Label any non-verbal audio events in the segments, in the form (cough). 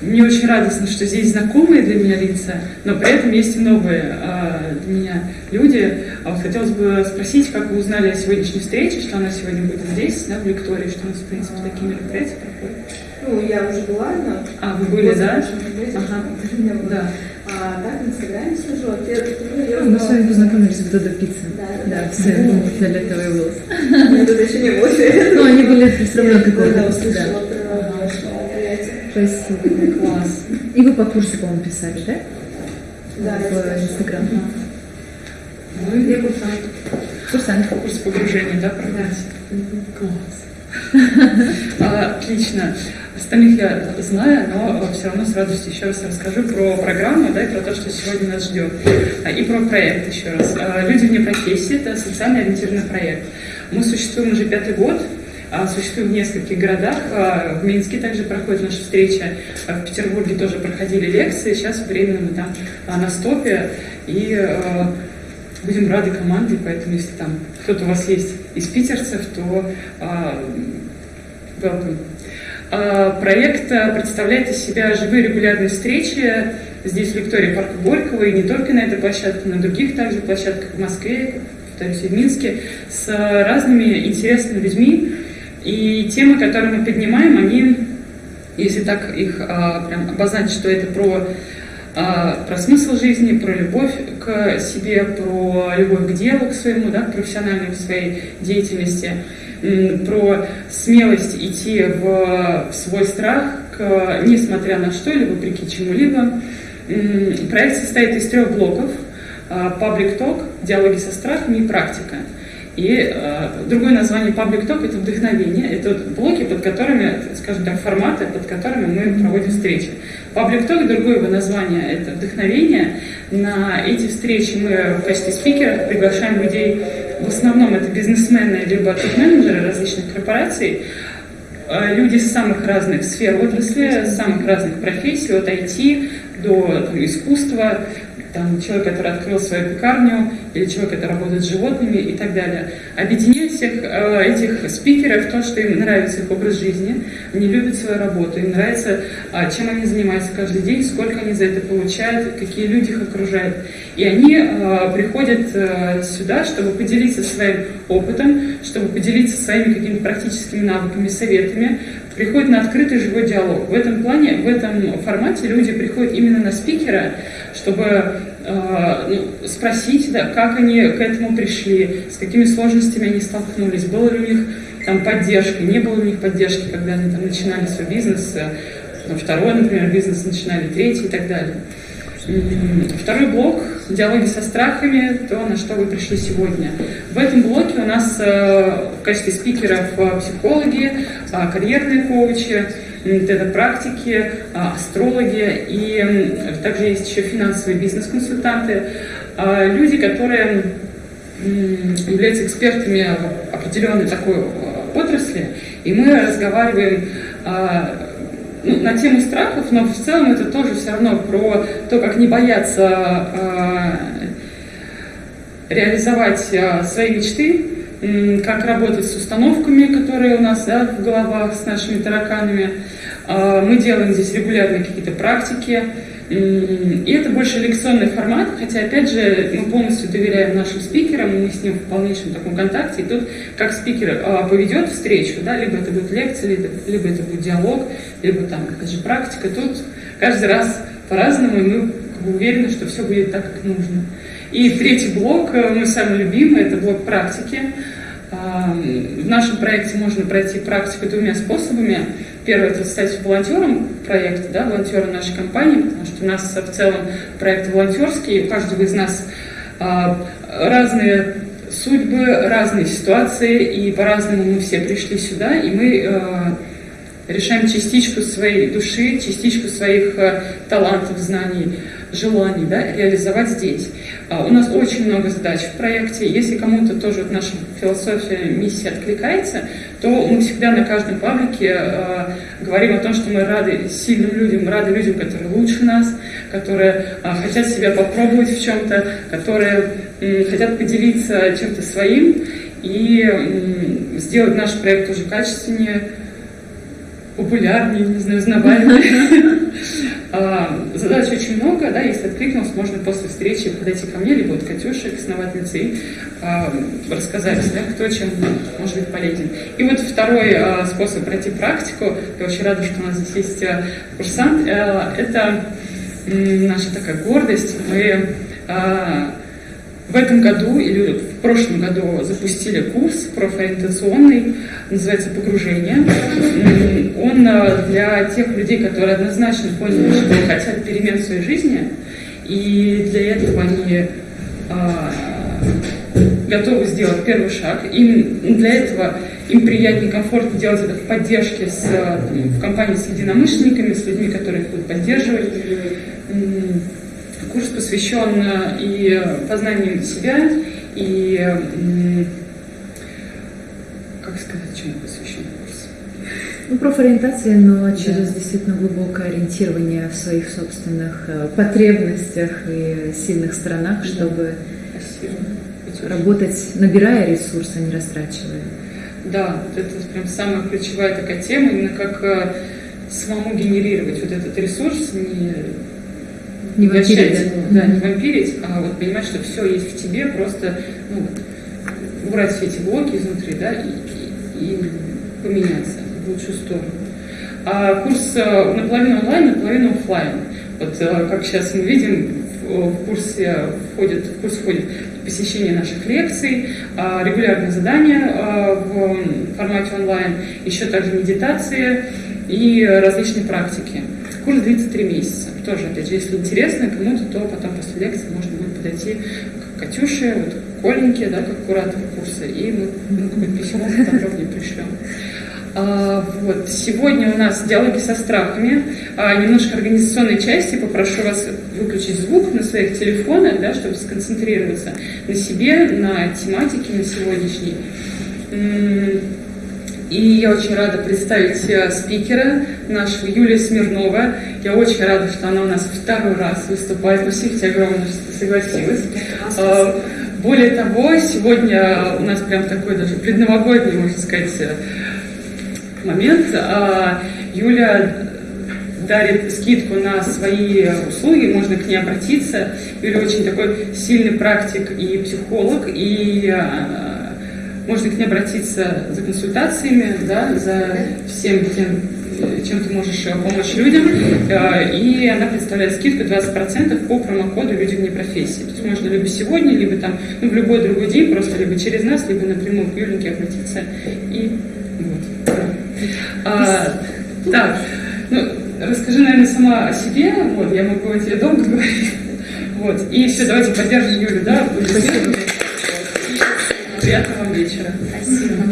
мне очень радостно, что здесь знакомые для меня лица, но при этом есть и новые э, для меня люди. А вот хотелось бы спросить, как вы узнали о сегодняшней встрече, что она сегодня будет здесь, да, в лектории, что у нас, в принципе, такие мероприятия проходят. Ну, я уже была, но... А, вы были, да? Ага. Да. А так, в Инстаграме слежу. А я, ну, мы с вами познакомились в Додо Пицце. Да, Да, все фиолетовые волосы. (laughs) Тут еще не было. Ну, они были все равно какой-то. Когда Да. услышала. Спасибо. Класс. И вы по курсу, по-моему, писали, да? Да, В Инстаграм. Ну, Я курсант. Курсант. курс погружения, да, проходите? Класс. А, Отлично. Остальных я знаю, но все равно с радостью еще раз расскажу про программу, да, и про то, что сегодня нас ждет. А, И про проект еще раз. А, Люди вне профессии – это социально ориентированный проект. Мы существуем уже пятый год, существуем в нескольких городах. А, В Минске также проходит наша встреча, а в Петербурге тоже проходили лекции. Сейчас временно мы там а, на стопе. И а, будем рады команде, поэтому если там кто-то у вас есть из питерцев, то а, welcome. А, Проект а, представляет из себя живые регулярные встречи здесь в лектории Парка Горького и не только на этой площадке, на других также площадках в Москве, повторюсь, и в Минске, с а, разными интересными людьми. И темы, которые мы поднимаем, они, если так их а, прям обозначить, что это про а, про смысл жизни, про любовь к себе, про любовь к делу, к своему, да, к профессиональной своей деятельности, про смелость идти в, в свой страх, к, несмотря на что, либо вопреки чему-либо. Проект состоит из трех блоков. а, Public Talk, диалоги со страхами и практика. И э, другое название Public Talk – это вдохновение, это вот блоки, под которыми, скажем так, форматы, под которыми мы проводим встречи. Public Talk, другое его название – это вдохновение. На эти встречи мы в качестве спикеров приглашаем людей, в основном это бизнесмены, либо топ-менеджеры различных корпораций, Э, люди с самых разных сфер отрасли, самых разных профессий, от IT до там, искусства, там, человек, который открыл свою пекарню, или человек, который работает с животными и так далее. Объединяет всех э, этих спикеров в том, что им нравится их образ жизни, они любят свою работу, им нравится, а, чем они занимаются каждый день, сколько они за это получают, какие люди их окружают. И они э, приходят э, сюда, чтобы поделиться своим опытом, чтобы поделиться своими какими-то практическими навыками, советами, приходят на открытый живой диалог. В этом плане, в этом формате люди приходят именно на спикера, чтобы э, ну, спросить, да, как они к этому пришли, с какими сложностями они столкнулись, было ли у них там поддержка, не было у них поддержки, когда они там начинали свой бизнес, э, ну, второй, например, бизнес начинали, третий и так далее. Второй блок – диалоги со страхами, то, на что вы пришли сегодня. В этом блоке у нас э, в качестве спикеров э, психологи, э, карьерные коучи, э, астрологи и также есть еще финансовые бизнес-консультанты, люди, которые являются экспертами в определенной такой отрасли, и мы разговариваем на тему страхов, но в целом это тоже все равно про то, как не бояться э, реализовать э, свои мечты, м, как работать с установками, которые у нас да, в головах, с нашими тараканами. Э, Мы делаем здесь регулярные какие-то практики, и это больше лекционный формат, хотя, опять же, мы полностью доверяем нашим спикерам, мы с ним в полнейшем таком контакте. И тут, как спикер а, поведет встречу, да, либо это будет лекция, либо, это будет диалог, либо там, опять же, практика, тут каждый раз по-разному, и мы уверены, что все будет так, как нужно. И третий блок, э, мой самый любимый, это блок практики. В нашем проекте можно пройти практику двумя способами. Первое – это стать волонтером проекта, да, волонтером нашей компании, потому что у нас в целом проект волонтерский, у каждого из нас а, разные судьбы, разные ситуации, и по-разному мы все пришли сюда, и мы а, решаем частичку своей души, частичку своих э, талантов, знаний, желаний да, реализовать здесь. А, У нас очень много задач в проекте. Если кому-то тоже наша философия, миссия откликается, то мы всегда на каждом паблике э, говорим о том, что мы рады сильным людям, рады людям, которые лучше нас, которые э, хотят себя попробовать в чем-то, которые хотят поделиться чем-то своим и сделать наш проект уже качественнее, популярнее, не знаю, узнаваемее. (laughs) А, задач очень много, да, если откликнулся, можно после встречи подойти ко мне, либо вот Катюше, к основательнице, и а, рассказать, да, кто чем может быть полезен. И вот второй а, способ пройти практику, я очень рада, что у нас здесь есть курсант, это наша такая гордость. Мы в этом году или в прошлом году запустили курс профориентационный, называется «Погружение». Он э, для тех людей, которые однозначно поняли, что хотят перемен в своей жизни, и для этого они а, готовы сделать первый шаг. Им для этого им приятнее комфортно делать это в поддержке с, в компании с единомышленниками, с людьми, которые их будут поддерживать Курс посвящен э, и познанию себя, и, как сказать, чему посвящен курс? Ну, профориентация, но через да. действительно глубокое ориентирование в своих собственных э, потребностях и сильных сторонах, да. чтобы Спасибо. работать, набирая ресурсы, а не растрачивая. Да, это прям самая ключевая такая тема, именно как э, самому генерировать вот этот ресурс, не не вампирить. Да, не вампирить, а вот понимать, что все есть в тебе, просто ну, убрать все эти блоки изнутри, да, и, и, поменяться в лучшую сторону. А курс э, наполовину онлайн, наполовину офлайн. Вот э, как сейчас мы видим, в курсе входит, в курс входит посещение наших лекций, а, регулярные задания а, в формате онлайн, еще также медитации и различные практики. Курс длится три месяца. Тоже, опять же, если интересно кому-то, то потом после лекции можно будет подойти к Катюше, вот, к Коленьке, да, как куратор курса, и мы ну, какое-то письмо подробнее пришлем. А, вот. Сегодня у нас диалоги со страхами. А, немножко организационной части. Попрошу вас выключить звук на своих телефонах, да, чтобы сконцентрироваться на себе, на тематике на сегодняшней. И я очень рада представить спикера нашего Юлия Смирнова. Я очень рада, что она у нас второй раз выступает. Спасибо тебе огромное, что ты согласилась. А, более того, сегодня у нас прям такой даже предновогодний, можно сказать, э, момент. А, Юля дарит скидку на свои услуги, можно к ней обратиться. Юля очень такой сильный практик и психолог, и э, можно к ней обратиться за консультациями, да, за всем тем, чем ты можешь э, помочь людям. Э, и она представляет скидку 20% по промокоду «Люди вне профессии». То есть можно либо сегодня, либо там, ну, в любой другой день, просто либо через нас, либо напрямую к Юленьке обратиться. И вот. А, так, ну, расскажи, наверное, сама о себе. Вот, я могу тебе долго говорить. Вот. И все, давайте поддержим Юлю, да? Спасибо. Приятного вечера. Спасибо.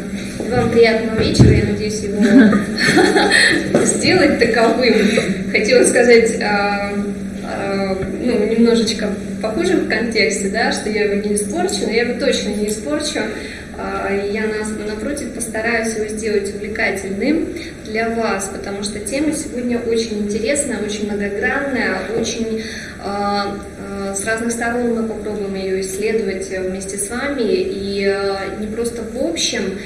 Вам приятного вечера. Я надеюсь, его (laughs) сделать таковым. Хотела сказать, а, а, ну, немножечко похожем контексте, да, что я его не испорчу, но я его точно не испорчу. А, я, напротив, постараюсь его сделать увлекательным для вас, потому что тема сегодня очень интересная, очень многогранная, очень с разных сторон мы попробуем ее исследовать вместе с вами. И э, не просто в общем,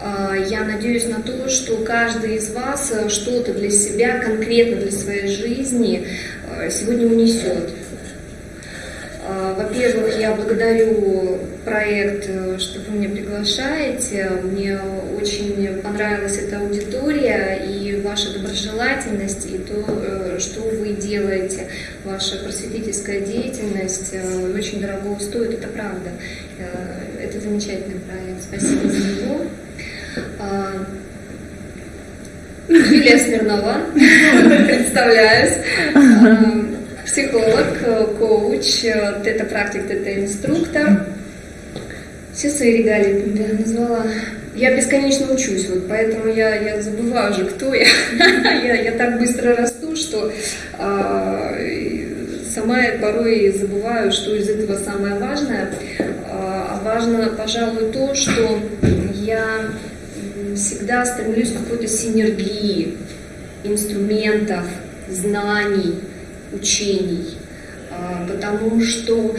э, я надеюсь на то, что каждый из вас что-то для себя, конкретно для своей жизни э, сегодня унесет. Во-первых, я благодарю проект, что вы меня приглашаете. Мне очень понравилась эта аудитория и ваша доброжелательность, и то, что вы делаете. Ваша просветительская деятельность очень дорого стоит, это правда. Это замечательный проект. Спасибо за него. Юлия Смирнова, (laughs) представляюсь психолог, коуч, тета-практик, тета-инструктор. Все свои регалии я назвала. Я бесконечно учусь, вот поэтому я, я забываю уже, кто я. (laughs) я. Я так быстро расту, что а, сама я порой забываю, что из этого самое важное. А, а важно, пожалуй, то, что я всегда стремлюсь к какой-то синергии инструментов, знаний, учений, а, потому что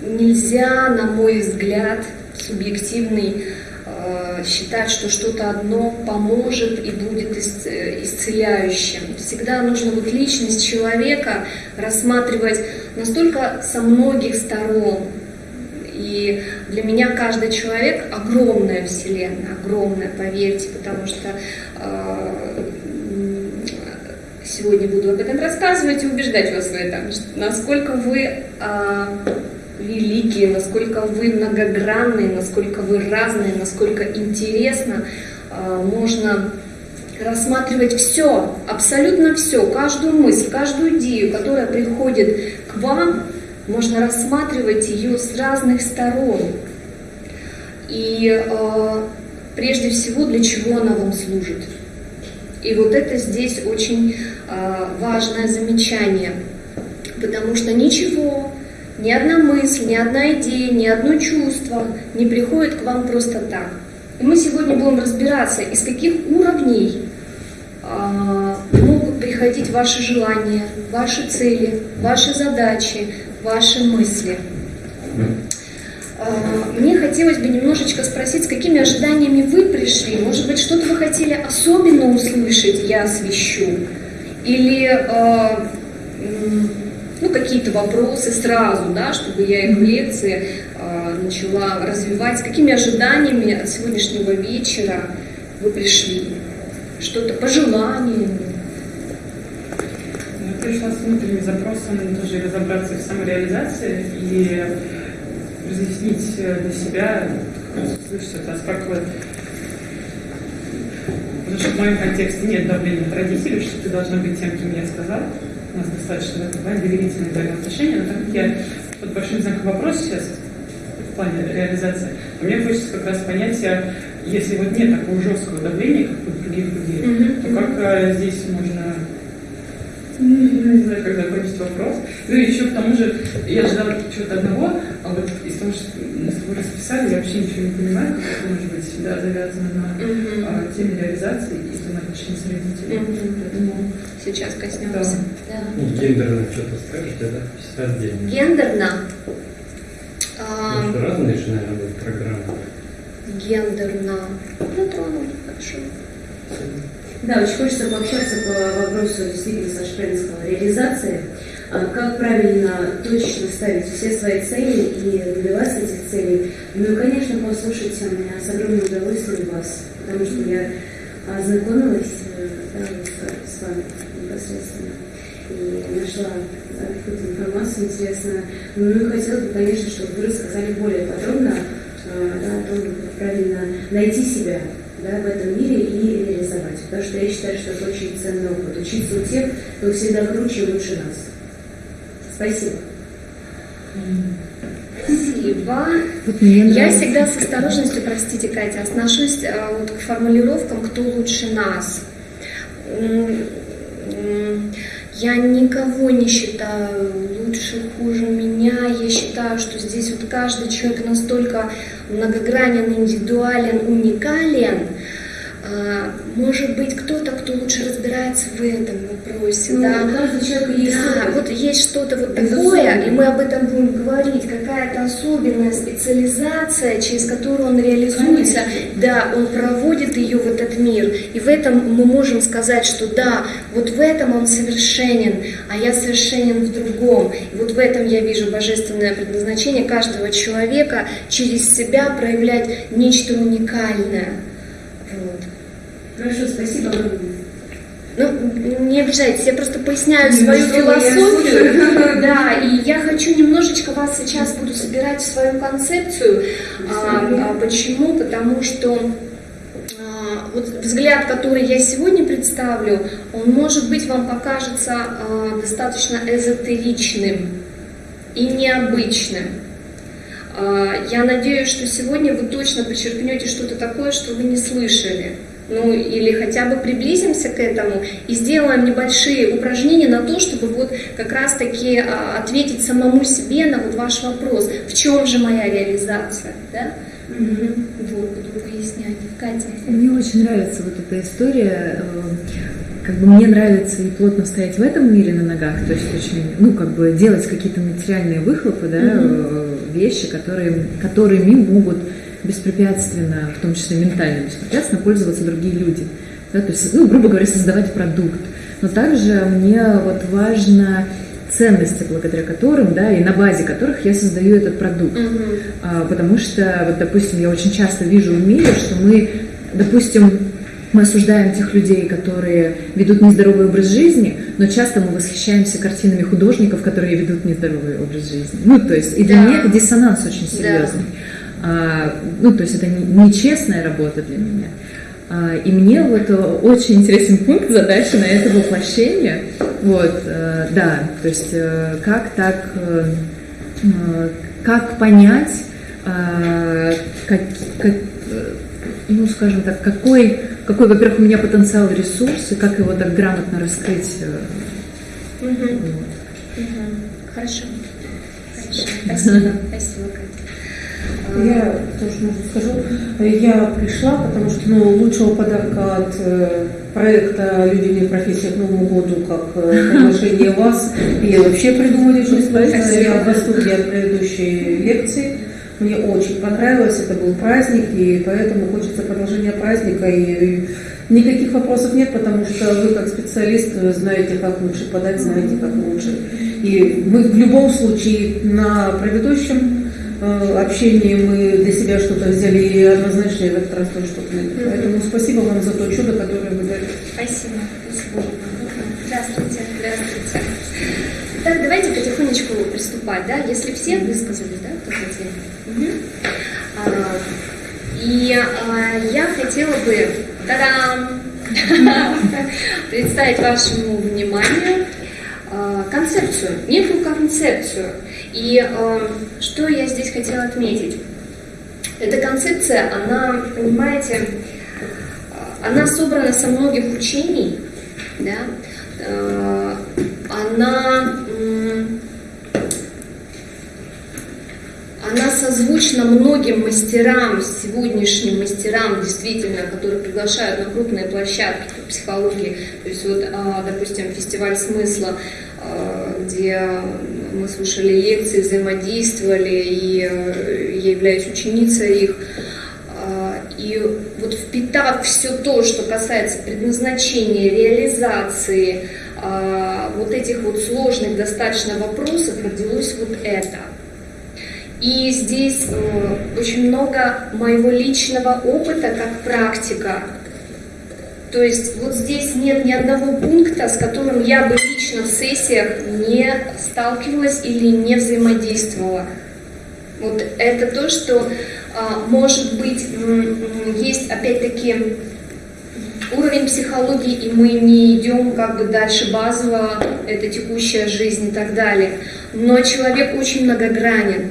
нельзя, на мой взгляд, субъективный, э, считать, что что-то одно поможет и будет исцеляющим. Всегда нужно вот личность человека рассматривать настолько со многих сторон. И для меня каждый человек огромная вселенная, огромная, поверьте, потому что сегодня буду об этом рассказывать и убеждать вас в этом, насколько вы а, великие, насколько вы многогранные, насколько вы разные, насколько интересно а, можно рассматривать все, абсолютно все, каждую мысль, каждую идею, которая приходит к вам, можно рассматривать ее с разных сторон. И э, прежде всего, для чего она вам служит. И вот это здесь очень э, важное замечание, потому что ничего, ни одна мысль, ни одна идея, ни одно чувство не приходит к вам просто так. И мы сегодня будем разбираться, из каких уровней э, могут приходить ваши желания, ваши цели, ваши задачи, ваши мысли. А, мне хотелось бы немножечко спросить, с какими ожиданиями вы пришли? Может быть, что-то вы хотели особенно услышать, я освещу? Или а, ну, какие-то вопросы сразу, да, чтобы я их в лекции а, начала развивать. С какими ожиданиями от сегодняшнего вечера вы пришли? Что-то пожеланиями? Я пришла с внутренним запросом тоже разобраться в самореализации и разъяснить э, для себя, слышать это, насколько Потому что в моем контексте нет давления от родителей, что ты должна быть тем, кем я сказал. У нас достаточно плане доверительные взаимоотношения, но так как я под большим знаком вопроса сейчас в плане реализации, мне хочется как раз понять, а если вот нет такого жесткого давления, как у других людей, mm-hmm. то как а, здесь можно не знаю, как закончить вопрос. Ну и еще к тому же, я ждала чего-то одного, а вот из того, что мы с тобой расписали, я вообще ничего не понимаю, как это может быть всегда завязано на uh-huh. а, теме реализации и взаимоотношений с родителями. Uh-huh. Поэтому... Сейчас коснемся. Да. Да. Ну, гендерно что-то скажете, да? Все отдельно. Гендерно? Потому что разные же, наверное, будут программы. Гендерно. Затронули, хорошо. Да, очень хочется пообщаться по вопросу, действительно, Саша правильно сказала, реализации. А как правильно, точно ставить все свои цели и добиваться этих целей. Ну и, конечно, послушать меня с огромным удовольствием вас, потому что я ознакомилась э, да, с, с вами непосредственно и нашла да, какую-то информацию интересную. Ну и хотелось бы, конечно, чтобы вы рассказали более подробно э, да, о том, как правильно найти себя да, в этом мире и реализовать. Потому что я считаю, что это очень ценный опыт. Учиться у тех, кто всегда круче и лучше нас. Спасибо. Спасибо. Я всегда с осторожностью, простите, Катя, отношусь а, вот к формулировкам «кто лучше нас». Я никого не считаю лучше, хуже меня. Я считаю, что здесь вот каждый человек настолько многогранен, индивидуален, уникален, может быть, кто-то, кто лучше разбирается в этом вопросе, ну, да. Каждый человек есть да, вот есть что-то вот такое, и мы об этом будем говорить, какая-то особенная специализация, через которую он реализуется, Конечно. да, он проводит ее в этот мир, и в этом мы можем сказать, что да, вот в этом он совершенен, а я совершенен в другом, и вот в этом я вижу божественное предназначение каждого человека через себя проявлять нечто уникальное. Вот. Хорошо, спасибо огромное. Ну, не обижайтесь, я просто поясняю ну, свою философию. (laughs) Да, и я хочу немножечко вас сейчас буду собирать в свою концепцию. А, а, почему? Потому что а, вот взгляд, который я сегодня представлю, он, может быть, вам покажется а, достаточно эзотеричным и необычным. Я надеюсь, что сегодня вы точно подчеркнете что-то такое, что вы не слышали ну или хотя бы приблизимся к этому и сделаем небольшие упражнения на то, чтобы вот как раз-таки а, ответить самому себе на вот ваш вопрос, в чем же моя реализация, да? Угу. Вот, буду пояснять. Катя. Мне очень нравится вот эта история. Э, как бы мне нравится и плотно стоять в этом мире на ногах, то есть очень, ну, как бы делать какие-то материальные выхлопы, да, угу. вещи, которые, которыми могут беспрепятственно, в том числе ментально беспрепятственно, пользоваться другие люди. Да, то есть, ну, грубо говоря, создавать продукт. Но также мне вот важно ценности, благодаря которым, да, и на базе которых я создаю этот продукт. Мгм. А, потому что, вот, допустим, я очень часто вижу в мире, что мы, допустим, мы осуждаем тех людей, которые ведут нездоровый образ жизни, но часто мы восхищаемся картинами художников, которые ведут нездоровый образ жизни. Ну, то есть, и для Да. меня это диссонанс очень серьезный. А, ну, то есть, это не- нечестная работа для меня. А, и мне вот э, очень интересен пункт задачи на это воплощение. Вот, э, да, то есть, э, как так, как понять, а, как, как, ну, скажем так, какой, какой, во-первых, у меня потенциал ресурс, и как его так грамотно раскрыть. Мгм. вот. Мгм. Хорошо. Хорошо. (laughs) Спасибо. Спасибо. А, Я тоже, может, скажу. Я пришла, потому что ну, лучшего подарка от э, проекта «Люди не профессия» к Новому году, как э, приглашение вас, я вообще придумать очень сложно. Я в восторге от предыдущей лекции. Мне очень понравилось, это был праздник, и поэтому хочется продолжения праздника. И никаких вопросов нет, потому что вы как специалист э, знаете, как лучше подать, знаете, как лучше. И мы в любом случае на предыдущем э, общении мы для себя что-то взяли, и однозначно и в этот раз тоже что-то найдем. Поэтому спасибо вам за то чудо, которое вы дали. Спасибо. Спасибо. Здравствуйте. Здравствуйте. Так, давайте потихонечку приступать, да? Если все высказались, да, кто хотел. Мгм. А, И а, я хотела бы та-дам, (laughs) представить вашему вниманию а, концепцию, некую концепцию. И а, что я здесь хотела отметить? Эта концепция, она, понимаете, а, она собрана со многих учений, да, Э, она, м, она созвучна многим мастерам, сегодняшним мастерам, действительно, которые приглашают на крупные площадки по психологии. То есть вот, а, допустим, фестиваль смысла, а, где мы слушали лекции, взаимодействовали, и э, я являюсь ученицей их. А, И вот впитав все то, что касается предназначения, реализации, вот этих вот сложных достаточно вопросов, родилось вот это. И здесь э, очень много моего личного опыта как практика. То есть вот здесь нет ни одного пункта, с которым я бы лично в сессиях не сталкивалась или не взаимодействовала. Вот это то, что а, может быть есть опять-таки уровень психологии, и мы не идем как бы дальше базово, это текущая жизнь и так далее. Но человек очень многогранен,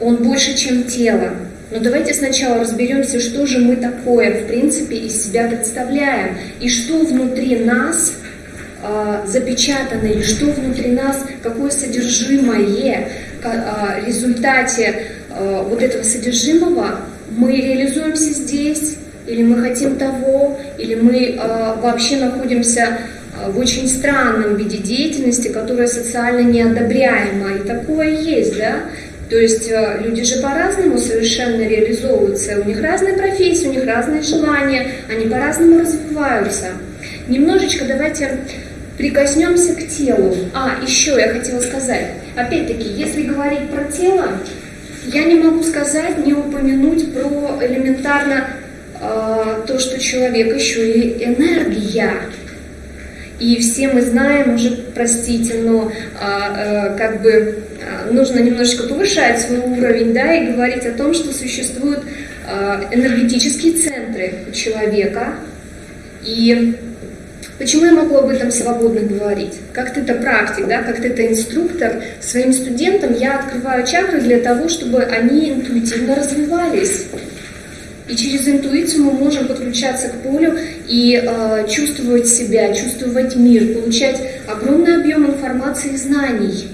он больше, чем тело. Но давайте сначала разберемся, что же мы такое, в принципе, из себя представляем, и что внутри нас а, запечатано, или что внутри нас, какое содержимое а, в результате а, вот этого содержимого мы реализуемся здесь, или мы хотим того, или мы а, вообще находимся в очень странном виде деятельности, которая социально неодобряема. И такое есть, да? То есть э, люди же по-разному совершенно реализовываются, у них разные профессии, у них разные желания, они по-разному развиваются. Немножечко давайте прикоснемся к телу. А, еще я хотела сказать, опять-таки, если говорить про тело, я не могу сказать, не упомянуть про элементарно э, то, что человек еще и энергия. И все мы знаем уже, простите, но а, э, как бы а, нужно немножечко повышать свой уровень, да, и говорить о том, что существуют а, энергетические центры у человека. И почему я могу об этом свободно говорить? Как ты-то практик, да, как ты-то инструктор, своим студентам я открываю чакры для того, чтобы они интуитивно развивались. И через интуицию мы можем подключаться к полю и э, чувствовать себя, чувствовать мир, получать огромный объем информации и знаний.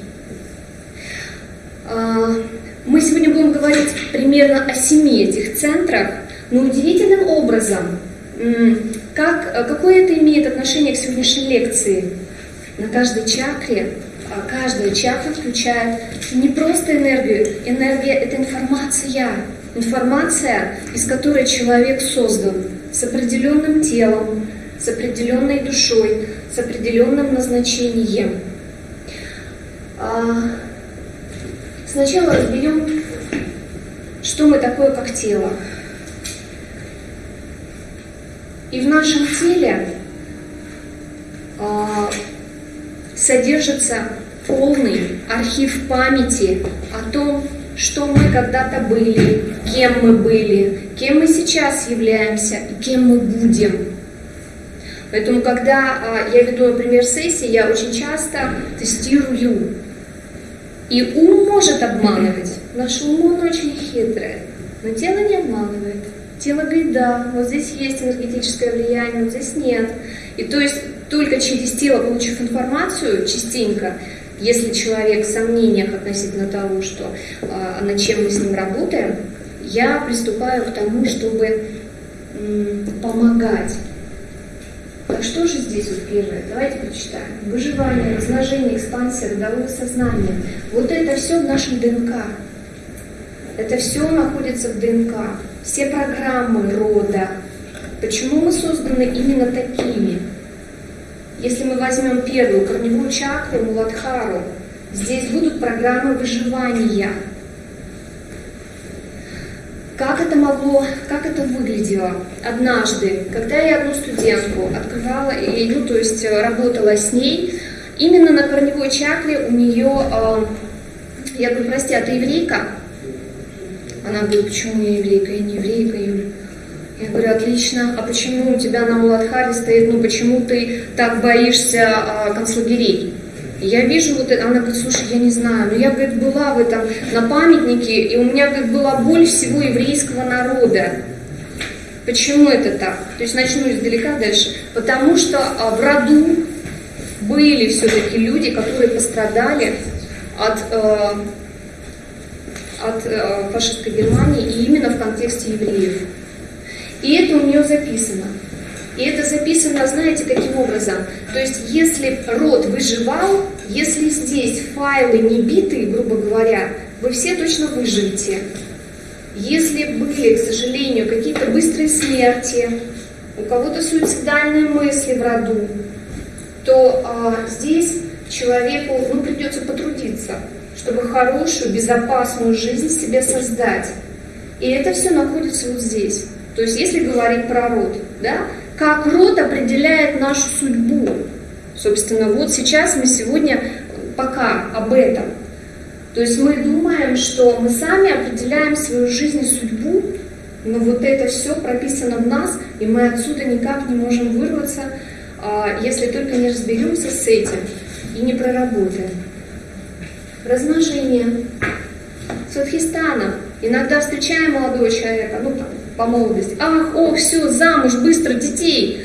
Э, мы сегодня будем говорить примерно о семи этих центрах, но удивительным образом, как, какое это имеет отношение к сегодняшней лекции? На каждой чакре, а каждая чакра включает не просто энергию, энергия – это информация, Информация, из которой человек создан, с определенным телом, с определенной душой, с определенным назначением. А, сначала разберем, что мы такое как тело. И в нашем теле а, содержится полный архив памяти о том, что мы когда-то были, кем мы были, кем мы сейчас являемся и кем мы будем. Поэтому, когда а, я веду, например, сессии, я очень часто тестирую. И ум может обманывать. Наш ум, он очень хитрый, но тело не обманывает. Тело говорит, да, вот здесь есть энергетическое влияние, вот здесь нет. И то есть только через тело, получив информацию частенько, если человек в сомнениях относительно того, что, а, над чем мы с ним работаем, я приступаю к тому, чтобы помогать. Так что же здесь вот первое? Давайте прочитаем. Выживание, размножение, экспансия, родовое сознание. Вот это все в нашем ДНК. Это все находится в ДНК. Все программы рода. Почему мы созданы именно такими? Если мы возьмем первую корневую чакру, Муладхару, здесь будут программы выживания. Как это могло, как это выглядело? Однажды, когда я одну студентку открывала, и, ну, то есть э, работала с ней, именно на корневой чакре у нее, э, я говорю, прости, а ты еврейка? Она говорит, почему я еврейка? Я не еврейка, Юля. Я говорю, отлично, а почему у тебя на Муладхаре стоит, ну почему ты так боишься а, концлагерей? я вижу вот это, она говорит, слушай, я не знаю, но я, говорит, была в этом, на памятнике, и у меня, говорит, была боль всего еврейского народа. Почему это так? То есть начну издалека дальше. Потому что а, в роду были все-таки люди, которые пострадали от, э, от э, фашистской Германии и именно в контексте евреев. И это у нее записано. И это записано, знаете, каким образом? То есть, если род выживал, если здесь файлы не биты, грубо говоря, вы все точно выживете. Если были, к сожалению, какие-то быстрые смерти, у кого-то суицидальные мысли в роду, то а, здесь человеку ну, придется потрудиться, чтобы хорошую, безопасную жизнь себе создать. И это все находится вот здесь. То есть, если говорить про род, да, как род определяет нашу судьбу. Собственно, вот сейчас мы сегодня пока об этом. То есть мы думаем, что мы сами определяем свою жизнь и судьбу, но вот это все прописано в нас, и мы отсюда никак не можем вырваться, а, если только не разберемся с этим и не проработаем. Размножение. Садхистана. Иногда встречаем молодого человека, ну, по молодости. Ах, ох, все, замуж, быстро, детей.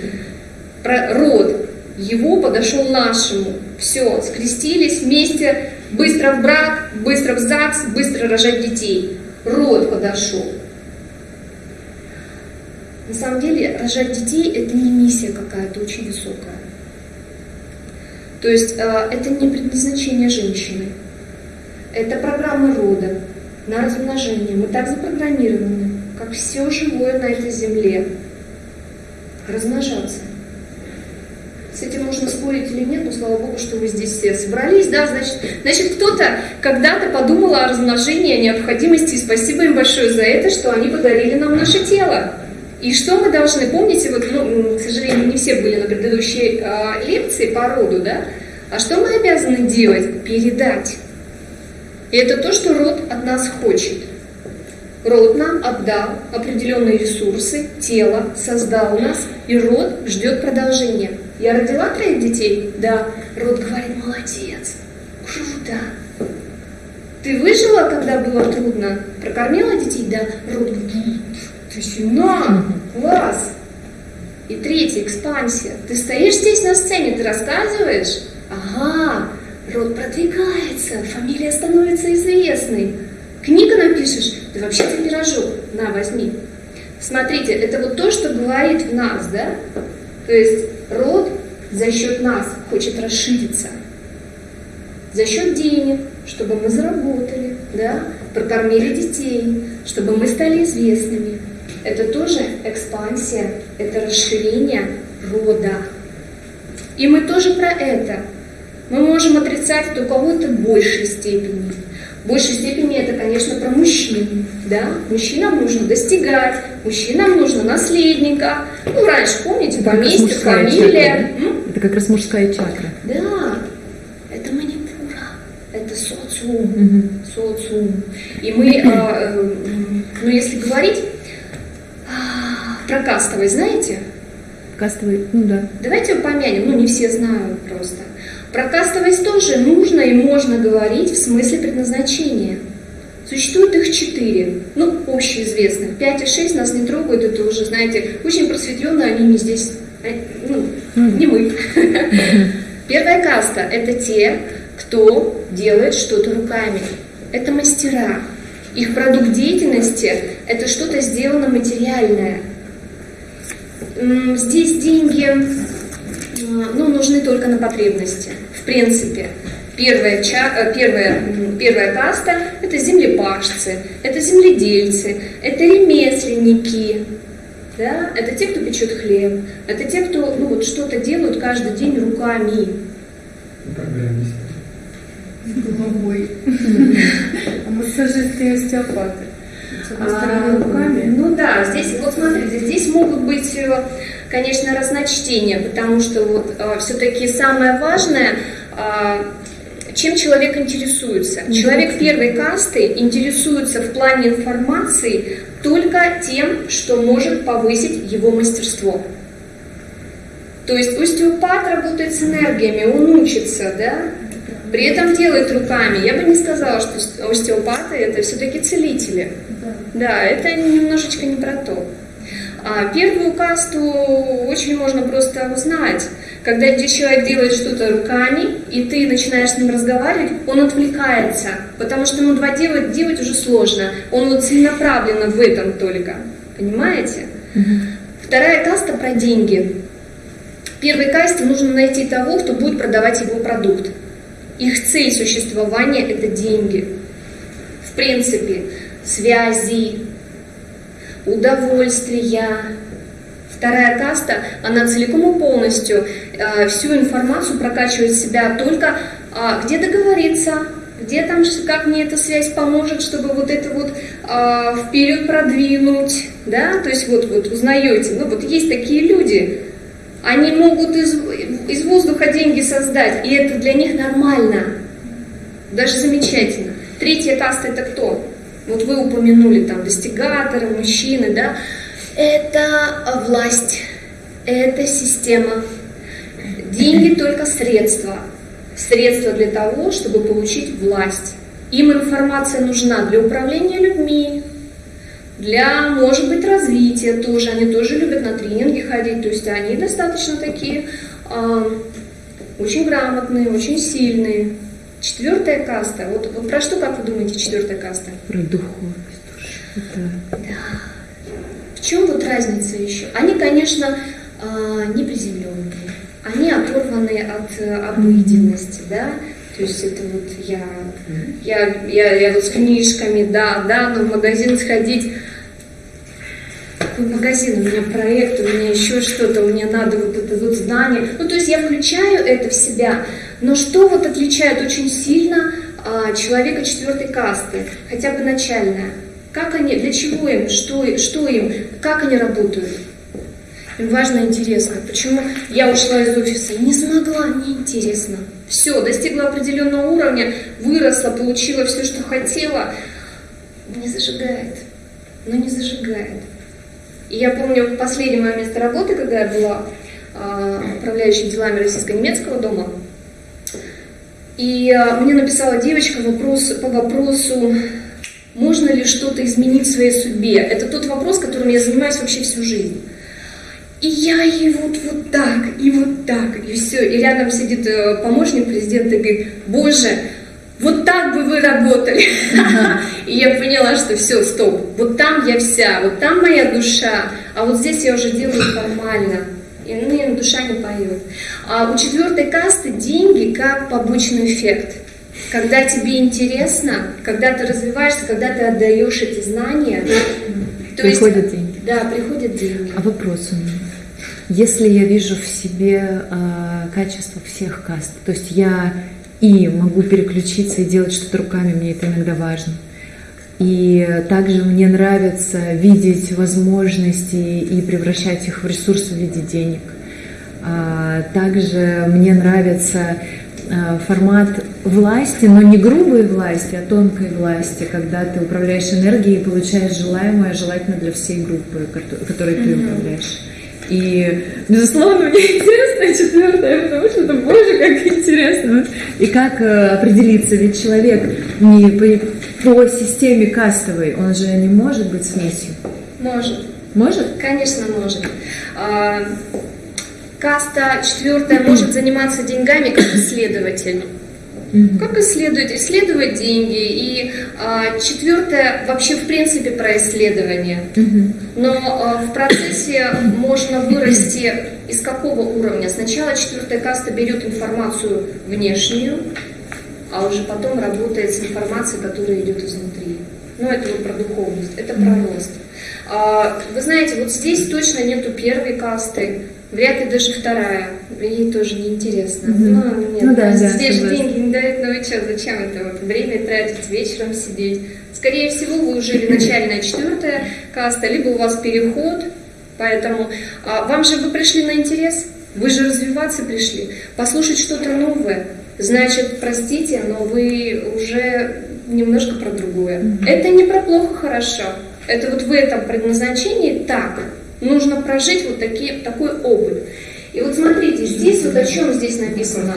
Про род его подошел нашему. Все, скрестились вместе, быстро в брак, быстро в ЗАГС, быстро рожать детей. Род подошел. На самом деле, рожать детей – это не миссия какая-то очень высокая. То есть э, это не предназначение женщины. Это программа рода на размножение. Мы так запрограммированы как все живое на этой земле, размножаться. С этим можно спорить или нет, но слава Богу, что вы здесь все собрались, да, значит, значит кто-то когда-то подумал о размножении, о необходимости, и спасибо им большое за это, что они подарили нам наше тело. И что мы должны, помните, вот, ну, к сожалению, не все были на предыдущей э, лекции по роду, да, а что мы обязаны делать? Передать. И это то, что род от нас хочет. Род нам отдал определенные ресурсы, тело создал нас, и род ждет продолжения. Я родила троих детей? Да. Род говорит, молодец, круто. Ты выжила, когда было трудно? Прокормила детей? Да. Род говорит, ты сильна, класс. И третья, экспансия. Ты стоишь здесь на сцене, ты рассказываешь? Ага, род продвигается, фамилия становится известной. Книга напишешь, ты вообще-то пирожок, на, возьми. Смотрите, это вот то, что говорит в нас, да? То есть род за счет нас хочет расшириться. За счет денег, чтобы мы заработали, да? прокормили детей, чтобы мы стали известными. Это тоже экспансия, это расширение рода. И мы тоже про это. Мы можем отрицать это у кого-то большей степени. В большей степени это, конечно, про мужчин. Да? Мужчинам нужно достигать, мужчинам нужно наследника. Ну, раньше, помните, поместье, фамилия. Чакра, да? Это как раз мужская чакра. Да, это манипура, это социум, угу. социум. И мы, э, э, ну, если говорить э, про кастовый, знаете? Кастовый, ну да. Давайте помянем, ну, не все знают просто. Про кастовость тоже нужно и можно говорить в смысле предназначения. Существует их четыре, ну, общеизвестных. Пять и шесть нас не трогают, это уже, знаете, очень просветленные, они не здесь, э, ну, не мы. (laughs) Первая каста – это те, кто делает что-то руками. Это мастера. Их продукт деятельности – это что-то сделано материальное. Здесь деньги ну, нужны только на потребности, принципе. Первая, ча, первая, первая каста – это землепашцы, это земледельцы, это ремесленники, да? это те, кто печет хлеб, это те, кто ну, вот, что-то делают каждый день руками. Программисты. Головой. (laughs) А массажисты и остеопаты. А, руками. Ну да, здесь, вот смотрите, здесь могут быть э, конечно, разночтение, потому что вот э, все-таки самое важное, э, чем человек интересуется. Человек первой касты интересуется в плане информации только тем, что может повысить его мастерство. То есть остеопат работает с энергиями, он учится, да? При этом делает руками. Я бы не сказала, что остеопаты это все-таки целители. Да, это немножечко не про то. А первую касту очень можно просто узнать. Когда человек делает что-то руками, и ты начинаешь с ним разговаривать, он отвлекается, потому что ему два делать, делать уже сложно. Он вот целенаправленно в этом только. Понимаете? Угу. Вторая каста про деньги. Первой касте нужно найти того, кто будет продавать его продукт. Их цель существования – это деньги. В принципе, связи, удовольствия. Вторая каста, она целиком и полностью э, всю информацию прокачивает в себя только э, где договориться, где там, как мне эта связь поможет, чтобы вот это вот э, вперед продвинуть, да, то есть вот, вот узнаете, ну вот есть такие люди, они могут из, из воздуха деньги создать, и это для них нормально, даже замечательно. Третья каста это кто? Вот вы упомянули там достигаторы, мужчины, да? Это власть, это система. Деньги (clears throat) только средства. Средства для того, чтобы получить власть. Им информация нужна для управления людьми, для, может быть, развития тоже. Они тоже любят на тренинги ходить, то есть они достаточно такие э, очень грамотные, очень сильные. Четвертая каста. Вот, вот про что, как вы думаете, четвертая каста? Про духовность. Это... Да. В чем вот разница еще? Они, конечно, а, не приземленные. Они оторваны от э, обыденности, да? То есть это вот я, я, я, я вот с книжками, да, да, но в магазин сходить, какой магазин, у меня проект, у меня еще что-то, мне надо вот это вот знание. Ну, то есть я включаю это в себя, но что вот отличает очень сильно а, человека четвертой касты, хотя бы начальная? Как они, для чего им, что, что им, как они работают? Им важно интересно. Почему я ушла из офиса? Не смогла, мне интересно. Все, достигла определенного уровня, выросла, получила все, что хотела. Не зажигает. Но не зажигает. И я помню последнее мое место работы, когда я была э, управляющей делами российско-немецкого дома, и э, мне написала девочка вопрос по вопросу, можно ли что-то изменить в своей судьбе. Это тот вопрос, которым я занимаюсь вообще всю жизнь. И я ей вот, вот так, и вот так, и все. И рядом сидит э, помощник президента и говорит, боже, вот так бы вы работали. (laughs) И я поняла, что все, стоп, вот там я вся, вот там моя душа, а вот здесь я уже делаю формально и ну, душа не поет. А у четвертой касты деньги как побочный эффект. когда тебе интересно, когда ты развиваешься, когда ты отдаешь эти знания, то приходят есть, деньги. Да, приходят деньги. А вопрос у меня. Если я вижу в себе э, качество всех каст, то есть я и могу переключиться и делать что-то руками, мне это иногда важно. И также мне нравится видеть возможности и превращать их в ресурс в виде денег. А также мне нравится а, формат власти, но не грубой власти, а тонкой власти, когда ты управляешь энергией и получаешь желаемое, желательно для всей группы, которой ты управляешь. И, безусловно, (laughs) мне интересно четвертое, потому что это, боже, как интересно. И как э, определиться, ведь человек не по, системе кастовой, он же не может быть смесью. Может. Может? Конечно, может. А, каста четвертая может заниматься деньгами как исследователь. Как исследовать? Исследовать деньги. И а, четвертое вообще в принципе про исследование. Но а, в процессе можно вырасти из какого уровня? Сначала четвертая каста берет информацию внешнюю, а уже потом работает с информацией, которая идет изнутри. Ну, это вот про духовность, это про рост. А, вы знаете, вот здесь точно нету первой касты, Вряд ли даже вторая. Ей тоже неинтересно. Угу. Ну, нет, ну, да, да, здесь же деньги не дают, ну и что, зачем это вот время тратить, вечером сидеть? Скорее всего, вы уже или начальная четвертая каста, либо у вас переход, поэтому а, вам же вы пришли на интерес, вы же развиваться пришли, послушать что-то новое. Значит, простите, но вы уже немножко про другое. Угу. Это не про плохо, хорошо. Это вот в этом предназначении так нужно прожить вот такие, такой опыт. И вот смотрите, здесь вот о чем здесь написано.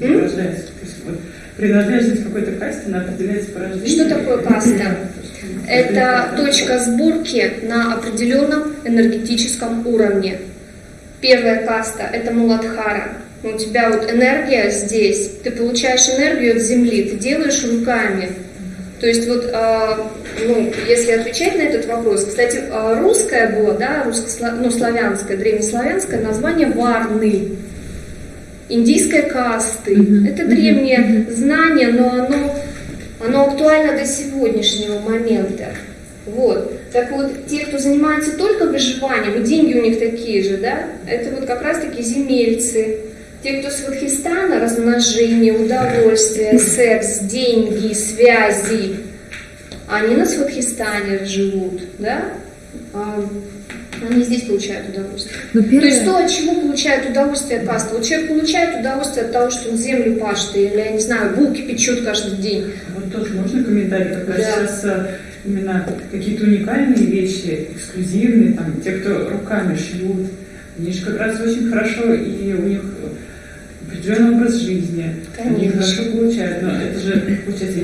Рождается. То есть вот принадлежность какой-то касте, она определяется по рождению. Что такое каста? Это точка сборки на определенном энергетическом уровне. Первая каста – это Муладхара. У тебя вот энергия здесь, ты получаешь энергию от земли, ты делаешь руками. То есть вот а, ну, если отвечать на этот вопрос, кстати, а, русское было, да, русско ну, славянское, древнеславянское название Варны, индийской касты. Mm-hmm. Это древнее mm-hmm. знание, но оно, оно актуально до сегодняшнего момента. Вот. Так вот, те, кто занимается только выживанием, и деньги у них такие же, да, это вот как раз-таки земельцы. Те, кто с Вадхистана, размножение, удовольствие, секс, деньги, связи, они на Сватхистане живут, да? А, они здесь получают удовольствие. Но первое... То есть то, от чего получают удовольствие каста. Вот человек получает удовольствие от того, что он землю пашет, или, я не знаю, булки печет каждый день. Вот тоже можно комментарий, как раз да. сейчас э, именно какие-то уникальные вещи, эксклюзивные, там, те, кто руками шьют, они же как раз очень хорошо, и у них определенный образ жизни, Конечно. они хорошо получают, но это же, получается,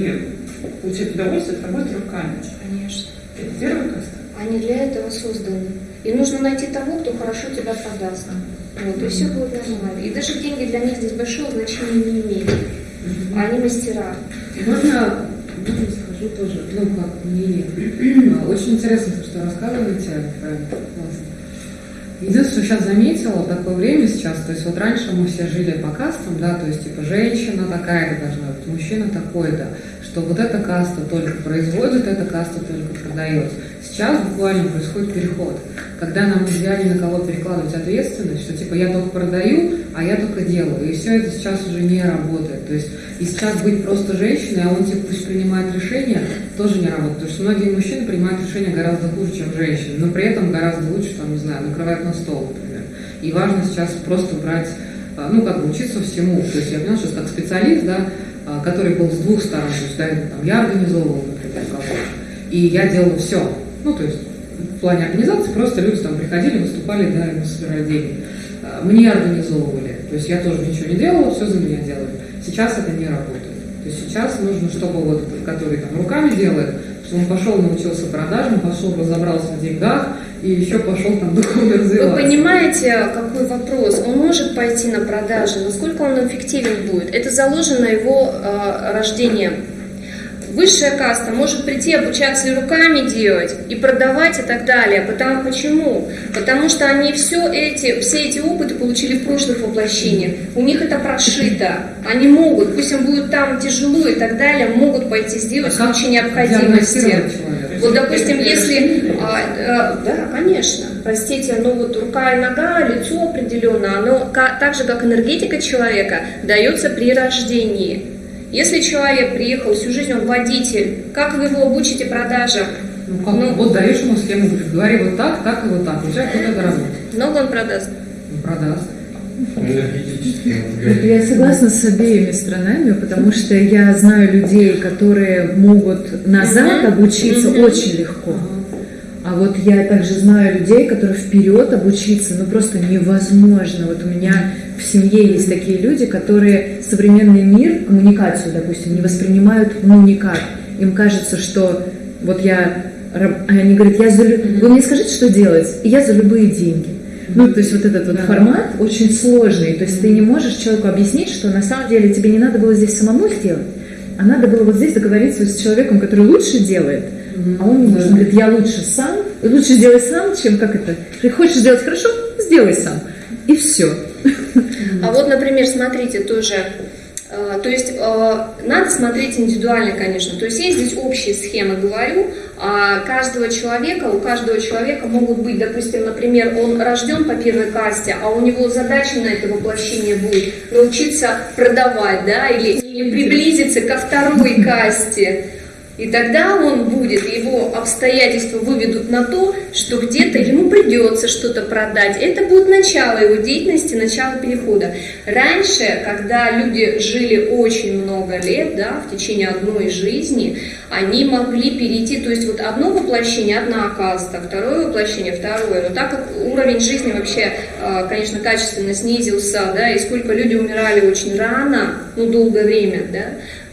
получать удовольствие от работы руками. Конечно. Это первая каста. Они для этого созданы. И нужно найти того, кто хорошо тебя продаст. Вот, и все будет нормально. И даже деньги для них здесь большого значения не имеют. А они мастера. Можно, можно скажу тоже, ну как мнение. (clears throat) А, очень интересно, что рассказываете. Классно. Единственное, что сейчас заметила, такое время сейчас, то есть вот раньше мы все жили по кастам, да, то есть типа женщина такая должна быть, мужчина такой-то, что вот эта каста только производит, эта каста только продает. Сейчас буквально происходит переход, когда нам ни на кого перекладывать ответственность, что типа я только продаю, а я только делаю. И все это сейчас уже не работает. То есть и сейчас быть просто женщиной, а он типа пусть принимает решения, тоже не работает. Потому что многие мужчины принимают решения гораздо хуже, чем женщины, но при этом гораздо лучше, там, не знаю, накрывают на стол, например. И важно сейчас просто брать, а, ну, как бы учиться всему. То есть я поняла, что как специалист, да, а, который был с двух сторон, то есть, да, там, я организовывал, например, кого и я делала все. Ну, то есть в плане организации просто люди там приходили, выступали, да, и мы собирали деньги. А, мне организовывали, то есть я тоже ничего не делала, все за меня делали. Сейчас это не работает. То есть сейчас нужно, чтобы вот этот, который там руками делает, чтобы он пошел, научился продажам, пошел, разобрался в деньгах, и еще пошел там духовно развиваться. Вы понимаете, какой вопрос? Он может пойти на продажи, насколько он эффективен будет? Это заложено его э, рождением. Высшая каста может прийти обучаться и руками делать, и продавать и так далее. Потому, почему? Потому что они все эти, все эти опыты получили в прошлых воплощениях. У них это прошито. Они могут, пусть им будет там тяжело и так далее, могут пойти сделать в А как случае необходимости. Вот, допустим, если, а, а, да, конечно, простите, ну вот рука и нога, лицо определенно, оно так же, как энергетика человека, дается при рождении. Если человек приехал всю жизнь, он водитель, как вы его обучите продажам? Ну, как, Ну. вот даешь ему схему, говоришь, говори вот так, так и вот так. У тебя вот это работает. Много он продаст? Ну, продаст. Энергетически. Вот Я согласна с обеими сторонами, потому что я знаю людей, которые могут назад обучиться очень легко. А вот я также знаю людей, которые вперед обучиться, ну просто невозможно. Вот у меня в семье есть такие люди, которые современный мир, коммуникацию, допустим, не воспринимают ну никак. Им кажется, что вот я, а они говорят, я за, вы мне скажите, что делать, и я за любые деньги. Ну, то есть вот этот вот Да. формат очень сложный. То есть ты не можешь человеку объяснить, что на самом деле тебе не надо было здесь самому сделать, а надо было вот здесь договориться с человеком, который лучше делает, а он не может. Он говорит, я лучше сам, лучше сделай сам, чем как это. Ты хочешь сделать хорошо, сделай сам. И все. А вот, например, смотрите, тоже, э, то есть э, надо смотреть индивидуально, конечно. То есть есть здесь общие схемы, говорю, а каждого человека, у каждого человека могут быть, допустим, например, он рожден по первой касте, а у него задача на это воплощение будет научиться продавать, да, или, или приблизиться ко второй касте. И тогда он будет, его обстоятельства выведут на то, что где-то ему придется что-то продать. Это будет начало его деятельности, начало перехода. Раньше, когда люди жили очень много лет, да, в течение одной жизни, они могли перейти, то есть вот одно воплощение, одна каста, второе воплощение, второе. Но так как уровень жизни вообще, э, конечно, качественно снизился, да, и сколько люди умирали очень рано, ну, долгое время, да,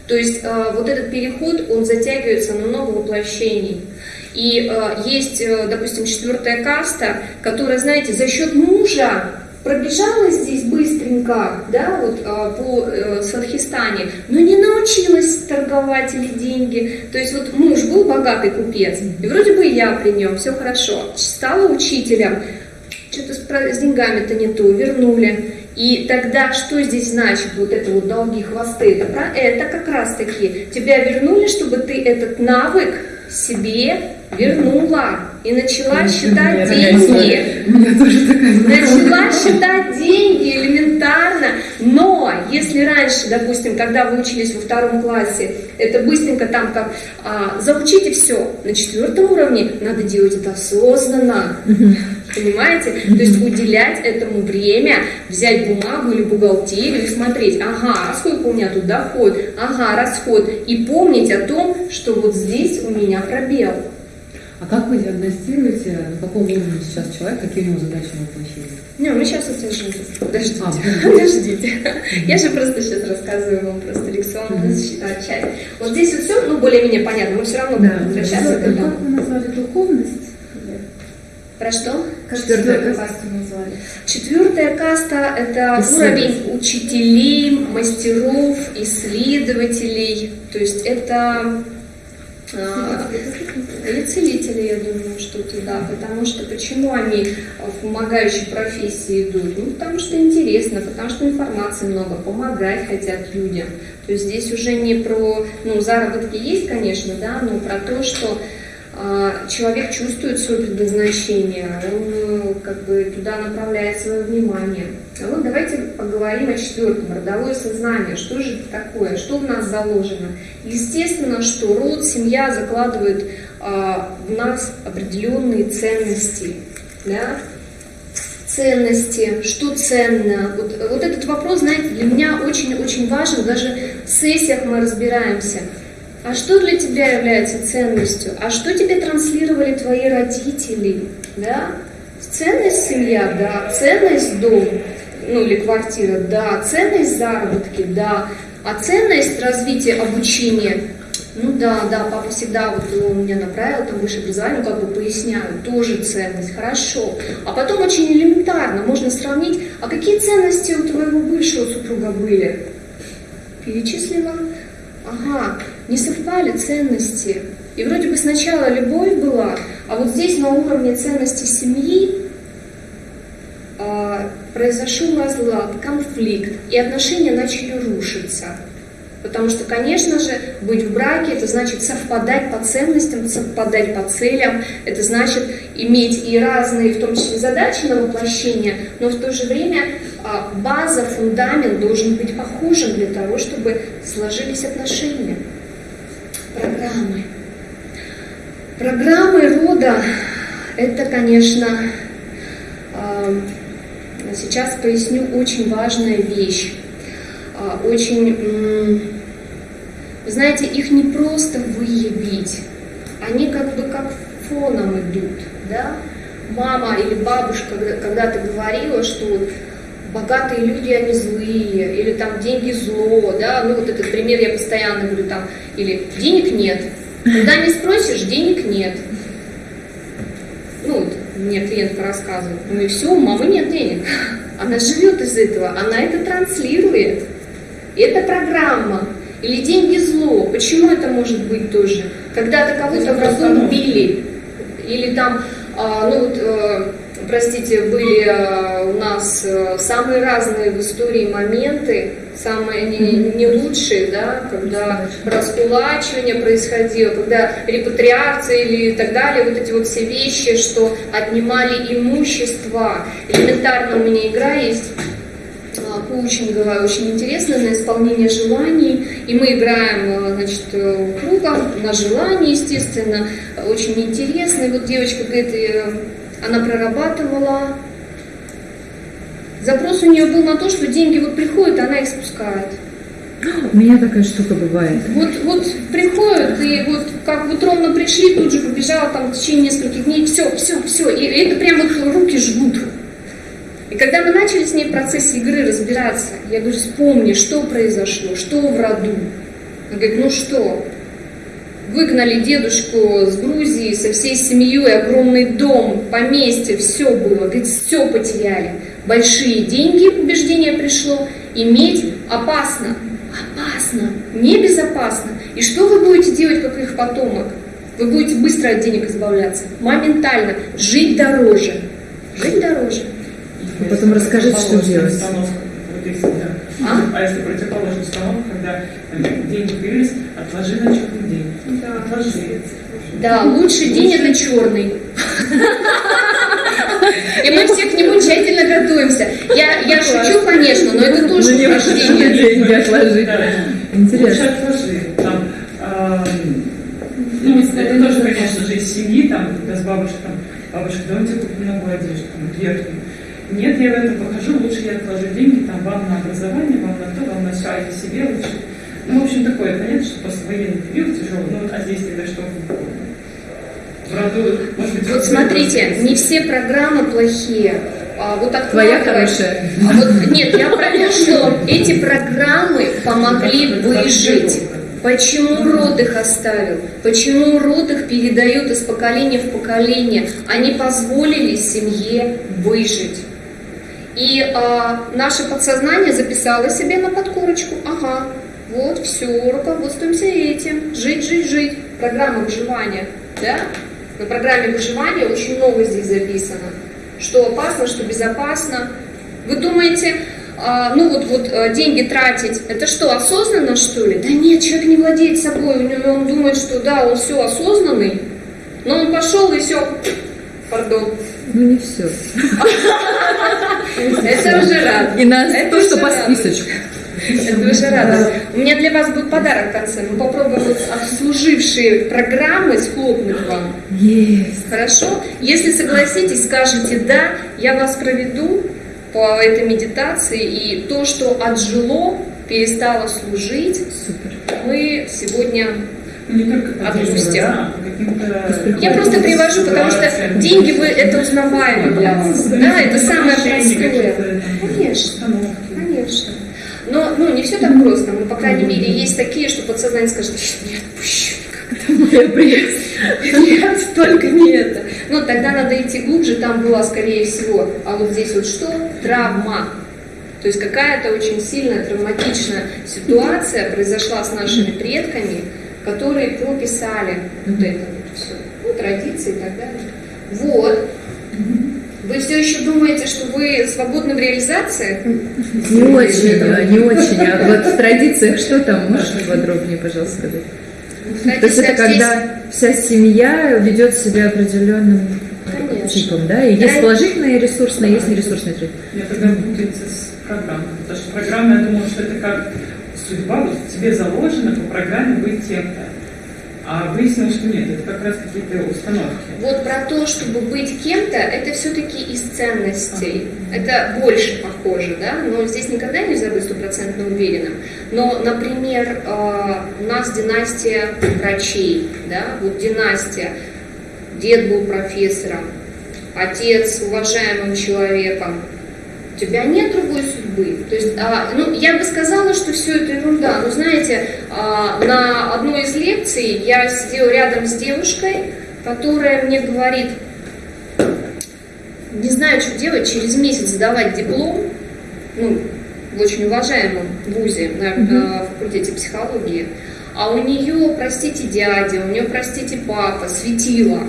то есть э, вот этот переход, он затягивается на много воплощений. И э, есть, э, допустим, четвертая каста, которая, знаете, за счет мужа пробежала здесь быстренько, да, вот по э, Сватхистане, но не научилась торговать или деньги. То есть вот муж был богатый купец, и вроде бы я при нем, все хорошо, стала учителем, что-то с, с деньгами-то не то, вернули. И тогда что здесь значит вот это вот долги, хвосты? Это, про, это как раз таки тебя вернули, чтобы ты этот навык себе вернула и начала считать деньги. Начала считать деньги элементарно, но если раньше, допустим, когда вы учились во втором классе, это быстренько там как а, заучите все, на четвертом уровне надо делать это осознанно, понимаете? То есть уделять этому время, взять бумагу или бухгалтерию и смотреть, ага, а сколько у меня тут доход, ага, расход, и помнить о том, что вот здесь у меня пробел. А как вы диагностируете, на каком уровне сейчас человек, какие у него задачи на воплощение? Не, мы сейчас это же подождите, А, (laughs) подождите. Я же просто сейчас рассказываю вам просто лекционную а, часть. Вот здесь вот все, ну, более-менее понятно, мы все равно будем возвращаться к этому. Как вы назвали духовность? Про что? Четвертая каста. касту назвали? Четвертая каста – это Исследователь. уровень учителей, мастеров, исследователей. То есть это а, и целители, я думаю, что туда. Потому что почему они в помогающей профессии идут? Ну, потому что интересно, потому что информации много, помогать хотят людям. То есть здесь уже не про, ну, заработки есть, конечно, да, но про то, что человек чувствует свое предназначение, он э, как бы туда направляет свое внимание. А вот давайте поговорим о четвертом, родовое сознание. Что же это такое? Что в нас заложено? Естественно, что род, семья закладывает а, в нас определенные ценности. Да? Ценности, что ценно. Вот, вот этот вопрос, знаете, для меня очень-очень важен. Даже в сессиях мы разбираемся. А что для тебя является ценностью? А что тебе транслировали твои родители? Да? Ценность семья, да. Ценность дом, ну или квартира, да. Ценность заработки, да. А ценность развития обучения, ну да, да, папа всегда вот он меня направил, там высшее образование, как бы поясняю, тоже ценность, хорошо. А потом очень элементарно можно сравнить, а какие ценности у твоего бывшего супруга были? Перечислила. ага, не совпали ценности. И вроде бы сначала любовь была, а вот здесь на уровне ценности семьи э, произошел разлад, конфликт, и отношения начали рушиться. Потому что, конечно же, быть в браке это значит совпадать по ценностям, совпадать по целям, это значит иметь и разные, в том числе, задачи на воплощение, но в то же время а, база, фундамент должен быть похожим для того, чтобы сложились отношения. Программы. Программы рода – это, конечно, а, сейчас поясню очень важная вещь. А, очень вы знаете, их не просто выявить, они как бы как фоном идут, да? Мама или бабушка когда-то говорила, что богатые люди, они злые, или там деньги зло, да, ну вот этот пример я постоянно говорю там, или денег нет, когда не спросишь, денег нет. Ну вот мне клиентка рассказывает, ну и все, у мамы нет денег. (laughs) Она живет из этого, она это транслирует. Это программа. Или деньги зло. Почему это может быть тоже? Когда-то кого-то в роду убили. Или там, а, ну вот, э, простите, были э, у нас э, самые разные в истории моменты, самые не, не лучшие, да, когда раскулачивание происходило, когда репатриация или так далее, вот эти вот все вещи, что отнимали имущество. Элементарно у меня игра есть коучинговая, очень интересная на исполнение желаний. И мы играем э, значит, э, кругом на желание, естественно. Очень интересно. И вот девочка говорит, э, она прорабатывала. Запрос у нее был на то, что деньги вот приходят, она их спускает. У меня такая штука бывает. Вот, вот приходят, и вот как вот ровно пришли, тут же побежала там в течение нескольких дней, все, все, все. И это прям вот руки жгут. И когда мы начали с ней в процессе игры разбираться, я говорю, вспомни, что произошло, что в роду. Она говорит, ну что, выгнали дедушку с Грузии со всей семьей, огромный дом, поместье, все было, говорит, все потеряли. Большие деньги, убеждение пришло, иметь опасно, опасно, небезопасно. И что вы будете делать, как их потомок? Вы будете быстро от денег избавляться, моментально, жить дороже, жить дороже. А потом расскажите, что делать. А? а если противоположный установка, когда деньги появились, отложи на черный день. Да. Отложи. Да, лучший день это черный. И мы все к нему тщательно готовимся. Я, я шучу, конечно, но это тоже ну, упражнение. деньги отложить. Интересно. Лучше отложи. Там, ну, это тоже, конечно же, из семьи, там, когда с бабушкой, там, бабушка, давайте купим новую одежду, там, верхнюю нет, я в это покажу, лучше я отложу деньги, там, вам на образование, вам на то, вам на все, а я себе лучше. Ну, в общем, такое, понятно, что после военный период тяжелый, ну, а здесь тогда что? Роду, может быть, вот смотрите, не все программы плохие. А вот Твоя хорошая. А вот, нет, я про то, что эти программы помогли выжить. Почему род их оставил? Почему род их передает из поколения в поколение? Они позволили семье выжить. И а, наше подсознание записало себе на подкорочку, ага, вот все, руководствуемся этим, жить, жить, жить, программа выживания, да? На программе выживания очень много здесь записано, что опасно, что безопасно. Вы думаете, а, ну вот, вот а, деньги тратить, это что, осознанно что ли? Да нет, человек не владеет собой, он думает, что да, он все осознанный, но он пошел и все, пардон, ну не все. (laughs) Это уже радость. И на то, что по списочку. Это уже радость. У меня для вас будет подарок в конце. Мы попробуем вот обслужившие программы схлопнуть вам. Есть. Хорошо? Если согласитесь, скажете «да», я вас проведу по этой медитации, и то, что отжило, перестало служить, Супер. мы сегодня Да, я просто привожу, потому что деньги вы это узнаваемо для вас. Да, это самое простое. Конечно, конечно. Но ну, не все так просто. Но, по крайней мере, есть такие, что подсознание скажет, не отпущу (laughs) Нет, только не это. Но тогда надо идти глубже, там была, скорее всего, а вот здесь вот что? Травма. То есть какая-то очень сильная травматичная ситуация произошла с нашими предками, которые прописали вот это вот все, ну, традиции и так далее. Вот. Вы все еще думаете, что вы свободны в реализации? Не очень, а, не очень. А вот в традициях что там? Можешь подробнее, пожалуйста, сказать? То есть это когда вся семья ведет себя определенным Конечно. типом, да? И есть Да. положительные ресурсные, есть нересурсные традиции. Я тогда путается с программой. Потому что программа, я думала, что это как судьба, вот в тебе заложено по программе быть кем-то. А выяснилось, что нет, это как раз какие-то установки. Вот про то, чтобы быть кем-то, это все-таки из ценностей. Это больше похоже, да? Но здесь никогда нельзя быть стопроцентно уверенным. Но, например, э, у нас династия врачей, да? Вот династия. Дед был профессором, отец уважаемым человеком. У тебя нет другой судьбы. То есть, а, ну, я бы сказала, что все это ерунда. Но знаете, а, на одной из лекций я сидела рядом с девушкой, которая мне говорит, не знаю, что делать, через месяц сдавать диплом, ну, в очень уважаемом вузе на э, факультете психологии, а у нее, простите, дядя, у нее, простите, папа, светило.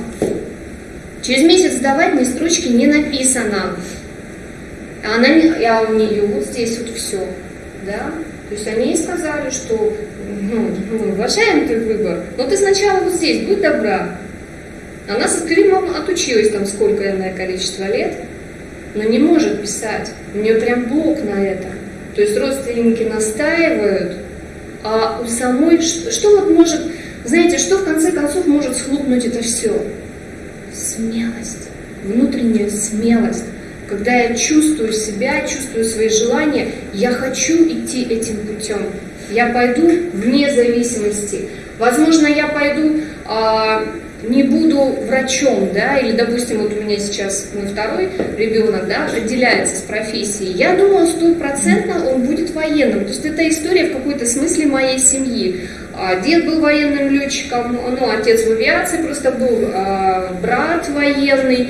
Через месяц сдавать ни строчки не написано. Она не, а у нее вот здесь вот все, да? То есть они сказали, что ну, мы уважаем твой выбор, но ты сначала вот здесь, будь добра. Она со скримом отучилась там сколько количество лет, но не может писать. У нее прям блок на это. То есть родственники настаивают, а у самой, что, что вот может, знаете, что в конце концов может схлопнуть это все? Смелость, внутренняя смелость. Когда я чувствую себя, чувствую свои желания, я хочу идти этим путем. Я пойду вне зависимости. Возможно, я пойду, а, не буду врачом, да, или, допустим, вот у меня сейчас мой второй ребенок, да, определяется с профессией. Я думаю, стопроцентно он будет военным. То есть это история в какой-то смысле моей семьи. А, Дед был военным летчиком, ну, отец в авиации просто был, а, брат военный,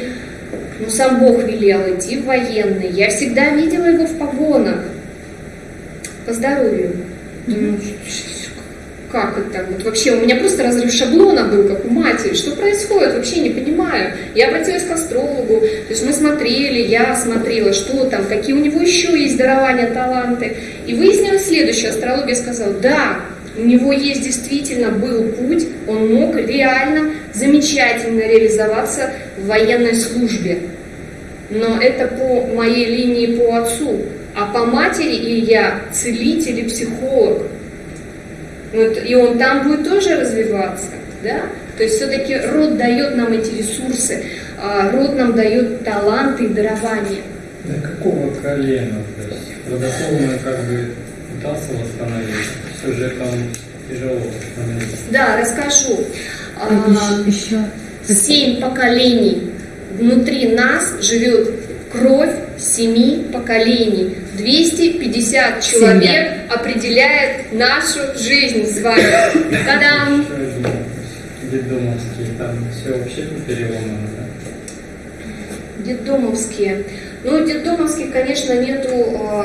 ну, сам Бог велел идти в военный. Я всегда видела его в погонах. По здоровью. Думаю, как это так? Вот вообще у меня просто разрыв шаблона был, как у матери. Что происходит? Вообще не понимаю. Я обратилась к астрологу, то есть мы смотрели, я смотрела, что там, какие у него еще есть дарования, таланты. И выяснилось следующее. Астрология сказала, да, у него есть действительно был путь, он мог реально замечательно реализоваться в военной службе. Но это по моей линии по отцу. А по матери Илья целитель и психолог. Вот, и он там будет тоже развиваться. Да? То есть все-таки род дает нам эти ресурсы, а род нам дает таланты и дарования. Да какого колена? То есть родословно как бы пытался восстановить, все же там тяжело. Да, расскажу. А, А, еще, Семь поколений. Внутри нас живет кровь семи поколений. 250 человек Семья. определяет нашу жизнь с вами. Вопрос. Детдомовские, там все вообще переломано, да? Детдомовские. Ну, детдомовских, конечно, нету, э,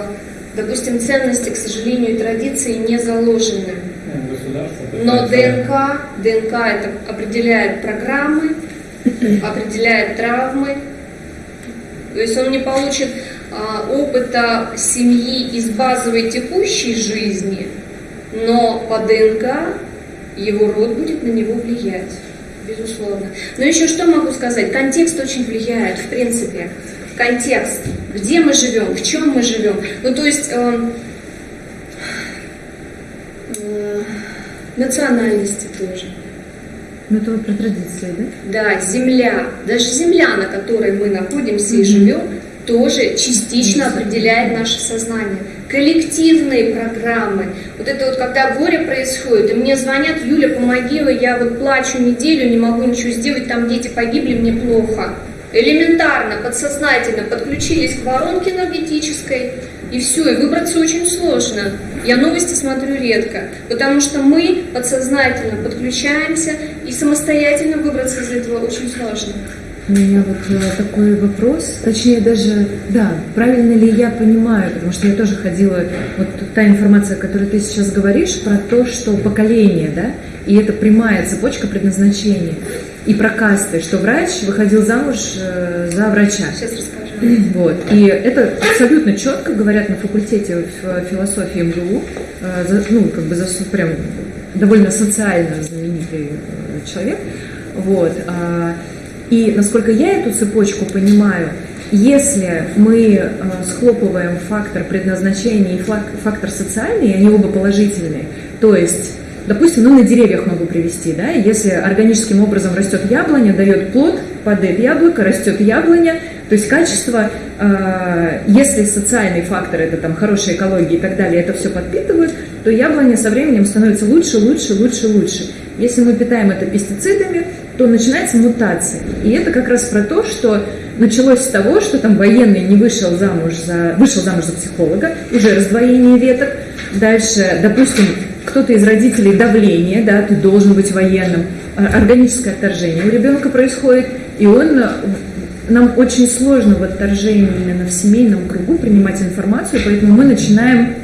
допустим, ценности, к сожалению, и традиции не заложены. Ну, Но ДНК, ДНК это определяет программы, (laughs) определяет травмы. То есть он не получит а, опыта семьи из базовой текущей жизни, но по ДНК его род будет на него влиять, безусловно. Но еще что могу сказать? Контекст очень влияет, в принципе. Контекст. Где мы живем, в чем мы живем. Ну, то есть эм, э, национальности тоже. ну, это вы про традиции, да? Да, земля, даже земля, на которой мы находимся и живем, тоже частично определяет наше сознание. Коллективные программы. Вот это вот когда горе происходит, и мне звонят, Юля, помоги, я вот плачу неделю, не могу ничего сделать, там дети погибли, мне плохо. Элементарно, подсознательно подключились к воронке энергетической, и все, и выбраться очень сложно. Я новости смотрю редко, потому что мы подсознательно подключаемся, и самостоятельно выбраться из этого очень сложно. У меня вот э, такой вопрос, точнее даже, да, правильно ли я понимаю, потому что я тоже ходила, вот та информация, которую ты сейчас говоришь, про то, что поколение, да, и это прямая цепочка предназначения, и про касты, что врач выходил замуж э, за врача. Сейчас расскажу. Вот. И это абсолютно четко говорят на факультете в философии МГУ, э, за- ну, как бы за прям довольно социально знаменитый э, человек. Вот. А, И насколько я эту цепочку понимаю, если мы э, схлопываем фактор предназначения и фак- фактор социальный, и они оба положительные, то есть Допустим, ну на деревьях могу привести, да, если органическим образом растет яблоня, дает плод, падает яблоко, растет яблоня, то есть качество, э, если социальный фактор, это там хорошая экология и так далее, это все подпитывают, то яблоня со временем становится лучше, лучше, лучше, лучше. Если мы питаем это пестицидами, то начинается мутация. И это как раз про то, что началось с того, что там военный не вышел замуж за, вышел замуж за психолога, уже раздвоение веток. Дальше, допустим, кто-то из родителей давление, да, ты должен быть военным, А, органическое отторжение у ребенка происходит, и он э, нам очень сложно в отторжении именно в семейном кругу принимать информацию, поэтому мы начинаем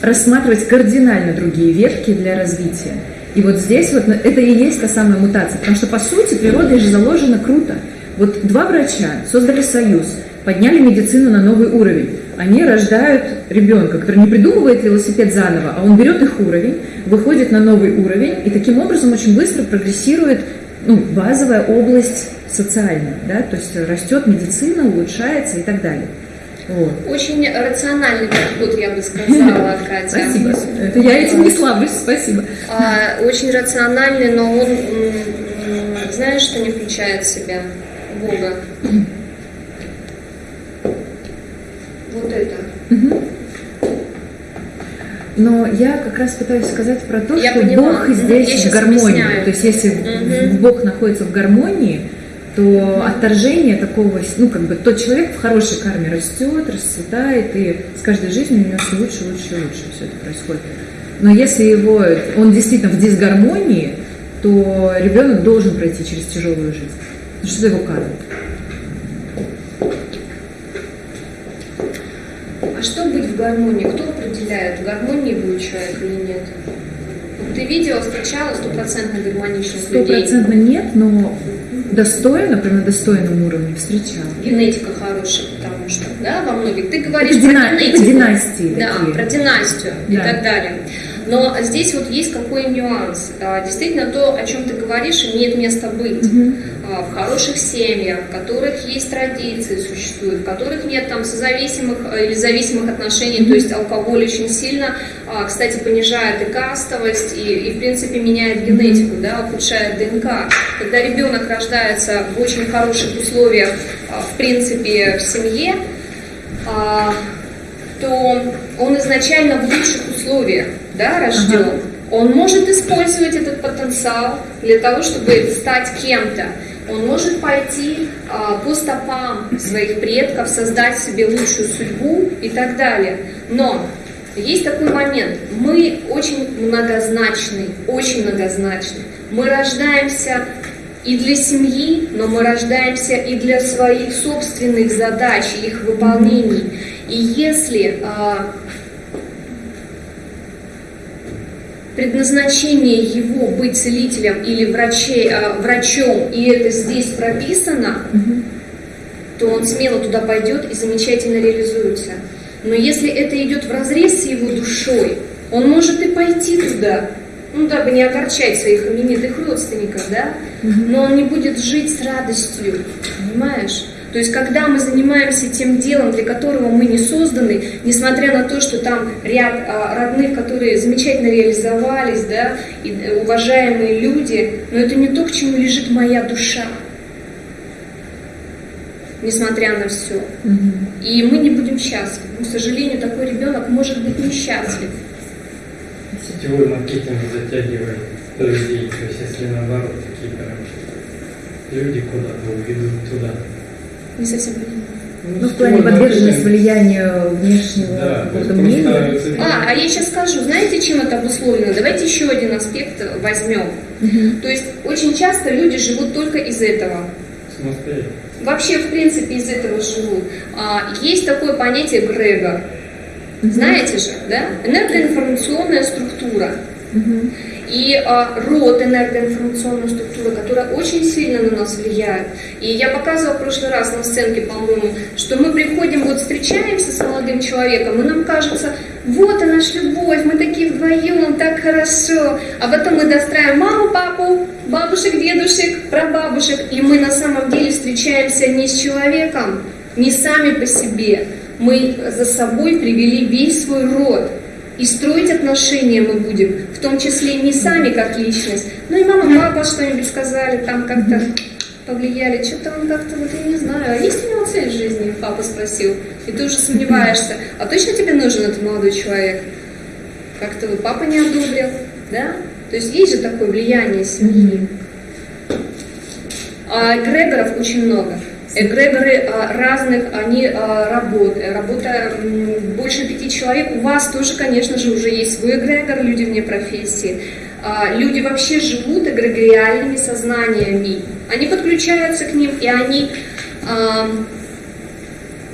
рассматривать кардинально другие ветки для развития. И вот здесь вот это и есть та самая мутация, потому что по сути природой же заложено круто. Вот два врача создали союз, подняли медицину на новый уровень. Они рождают ребенка, который не придумывает велосипед заново, а он берет их уровень, выходит на новый уровень и таким образом очень быстро прогрессирует ну, базовая область социальная, да, то есть растет медицина, улучшается и так далее. Вот. Очень рациональный подход, я бы сказала, (laughs) Катя. Спасибо. Это я этим не славлюсь, спасибо. А, очень рациональный, но он, знаешь, что не включает в себя Бога? Вот это. Но я как раз пытаюсь сказать про то, Я что поняла. Бог здесь Я в гармонии. объясняю. То есть если Мгм. Бог находится в гармонии, то отторжение такого, ну как бы тот человек в хорошей карме растет, расцветает, и с каждой жизнью у него все лучше, лучше, лучше все это происходит. Но если его, он действительно в дисгармонии, то ребенок должен пройти через тяжелую жизнь. Потому что это его карма. А что быть в гармонии? Кто определяет, в гармонии будет человек или нет? Ты видела, встречала стопроцентно гармоничных людей? Стопроцентно нет, но достойно, прям на достойном уровне встречала. Генетика хорошая, потому что, да, во многих. Ты говоришь Это про дина- это генетику. династии Да, такие. про династию и Да. так далее. Но здесь вот есть какой нюанс. А, Действительно, то, о чем ты говоришь, имеет место быть. А, В хороших семьях, в которых есть традиции, существуют, в которых нет там созависимых э, или зависимых отношений, то есть алкоголь очень сильно, а, кстати, понижает и кастовость, и, и, в принципе меняет генетику, да, ухудшает ДНК. Когда ребенок рождается в очень хороших условиях, в принципе, в семье, то он изначально в лучших условиях да, рожден. Он может использовать этот потенциал для того, чтобы стать кем-то. Он может пойти а, по стопам своих предков, создать себе лучшую судьбу и так далее. Но есть такой момент. Мы очень многозначны, очень многозначны. Мы рождаемся и для семьи, но мы рождаемся и для своих собственных задач, их выполнений. И если а, предназначение его быть целителем или врачей, а, врачом, и это здесь прописано, то он смело туда пойдет и замечательно реализуется. Но если это идет в разрез с его душой, он может и пойти туда, ну, дабы не огорчать своих именитых родственников, да, но он не будет жить с радостью, понимаешь? То есть, когда мы занимаемся тем делом, для которого мы не созданы, несмотря на то, что там ряд а, родных, которые замечательно реализовались, да, и э, уважаемые люди, но это не то, к чему лежит моя душа, несмотря на все. И мы не будем счастливы. К сожалению, такой ребенок может быть несчастлив. Сетевой маркетинг затягивает людей, то есть если наоборот, такие прям люди куда-то уведут туда. Не совсем понимаю. Ну, в плане Сетевой подверженность влиянию внешнего Да, какого-то мнения. А, а я сейчас скажу, знаете, чем это обусловлено? Давайте еще один аспект возьмем. То есть очень часто люди живут только из этого. Вообще, в принципе, из этого живут. А, есть такое понятие Грегор. Знаете же, да? Энергоинформационная структура. И а, род энергоинформационной структуры, которая очень сильно на нас влияет. И я показывала в прошлый раз на сценке, по-моему, что мы приходим, вот встречаемся с молодым человеком, и нам кажется, вот она наша любовь, мы такие вдвоем, так хорошо. А потом мы достраиваем маму, папу, бабушек, дедушек, прабабушек, и мы на самом деле встречаемся не с человеком, не сами по себе. Мы за собой привели весь свой род. И строить отношения мы будем, в том числе не сами как личность, но и мама, папа что-нибудь сказали, там как-то повлияли, что-то он как-то, вот я не знаю, а есть у него цель в жизни, папа спросил, и ты уже сомневаешься, а точно тебе нужен этот молодой человек? Как-то вот папа не одобрил, да? То есть есть же такое влияние семьи. А эгрегоров очень много. Эгрегоры а, разных, они а, работают. Работа больше пяти человек. У вас тоже, конечно же, уже есть свой эгрегор, люди вне профессии. А, люди вообще живут эгрегориальными сознаниями. Они подключаются к ним, и они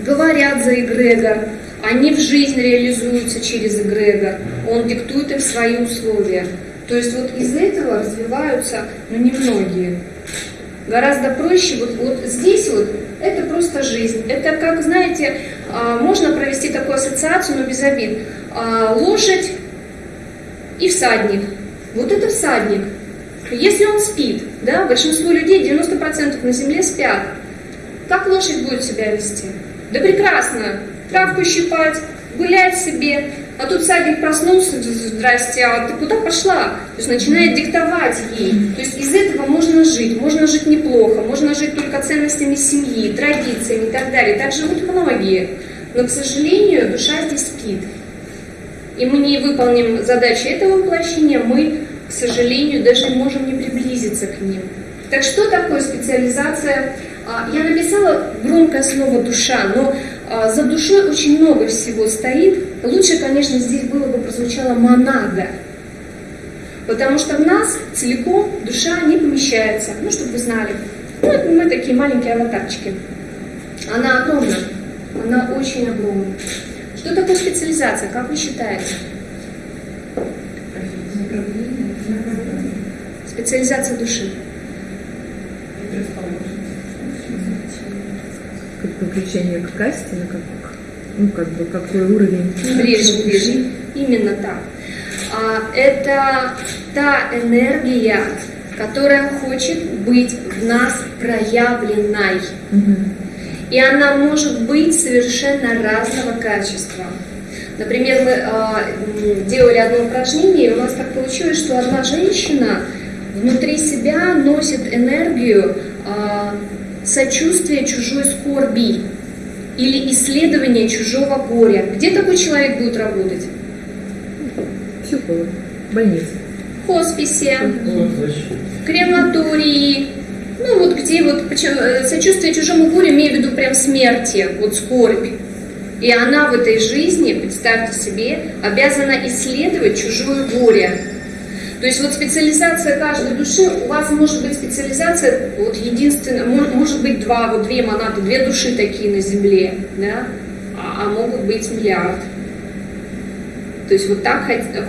говорят за эгрегор. Они в жизнь реализуются через эгрегор. Он диктует им свои условия. То есть вот из этого развиваются, ну, немногие. Гораздо проще, вот, вот здесь вот, это просто жизнь. Это как, знаете, а, можно провести такую ассоциацию, но без обид. А, лошадь и всадник. Вот это всадник. Если он спит, да, большинство людей, 90% на земле спят, как лошадь будет себя вести? Да прекрасно. Травку щипать, гулять себе. А тут всадник проснулся, здрасте, а ты куда пошла? То есть начинает диктовать ей. То есть из этого можно жить, можно жить неплохо, можно жить только ценностями семьи, традициями и так далее. Так живут многие. Но, к сожалению, душа здесь спит. И мы не выполним задачи этого воплощения, мы, к сожалению, даже не можем не приблизиться к ним. Так что такое специализация? А, Я написала громкое слово «душа», но за душой очень много всего стоит. Лучше, конечно, здесь было бы прозвучало «монада», потому что в нас целиком душа не помещается. Ну, чтобы вы знали. Ну, мы такие маленькие аватарчики. Она огромна, она очень огромна. Что такое специализация, как вы считаете? Специализация души. Как подключение к касте, на как, ну, как бы, какой уровень. Ближе, ближе. Именно так. А, это та энергия, которая хочет быть в нас проявленной. Мгм. И она может быть совершенно разного качества. Например, мы м, делали одно упражнение, и у нас так получилось, что одна женщина внутри себя носит энергию а, сочувствия чужой скорби или исследования чужого горя. Где такой человек будет работать? Психолог, больница. В хосписе, Соцзащита. крематории, ну вот где вот почему- э, сочувствие чужому горю, имею в виду прям смерти, вот скорбь. И она в этой жизни, представьте себе, обязана исследовать чужое горе. То есть вот специализация каждой души, у вас может быть специализация, вот единственная, мо- может быть два, вот две монады, две души такие на Земле, да, а, а могут быть миллиард. То есть вот так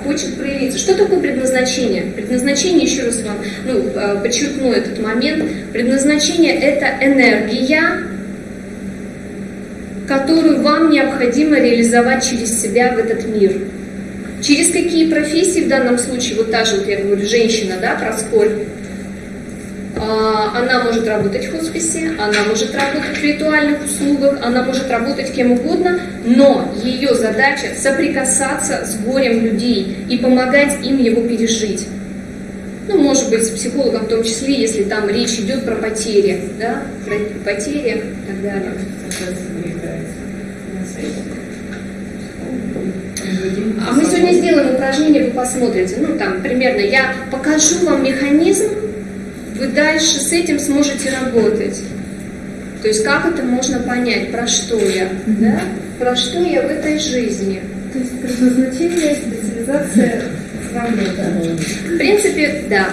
хочет проявиться. Что такое предназначение? Предназначение, еще раз вам ну, э, подчеркну этот момент, предназначение это энергия, которую вам необходимо реализовать через себя в этот мир. Через какие профессии в данном случае, вот та же, вот я говорю, женщина, да, про скорбь, А, она может работать в хосписе, она может работать в ритуальных услугах, она может работать кем угодно, но ее задача соприкасаться с горем людей и помогать им его пережить. Ну, может быть, с психологом в том числе, если там речь идет про потери, да, про потери и так далее. А мы сегодня сделаем упражнение, вы посмотрите. Ну, там, примерно, я покажу вам механизм, вы дальше с этим сможете работать. То есть, как это можно понять, про что я, да? Про что я в этой жизни. То есть предназначение, специализация сравнивается. В принципе, да.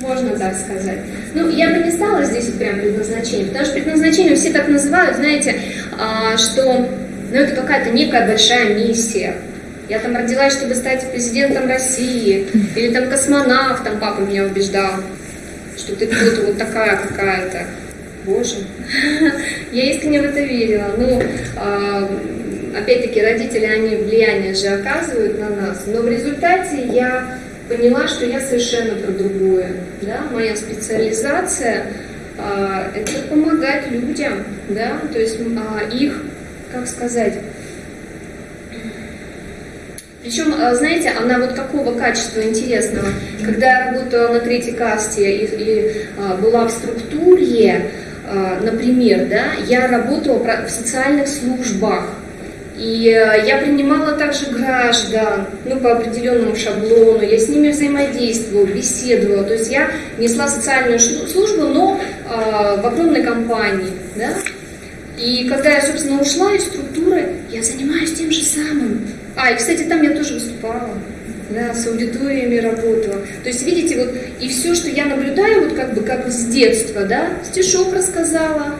Можно так сказать. Ну, я бы не стала здесь вот прям предназначение, потому что предназначение все так называют, знаете, а, что ну, это какая-то некая большая миссия. Я там родилась, чтобы стать президентом России, или там космонавтом, папа меня убеждал, что ты кто-то вот такая какая-то. Боже, (laughs) я искренне в это верила. Ну, а, опять-таки, родители, они влияние же оказывают на нас, но в результате я поняла, что я совершенно про другое. Да? Моя специализация а, это помогать людям, да, то есть а, их, как сказать, причем, а, знаете, она вот какого качества интересного? Когда я работала на третьей касте и, и а, была в структуре, а, например, да, я работала в социальных службах, и я принимала также граждан, ну, по определенному шаблону, я с ними взаимодействовала, беседовала. То есть я несла социальную службу, но э, в огромной компании, да. И когда я, собственно, ушла из структуры, я занимаюсь тем же самым. А, и, кстати, там я тоже выступала, да, с аудиториями работала. То есть, видите, вот, и все, что я наблюдаю, вот как бы, как с детства, да, стишок рассказала,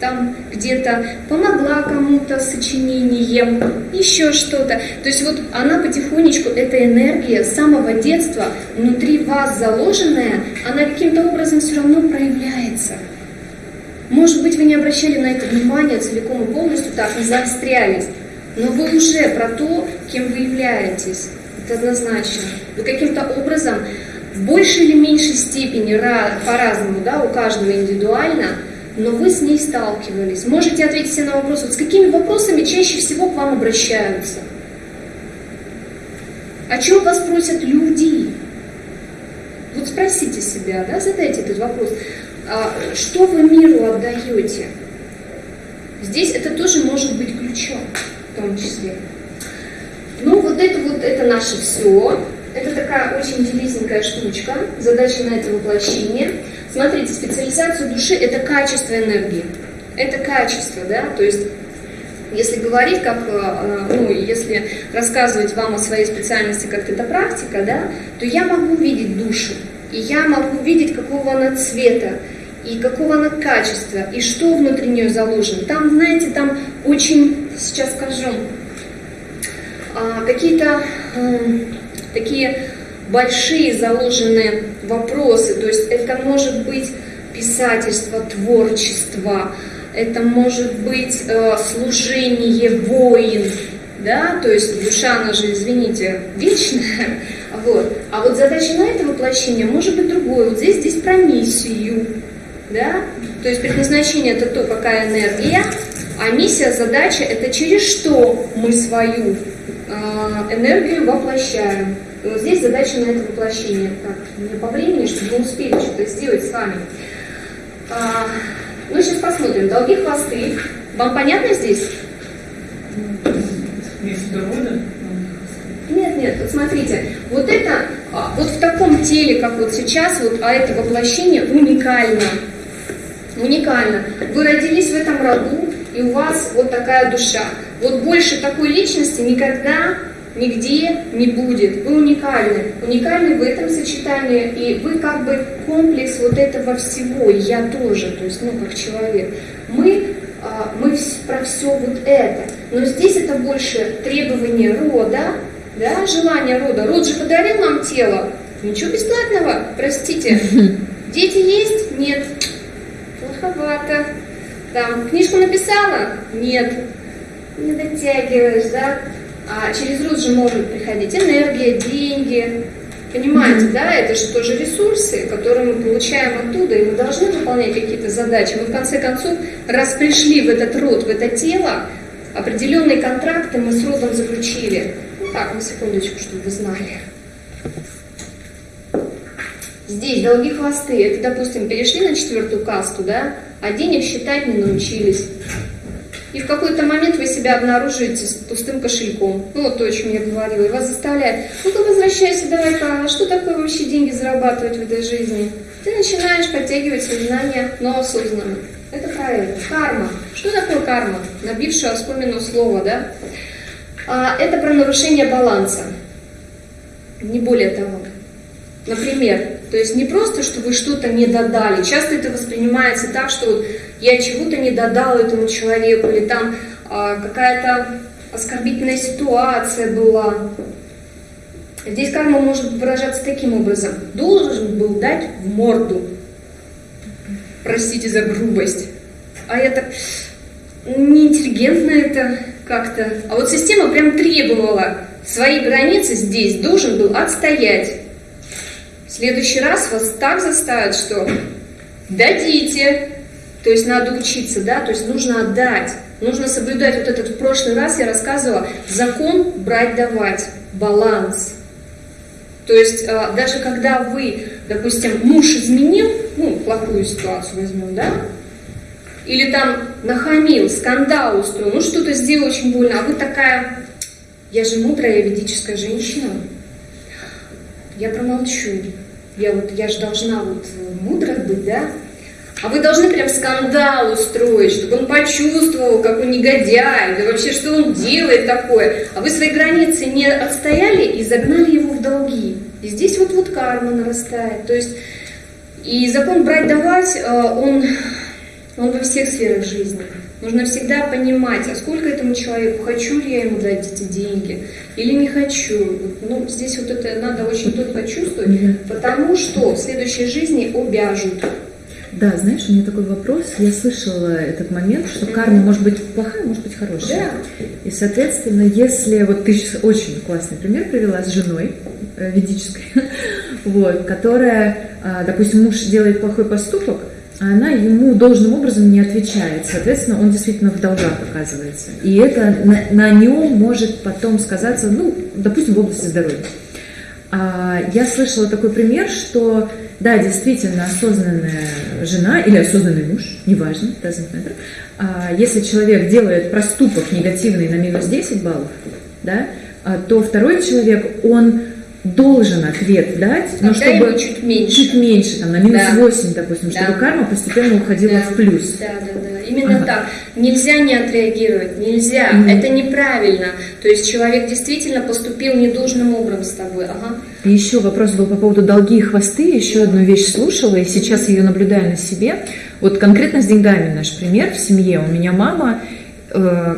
там где-то помогла кому-то сочинением, еще что-то. То есть вот она потихонечку, эта энергия с самого детства внутри вас заложенная, она каким-то образом все равно проявляется. Может быть, вы не обращали на это внимания целиком и полностью, так, не заострялись, но вы уже про то, кем вы являетесь. Это однозначно. Вы каким-то образом в большей или меньшей степени, по-разному, да, у каждого индивидуально – но вы с ней сталкивались. Можете ответить себе на вопрос, вот с какими вопросами чаще всего к вам обращаются? О чем вас просят люди? Вот спросите себя, да, задайте этот вопрос. А что вы миру отдаете? Здесь это тоже может быть ключом, в том числе. Ну, вот это вот, это наше все. Это такая очень интересненькая штучка. Задача на это воплощение. Смотрите, специализация души – это качество энергии. Это качество, да, то есть если говорить, как, э, ну, если рассказывать вам о своей специальности, как это практика, да, то я могу видеть душу, и я могу видеть, какого она цвета, и какого она качества, и что внутри нее заложено. Там, знаете, там очень, сейчас скажу, а, какие-то такие большие заложенные вопросы. То есть это может быть писательство, творчество, это может быть э, служение воин, да, то есть душа, она же, извините, вечная, (laughs) вот. А вот задача на это воплощение может быть другое. Вот здесь, здесь про миссию, да, то есть предназначение это то, какая энергия, а миссия, задача это через что мы свою э, энергию воплощаем. И вот здесь задача на это воплощение. Так, мне по времени, чтобы мы успели что-то сделать с вами. А, ну, сейчас посмотрим. Долги хвосты. Вам понятно здесь? Нет, нет, вот смотрите, вот это, а, вот в таком теле, как вот сейчас, вот, а это воплощение уникально. Уникально. Вы родились в этом роду, и у вас вот такая душа. Вот больше такой личности никогда нигде не будет. Вы уникальны. Уникальны в этом сочетании, и вы как бы комплекс вот этого всего, и я тоже, то есть, ну, как человек. Мы, а, мы про все вот это. Но здесь это больше требование рода, да, желание рода. Род же подарил нам тело. Ничего бесплатного, простите. (laughs) Дети есть? Нет. Плоховато. Там, книжку написала? Нет. Не дотягиваешь, да? А через род же может приходить энергия, деньги. Понимаете, да, это же тоже ресурсы, которые мы получаем оттуда, и мы должны выполнять какие-то задачи. Мы в конце концов, раз пришли в этот род, в это тело, определенные контракты мы с родом заключили. Ну так, на секундочку, чтобы вы знали. Здесь долги хвосты. Это, допустим, перешли на четвертую касту, да, а денег считать не научились. И в какой-то момент вы себя обнаруживаете с пустым кошельком. Ну, вот то, о чем я говорила. И вас заставляет, ну-ка возвращайся, давай-ка, а что такое вообще деньги зарабатывать в этой жизни? Ты начинаешь подтягивать свои знания, но осознанно. Это правильно. Карма. Что такое карма? Набившее оскомину слово, да? А, это про нарушение баланса. Не более того. Например, То есть не просто, что вы что-то не додали. Часто это воспринимается так, что вот я чего-то не додал этому человеку, или там а, какая-то оскорбительная ситуация была. Здесь карма может выражаться таким образом. Должен был дать в морду. Простите за грубость. А я так неинтеллигентно это как-то. А вот система прям требовала свои границы здесь должен был отстоять. Следующий раз вас так заставят, что дадите. То есть надо учиться, да, то есть нужно отдать. Нужно соблюдать вот этот в прошлый раз я рассказывала закон брать-давать, баланс. То есть а, даже когда вы, допустим, муж изменил, ну, плохую ситуацию возьмем, да, или там нахамил, скандал устроил, ну что-то сделал очень больно, а вы такая, я же мудрая ведическая женщина, я промолчу, я вот, я же должна вот мудрой быть, да, а вы должны прям скандал устроить, чтобы он почувствовал, как он негодяй, да вообще, что он делает такое. А вы свои границы не отстояли и загнали его в долги. И здесь вот вот карма нарастает. То есть, и закон брать-давать, э, он, он во всех сферах жизни. Нужно всегда понимать, а сколько этому человеку, хочу ли я ему дать эти деньги или не хочу. Ну, здесь вот это надо очень четко чувствовать, потому что в следующей жизни обяжут. Да, знаешь, у меня такой вопрос. Я слышала этот момент, что карма может быть плохая, может быть хорошая. Да. И, соответственно, если вот ты сейчас очень классный пример привела с женой э, ведической, (laughs) вот, которая, а, допустим, муж делает плохой поступок, а она ему должным образом не отвечает. Соответственно, он действительно в долгах оказывается. И это на, на нем может потом сказаться, ну, допустим, в области здоровья. А, я слышала такой пример, что да, действительно, осознанная жена или осознанный муж, неважно, doesn't matter, а, если человек делает проступок негативный на минус 10 баллов, да, а, то второй человек, он должен ответ дать, но Когда чтобы чуть меньше. чуть меньше, там, на минус Да. 8, допустим, Да. чтобы карма постепенно уходила Да. в плюс. Да, да, да. Именно Ага. так. Нельзя не отреагировать, нельзя. Мгм. Это неправильно. То есть человек действительно поступил недолжным образом с тобой. Ага. И еще вопрос был по поводу долги и хвосты. Еще одну вещь слушала, и сейчас ее наблюдаю на себе. Вот конкретно с деньгами наш пример в семье. У меня мама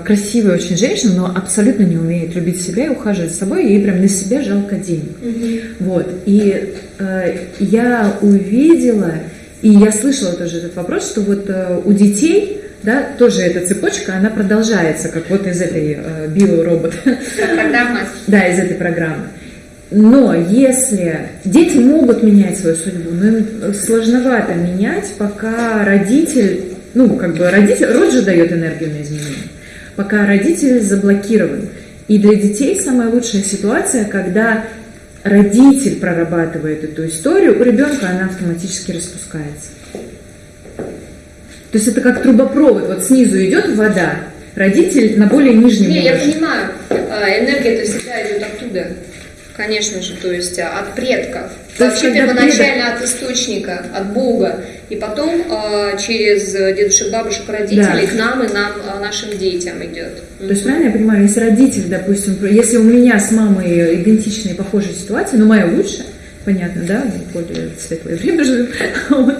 красивая очень женщина, но абсолютно не умеет любить себя и ухаживать за собой. Ей прям на себя жалко денег. Вот. И э, я увидела, и я слышала тоже этот вопрос, что вот э, у детей да, тоже эта цепочка, она продолжается, как вот из этой э, биоробота. Программа. (laughs) Да, из этой программы. Но если дети могут менять свою судьбу, но им сложновато менять, пока родитель, ну, как бы родитель, род же дает энергию на изменения, пока родитель заблокирован. И для детей самая лучшая ситуация, когда родитель прорабатывает эту историю, у ребенка она автоматически распускается. То есть это как трубопровод, вот снизу идет вода, родитель на более нижнем Не, я уровне. понимаю. А, Энергия это всегда идет оттуда. Конечно же, то есть а, от предков. То Вообще первоначально от источника, от Бога. И потом а, через дедушек, бабушек, родителей Да. к нам и нам, а, нашим детям идет. То есть, правильно я понимаю, если родитель, допустим, если у меня с мамой идентичные похожие ситуации, но моя лучше, понятно, да, мы более светлое время живем, (laughs) Вот.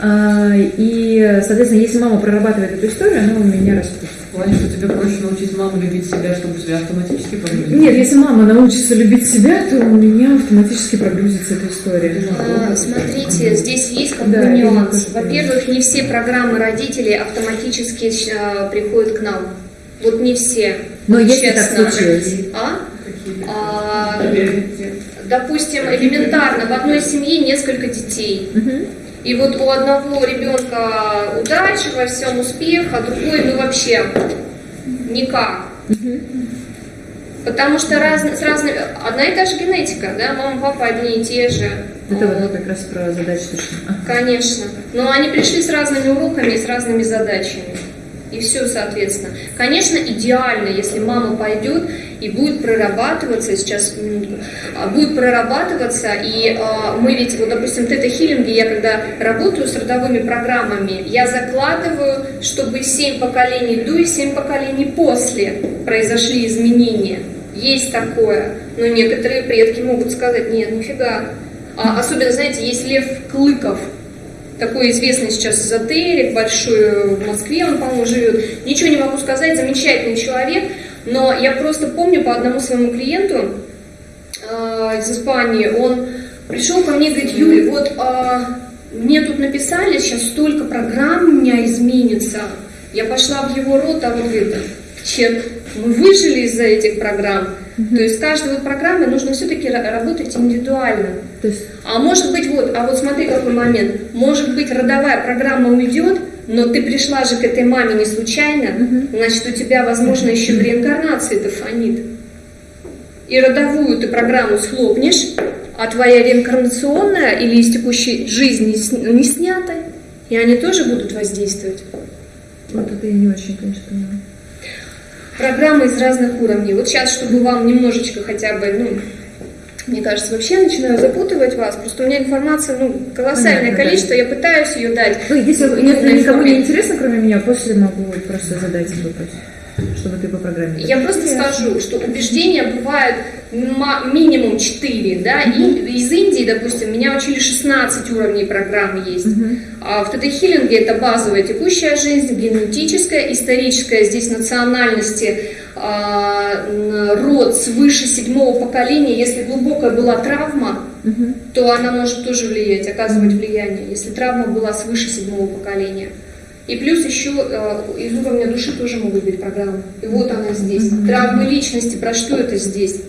А, и, соответственно, если мама прорабатывает эту историю, она у меня распустит. В плане, что тебе проще научить маму любить себя, чтобы себя автоматически погрузить. Нет, если мама научится любить себя, то у меня автоматически прогрузится эта история. А, Смотрите, здесь есть как Да, нюанс. Во-первых, не все программы родителей автоматически а, приходят к нам. Вот не все. Но Вот если так честно. случилось. А? А, допустим, элементарно, в одной семье несколько детей. И вот у одного ребенка удача во всем успех, а другой, ну вообще никак. Потому что раз, с разными, одна и та же генетика, да, мама, папа одни и те же. Это Вот. вот как раз про задачу точно. Конечно. Но они пришли с разными уроками и с разными задачами. И все, соответственно. Конечно, идеально, если мама пойдет и будет прорабатываться, сейчас а, будет прорабатываться, и а, мы ведь, вот, допустим, в тета-хиллинге, я когда работаю с родовыми программами, я закладываю, чтобы 7 поколений до и 7 поколений после произошли изменения. Есть такое. Но некоторые предки могут сказать, нет, нифига, А, особенно, знаете, есть Лев Клыков, такой известный сейчас эзотерик, большой в Москве он, по-моему, живет. Ничего не могу сказать, замечательный человек, но я просто помню по одному своему клиенту э, из Испании, он пришел ко мне и говорит, Юрий, вот э, мне тут написали, сейчас столько программ у меня изменится. Я пошла в его рот, а он говорит, чек, мы выжили из-за этих программ. То есть с каждой программой нужно все-таки работать индивидуально. То есть А может быть, вот, а вот смотри какой момент. Может быть, родовая программа уйдет, но ты пришла же к этой маме не случайно, значит, у тебя, возможно, еще в реинкарнации это фонит. И родовую ты программу схлопнешь, а твоя реинкарнационная или из текущей жизни сня- не снята, и они тоже будут воздействовать. вот это я не очень, конечно, понимаю. Программы из разных уровней. Вот сейчас, чтобы вам немножечко хотя бы, ну, мне кажется, вообще начинаю запутывать вас. Просто у меня информация, ну, колоссальное Понятно, да. количество, я пытаюсь ее дать. Ну, если нет, никому не интересно, кроме меня, после могу просто задать вопрос, чтобы ты по программе. Я просто скажу, что убеждения бывают минимум 4, да, и из Индии, допустим, меня учили 16 уровней программ есть. А в ТТ-хиллинге это базовая текущая жизнь, генетическая, историческая, здесь национальности, род свыше седьмого поколения, если глубокая была травма, то она может тоже влиять, оказывать влияние, если травма была свыше седьмого поколения. И плюс еще э, из уровня души тоже могут быть программы. И вот она здесь. Травмы личности, про что это здесь?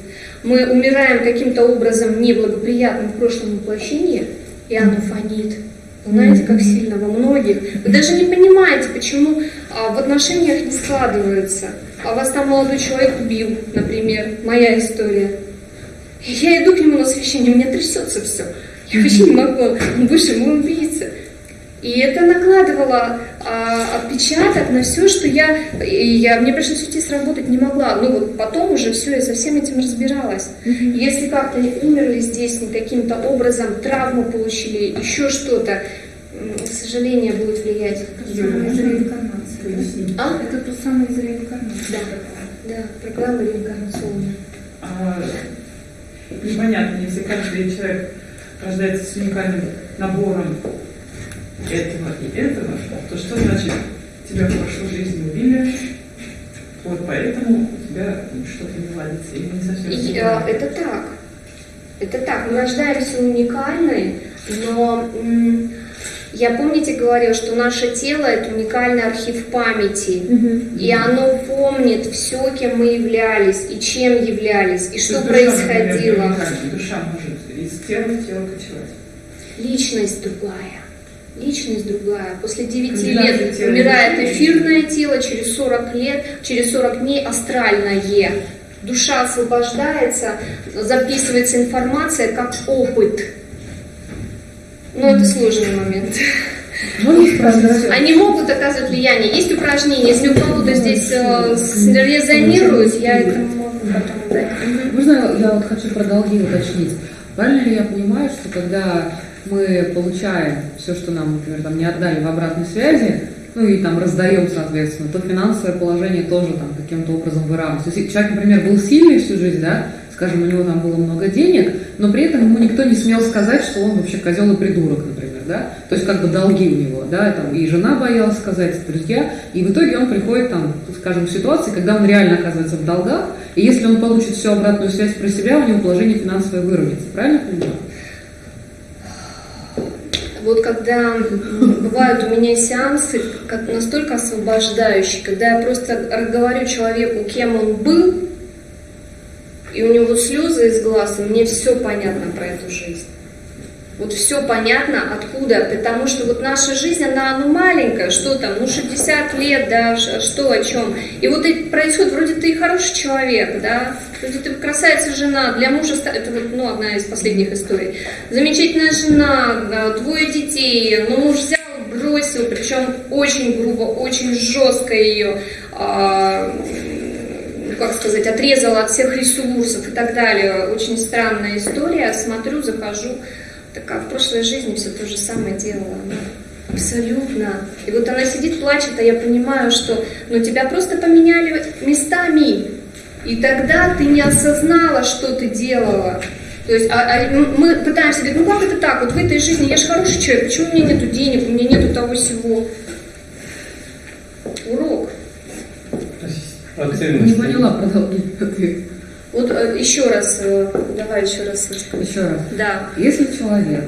Мы умираем каким-то образом неблагоприятным в прошлом воплощении, и оно фонит. Знаете, как сильно во многих. Вы даже не понимаете, почему а, в отношениях не складывается. А вас там молодой человек убил, например, моя история. И Я иду к нему на священие, у меня трясется все. Я вообще не могу. Он выше, мой убийца. И это накладывало а, отпечаток на все, что я, я, мне пришлось уйти сработать не могла. Ну вот потом уже все, я со всем этим разбиралась. Если как-то не умерли здесь, не каким-то образом травму получили, еще что-то, к сожалению, будет влиять. А? Это то самое из реинкарнации. Да, да, программа реинкарнационная. А, непонятно, если каждый человек рождается с уникальным набором этого и этого, то что значит тебя в прошлой жизни убили, вот поэтому у тебя что-то не ладится или не совсем И, правильно. это так. Это так. Мы рождаемся уникальны, но я, помните, говорила, что наше тело – это уникальный архив памяти. И оно помнит все, кем мы являлись, и чем являлись, и То что душа, например, происходило. уникальна. Душа может из тела в тело кочевать. Личность другая. Личность другая. После 9 Комбинация лет тела и умирает эфирное тело, через 40 лет, через 40 дней астральное. Душа освобождается, записывается информация как опыт. Но это сложный момент. Спросить? Они могут оказывать влияние. Есть упражнения. Если у кого-то здесь э, резонирует, я это могу потом дать. Можно я вот хочу про долги уточнить? Правильно ли я понимаю, что когда мы получаем все, что нам, например, там не отдали в обратной связи, ну и там раздаем, соответственно, то финансовое положение тоже там каким-то образом выравнивается. Если человек, например, был сильный всю жизнь, да, скажем, у него там было много денег, но при этом ему никто не смел сказать, что он вообще козел и придурок, например, да, то есть как бы долги у него, да, там и жена боялась сказать, друзья, и в итоге он приходит там, скажем, в ситуации, когда он реально оказывается в долгах, и если он получит всю обратную связь про себя, у него положение финансовое выровняется, правильно понимаю? Вот когда бывают у меня сеансы как настолько освобождающие, когда я просто говорю человеку, кем он был, и у него слезы из глаз, и мне все понятно про эту жизнь. Вот все понятно, откуда, потому что вот наша жизнь, она ну, маленькая, что там, ну 60 лет, да, что о чем. И вот и происходит, вроде ты хороший человек, да, вроде ты красавица жена, для мужа, это вот, ну, одна из последних историй. Замечательная жена, да, двое детей, но муж взял, бросил, причем очень грубо, очень жестко ее, а, как сказать, отрезала от всех ресурсов и так далее. Очень странная история. Смотрю, захожу, такая в прошлой жизни все то же самое делала. Абсолютно. И вот она сидит, плачет, а я понимаю, что ну, тебя просто поменяли местами. И тогда ты не осознала, что ты делала. То есть а, а мы пытаемся говорить, ну как это так, вот в этой жизни я же хороший человек, почему у меня нету денег, у меня нету того всего. Урок. Не поняла продолжение ответа. Вот э, еще раз, э, давай еще раз. Еще раз. Да. Если человек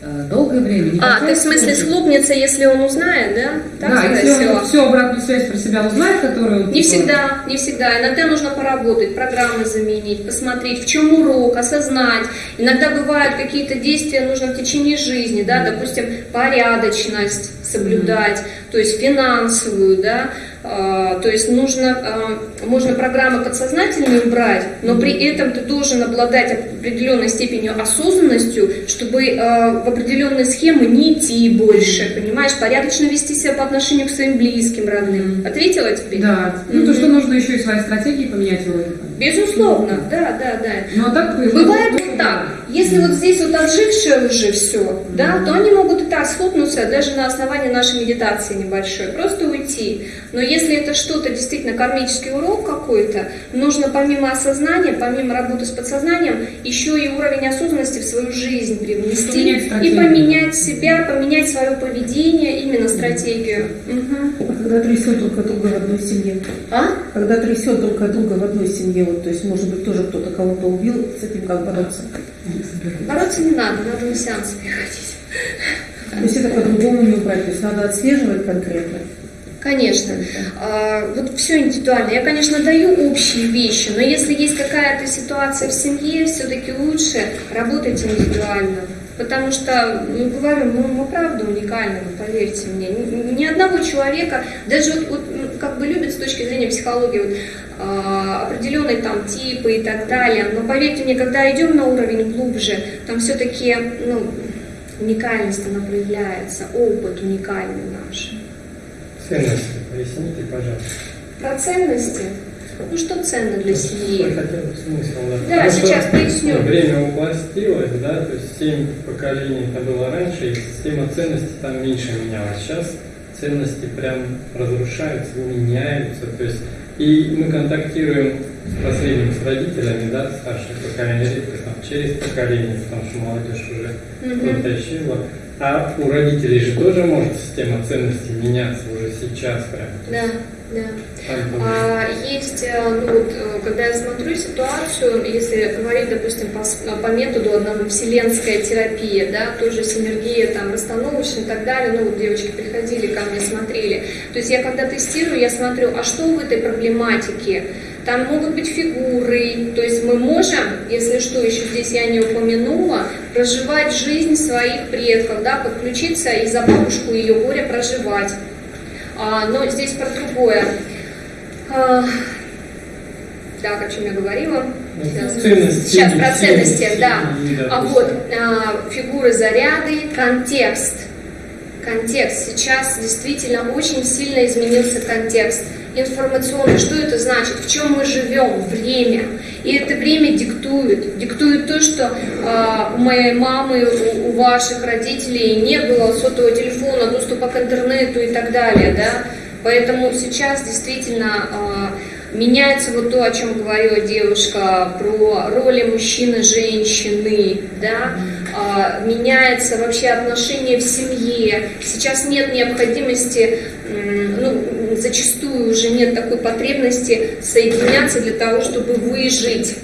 э, долгое время не А, ты в смысле схлопнется, если он узнает, да? Так да, сказать, если он всё? всю обратную связь про себя узнает, которую... он, Не всегда, не всегда. Иногда нужно поработать, программы заменить, посмотреть, в чем урок, осознать. Иногда бывают какие-то действия нужно в течение жизни, да, допустим, порядочность соблюдать, то есть финансовую, да, то есть нужно, а, можно программы подсознательные убрать, но при этом ты должен обладать определенной степенью осознанностью, чтобы а, в определенные схемы не идти больше, понимаешь, порядочно вести себя по отношению к своим близким, родным. Ответила тебе? Да, ну то, что нужно еще и свои стратегии поменять вроде. Безусловно, да, да, да. Ну а так... Бывает вот так. Если вот здесь вот отжившее уже все, да, то они могут и так схлопнуться даже на основании нашей медитации небольшой, просто уйти. Но если это что-то действительно кармический урок какой-то, нужно помимо осознания, помимо работы с подсознанием, еще и уровень осознанности в свою жизнь привнести и поменять себя, поменять свое поведение, именно стратегию. А когда трясет друг от друга в одной семье? А? Когда трясет друг от друга в одной семье, вот, то есть, может быть, тоже кто-то кого-то убил, с этим как бороться? Бороться не надо, надо на сеансы приходить. То есть это по-другому не убрать, то есть надо отслеживать конкретно. Конечно. А, вот все индивидуально. Я, конечно, даю общие вещи, но если есть какая-то ситуация в семье, все-таки лучше работать индивидуально. Потому что, ну, говорю, мы, мы правда уникальны, вы поверьте мне. Ни, ни одного человека, даже вот, вот, ну, как бы любят с точки зрения психологии вот, а, определенные там типы и так далее, но поверьте мне, когда идем на уровень глубже, там все-таки ну, уникальность она проявляется, опыт уникальный наш. Ценности. Поясните, пожалуйста. Про ценности. Ну что ценно для семьи? смысл, да. Да, сейчас поясню. ну, Время упластилось, да, то есть семь поколений это было раньше, и система ценностей там меньше менялась. Сейчас ценности прям разрушаются, меняются, то есть и мы контактируем с последним, с родителями, да, старшее поколение, редко там через поколение, потому что молодежь уже Мгм. утащила. А у родителей же тоже может система ценностей меняться уже сейчас прям. Да, да. А, есть, э, ну вот, э, когда я смотрю ситуацию, если говорить, допустим, по, по методу одного вселенская терапия, да, тоже синергия, там, расстановочная и так далее, ну вот девочки приходили ко мне, смотрели. То есть я когда тестирую, я смотрю, а что в этой проблематике? Там могут быть фигуры, то есть мы можем, если что, еще здесь я не упомянула, проживать жизнь своих предков, да, подключиться и за бабушку ее горе проживать. А, но здесь про другое. Так, о чем я говорила? Сейчас, ценности, Сейчас про ценности, ценности, да. А вот а, фигуры заряды, контекст. Контекст. Сейчас действительно очень сильно изменился контекст информационный. Что это значит? В чем мы живем? Время. И это время диктует. Диктует то, что а, у моей мамы, у, у ваших родителей не было сотового телефона, доступа к интернету и так далее. Да? Поэтому сейчас действительно а, меняется вот то, о чем говорила девушка, про роли мужчины, женщины, да, меняется вообще отношение в семье. Сейчас нет необходимости, ну, зачастую уже нет такой потребности соединяться для того, чтобы выжить.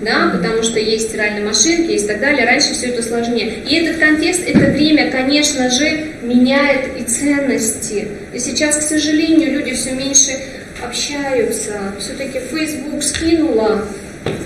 Да, потому что есть стиральные машинки, есть так далее. Раньше все это сложнее. И этот контекст, это время, конечно же, меняет и ценности. И сейчас, к сожалению, люди все меньше общаются. Все-таки Facebook скинула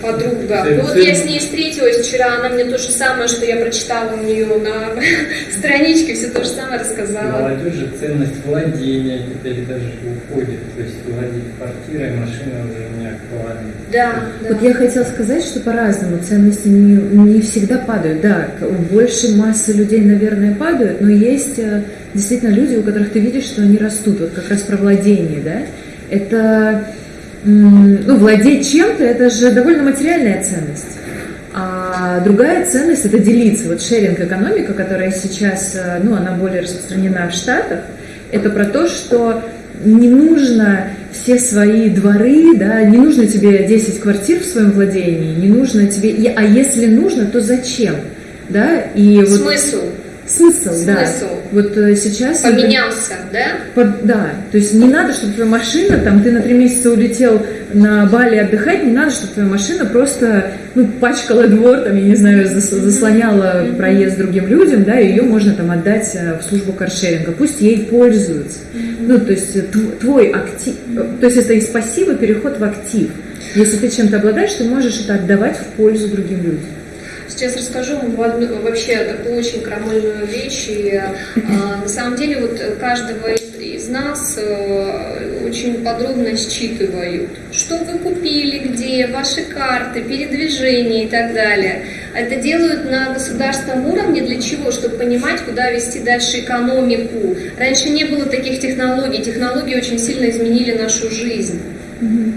подруга. Ну вот я с ней встретилась вчера, она мне то же самое, что я прочитала у нее на (laughs) страничке, все то же самое рассказала. Молодежи ценность владения теперь даже уходит. То есть владеть квартирой, машиной уже не актуально. Да, да. Вот я хотела сказать, что по-разному ценности не, не всегда падают. Да, больше массы людей, наверное, падают, но есть э, действительно люди, у которых ты видишь, что они растут. Вот как раз про владение, да. Это, ну, владеть чем-то, это же довольно материальная ценность. А другая ценность – это делиться. Вот шеринг-экономика, которая сейчас, э, ну, она более распространена в Штатах, это про то, что не нужно все свои дворы, да, не нужно тебе 10 квартир в своем владении, не нужно тебе, а если нужно, то зачем, да, и вот Смысл да, Смысл. вот э, сейчас это- поменялся, да? под- да, то есть не надо, чтобы твоя машина, там, ты на три месяца улетел на Бали отдыхать, не надо, чтобы твоя машина просто, ну, пачкала двор, там, я не знаю, зас- заслоняла проезд другим людям, да, и ее можно там отдать э, в службу каршеринга, пусть ей пользуются. Ну, то есть э, тв- твой актив, то есть это из пассива переход в актив. Если ты чем-то обладаешь, ты можешь это отдавать в пользу другим людям. Сейчас расскажу вам вообще такую очень крамольную вещь. И, а, на самом деле вот каждого из, нас э, очень подробно считывают, что вы купили, где, ваши карты, передвижения и так далее. Это делают на государственном уровне для чего? Чтобы понимать, куда вести дальше экономику. Раньше не было таких технологий. Технологии очень сильно изменили нашу жизнь.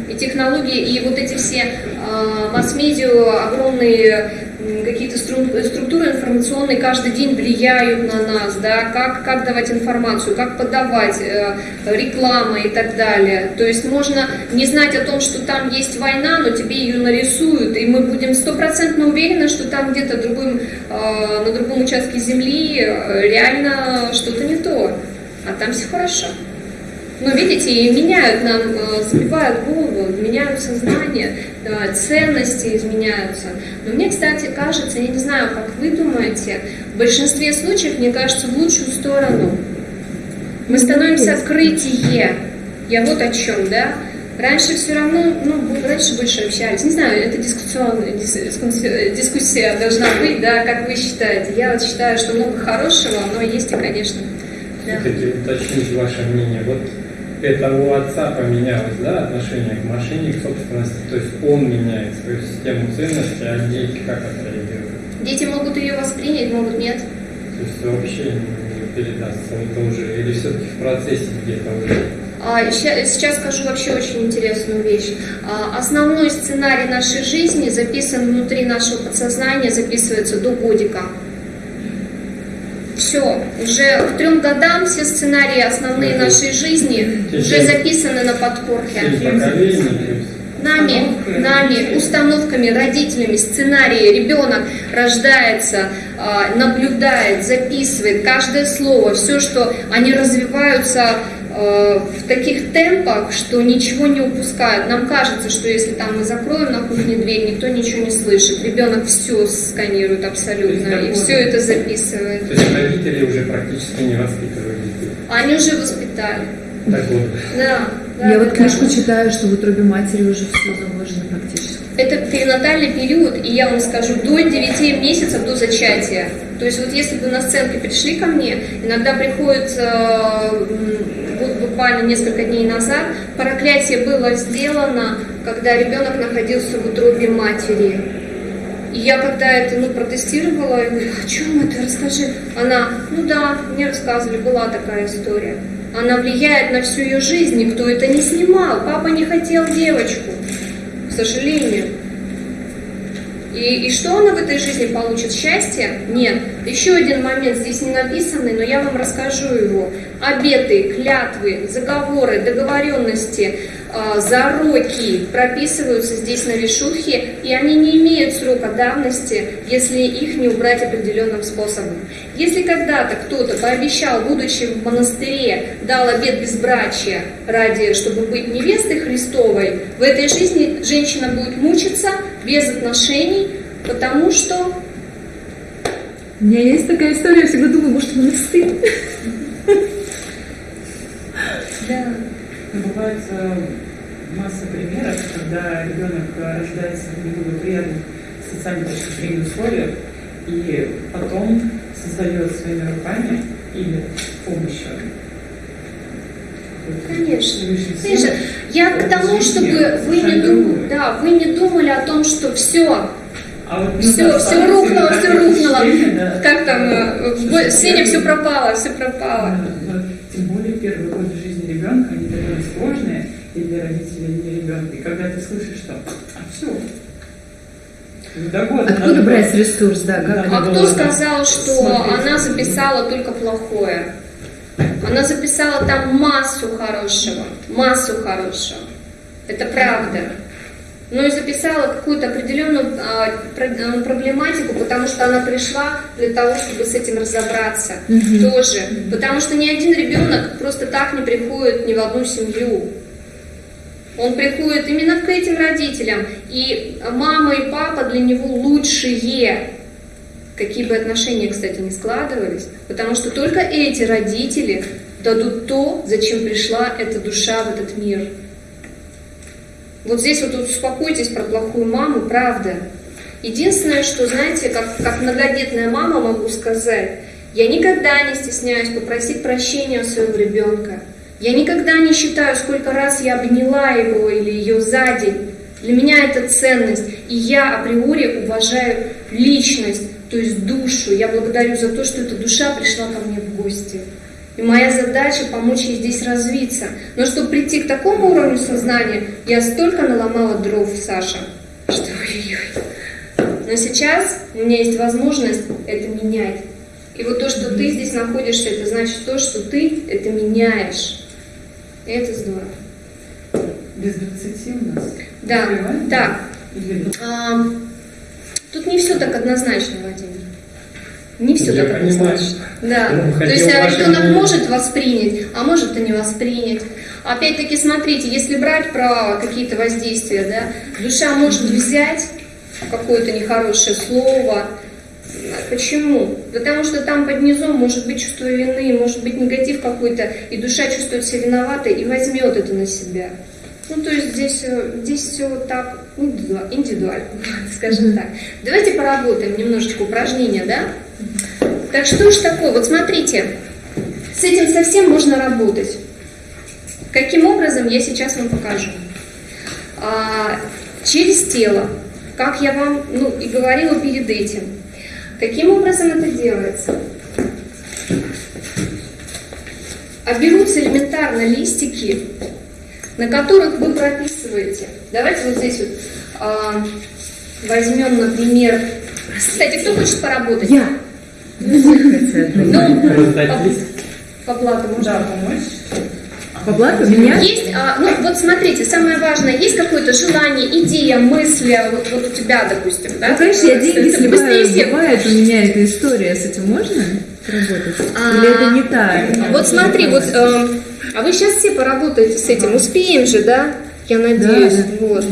И технологии, и вот эти все э, масс-медиа, огромные какие-то стру- структуры информационные каждый день влияют на нас, да, как, как давать информацию, как подавать, э, реклама и так далее. То есть можно не знать о том, что там есть война, но тебе ее нарисуют, и мы будем стопроцентно уверены, что там где-то другим, э, на другом участке земли э, реально что-то не то, а там все хорошо. Ну, видите, и меняют нам, э, забивают голову, меняют сознание, э, ценности изменяются. Но мне, кстати, кажется, я не знаю, как вы думаете, в большинстве случаев, мне кажется, в лучшую сторону. Мы становимся открытие. Я вот о чем, да? Раньше все равно, ну, раньше больше общались. Не знаю, это дискуссионная дис- дискуссия- должна быть, да, как вы считаете. Я вот считаю, что много хорошего, но есть и, конечно, да. Уточнить ваше мнение. Вот это у отца поменялось, да, отношение к машине, к собственности, то есть он меняет свою систему ценностей, а дети как отреагируют? Дети могут ее воспринять, могут нет. То есть вообще не передастся это уже, или все-таки в процессе где-то уже? А, сейчас скажу вообще очень интересную вещь. А, Основной сценарий нашей жизни записан внутри нашего подсознания, записывается до годика. Все, уже к трем годам все сценарии основные нашей жизни уже записаны на подкорке. Нами, нами, установками, родителями, сценарии. Ребенок рождается, а, наблюдает, записывает каждое слово, все, что они развиваются в таких темпах, что ничего не упускают. Нам кажется, что если там мы закроем на кухне дверь, никто ничего не слышит. Ребенок все сканирует абсолютно и все это записывает. То есть родители уже практически не воспитывают детей. Они уже воспитали. Так вот, Да. да, Я да, вот книжку да. читаю, что в утробе матери уже все заложено практически. Это перинатальный период, и я вам скажу, до 9 месяцев до зачатия. То есть вот если бы на сценке пришли ко мне, иногда приходит э, буквально несколько дней назад, проклятие было сделано, когда ребенок находился в утробе матери. И я когда это ну, протестировала, я говорю, о чем это, расскажи. Она, ну да, мне рассказывали, была такая история. Она влияет на всю ее жизнь, никто это не снимал. Папа не хотел девочку, к сожалению. И, и что она в этой жизни получит? Счастье? Нет. Еще один момент здесь не написанный, но я вам расскажу его. Обеты, клятвы, заговоры, договоренности, зароки прописываются здесь на вишухе, и они не имеют срока давности, если их не убрать определенным способом. Если когда-то кто-то пообещал, будучи в монастыре, дал обет безбрачия ради, чтобы быть невестой Христовой, в этой жизни женщина будет мучиться без отношений, потому что У меня есть такая история, я всегда думаю, может, монастырь. да, Бывает масса примеров, когда ребенок э, рождается в неблагоприятных социально точки условиях и потом создает своими руками или помощью Конечно. Конечно, я к тому, чтобы вы не другую. да, вы не думали о том, что все, А вот, ну, все, да, все самое рухнуло, все рухнуло. Как там, э, в Сеня, все пропало, все пропало. Да, да. Тем более первые годы жизни ребенка, они довольно сложные и для родителей, и для ребенка. И когда ты слышишь, что а все, до года Откуда надо брать было- ресурс, да, как. А кто было сказал, что смотреть. она записала только плохое? Она записала там массу хорошего, массу хорошего. Это правда. Ну и записала какую-то определенную а, а, проблематику, потому что она пришла для того, чтобы с этим разобраться тоже. Потому что ни один ребенок просто так не приходит ни в одну семью. Он приходит именно к этим родителям, и мама и папа для него лучшие, какие бы отношения, кстати, не складывались, потому что только эти родители дадут то, зачем пришла эта душа в этот мир. Вот здесь вот успокойтесь про плохую маму, правда. Единственное, что, знаете, как, как многодетная мама могу сказать, я никогда не стесняюсь попросить прощения у своего ребенка. Я никогда не считаю, сколько раз я обняла его или ее за день. Для меня это ценность. И я априори уважаю личность, то есть душу. Я благодарю за то, что эта душа пришла ко мне в гости. И моя задача помочь ей здесь развиться. Но чтобы прийти к такому уровню сознания, я столько наломала дров, Саша, что (laughs) ой-ой-ой. Но сейчас у меня есть возможность это менять. И вот то, что ты здесь находишься, это значит то, что ты это меняешь. И это здорово. Без 20 у нас? Да. Или- А, тут не все так однозначно, Владимир. Не все Я так понимаю. однозначно. Да. Ну, То есть а, ребенок мнение. может воспринять, а может и не воспринять. Опять-таки, смотрите, если брать про какие-то воздействия, да, душа может взять какое-то нехорошее слово. Почему? Потому что там под низом может быть чувство вины, может быть негатив какой-то, и душа чувствует себя виноватой и возьмет это на себя. Ну, то есть здесь, э, здесь все так индивидуа- индивидуально, (laughs) скажем так. Давайте поработаем немножечко упражнения, да? Так что ж такое? Вот смотрите, с этим совсем можно работать. Каким образом, я сейчас вам покажу. А, через тело, как я вам ну, и говорила перед этим. Каким образом это делается? А берутся элементарно листики, на которых вы прописываете. Давайте вот здесь вот а, возьмем, например, кстати, кто хочет поработать? Я. Ну, по, по блату можно. Да, помочь. По блату меня? Есть, а, ну вот смотрите, самое важное, есть какое-то желание, идея, мысли, вот, вот у тебя, допустим, да? Ну, конечно, я деньги сливаю, бывает у меня эта история, с этим можно работать? А, Или это не так? Вот смотри, вот, э, а вы сейчас все поработаете с этим, успеем же, да? Я надеюсь, Да, вот.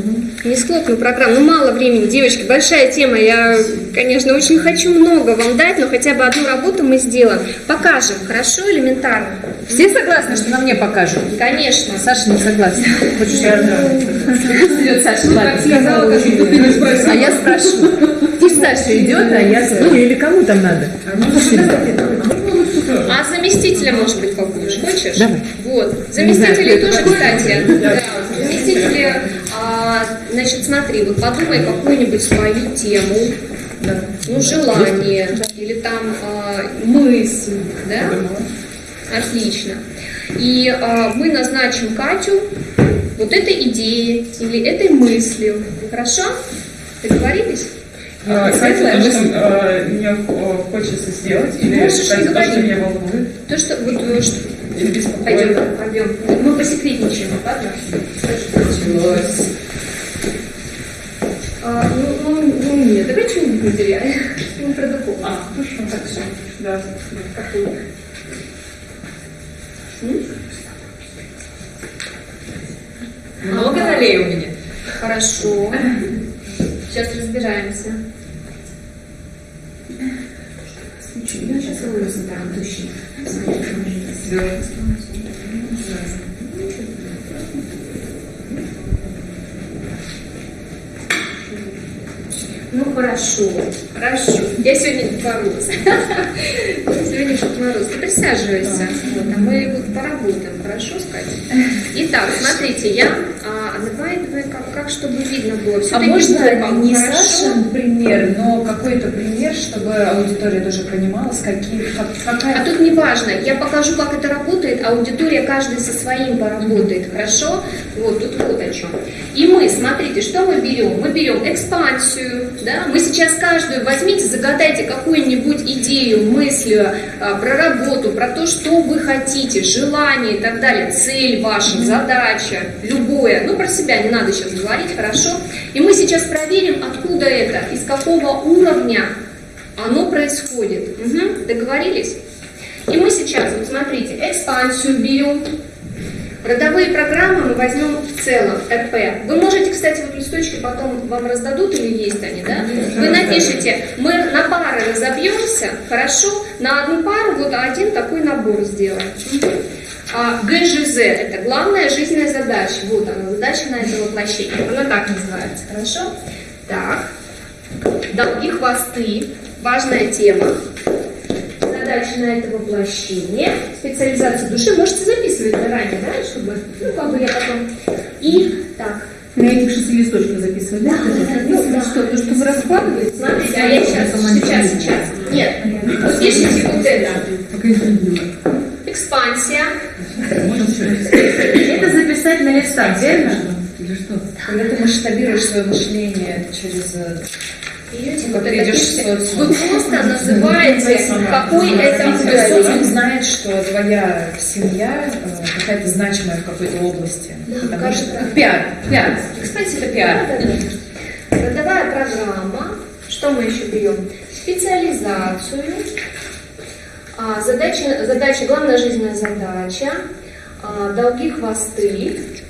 Не схлопну программу, ну мало времени, девочки, большая тема, я, конечно, очень хочу много вам дать, но хотя бы одну работу мы сделаем. Покажем, хорошо, элементарно? Все согласны, что на мне покажут? Конечно. Саша не согласна. Хочешь, я идет Саша, Ну, сказала, как ты. А я спрашиваю. Пусть Саша идет, а я... Ну, или кому там надо? А заместителя, может быть, попозже, хочешь? Давай. Вот. Знаю, Заместители это тоже, кстати. Да. Заместители, а, значит, смотри, вот подумай какую-нибудь свою тему, ну, желание, или там а, мысль, да? Отлично. И а, мы назначим Катю вот этой идеей или этой мыслью. Хорошо? Договорились? А, Светлая то, что мысль. э, мне э, хочется сделать, или Можешь то, что меня волнует, То, что вот э, что- Пойдем, пойдем. Мы посекретничаем, ладно? Началось. А, ну, ну, ну, нет, давай что-нибудь материальное. Ну, про духовность. А, хорошо, так все. Да. Какую? Много налей у меня. Хорошо. Сейчас разбираемся. Я сейчас вылезу там точно. Ну, хорошо, хорошо. Я сегодня Дед Мороз. (laughs) Сегодня Дед Мороз. Ты присаживайся. Вот, а мы вот поработаем, хорошо, с Катей? Итак, смотрите, я... А, давай, как, как чтобы видно было. А Всё-таки можно не хорошо? Сашин пример, но какой-то пример, чтобы аудитория тоже понимала, с каким, как- какая... А тут не важно, я покажу, как это работает, а аудитория каждый со своим поработает, хорошо? Вот тут вот о чем. И мы, смотрите, что мы берем? Мы берем экспансию, да? Мы сейчас каждую возьмите, загадайте какую-нибудь идею, мысль а, про работу, про то, что вы хотите, желание и так далее, цель ваша, задача, любое. Ну, про себя не надо сейчас говорить, хорошо? И мы сейчас проверим, откуда это, из какого уровня оно происходит. Угу. Договорились? И мы сейчас, вот смотрите, экспансию берем, Родовые программы мы возьмем в целом, РП. Вы можете, кстати, вот листочки потом вам раздадут или есть они, да? Вы напишите, мы на пары разобьемся, хорошо, на одну пару вот один такой набор сделаем. А ГЖЗ – это главная жизненная задача. Вот она, задача на это воплощение. Она так называется, хорошо? Так. Долги хвосты. Важная тема задача на это воплощение, специализацию души, можете записывать заранее, да, чтобы, ну, как бы я потом. И так. На этих шести листочках записывать, да? Да, ну, да. Что, то, что вы раскладываете? Смотрите, а я сейчас, сейчас, сейчас. Нет, вы пишите вот это. Экспансия. Это записать на листах, верно? Или что? Когда ты масштабируешь свое мышление через э, Берете, вот это вы просто называете, какой это уровень. знает, что твоя семья э, какая-то значимая в какой-то области. Да, Потому что пиар, пиар. Кстати, это пиар. Родовая программа. Что мы еще берем? Специализацию. А, задача, задача, главная жизненная задача. А, долги хвосты.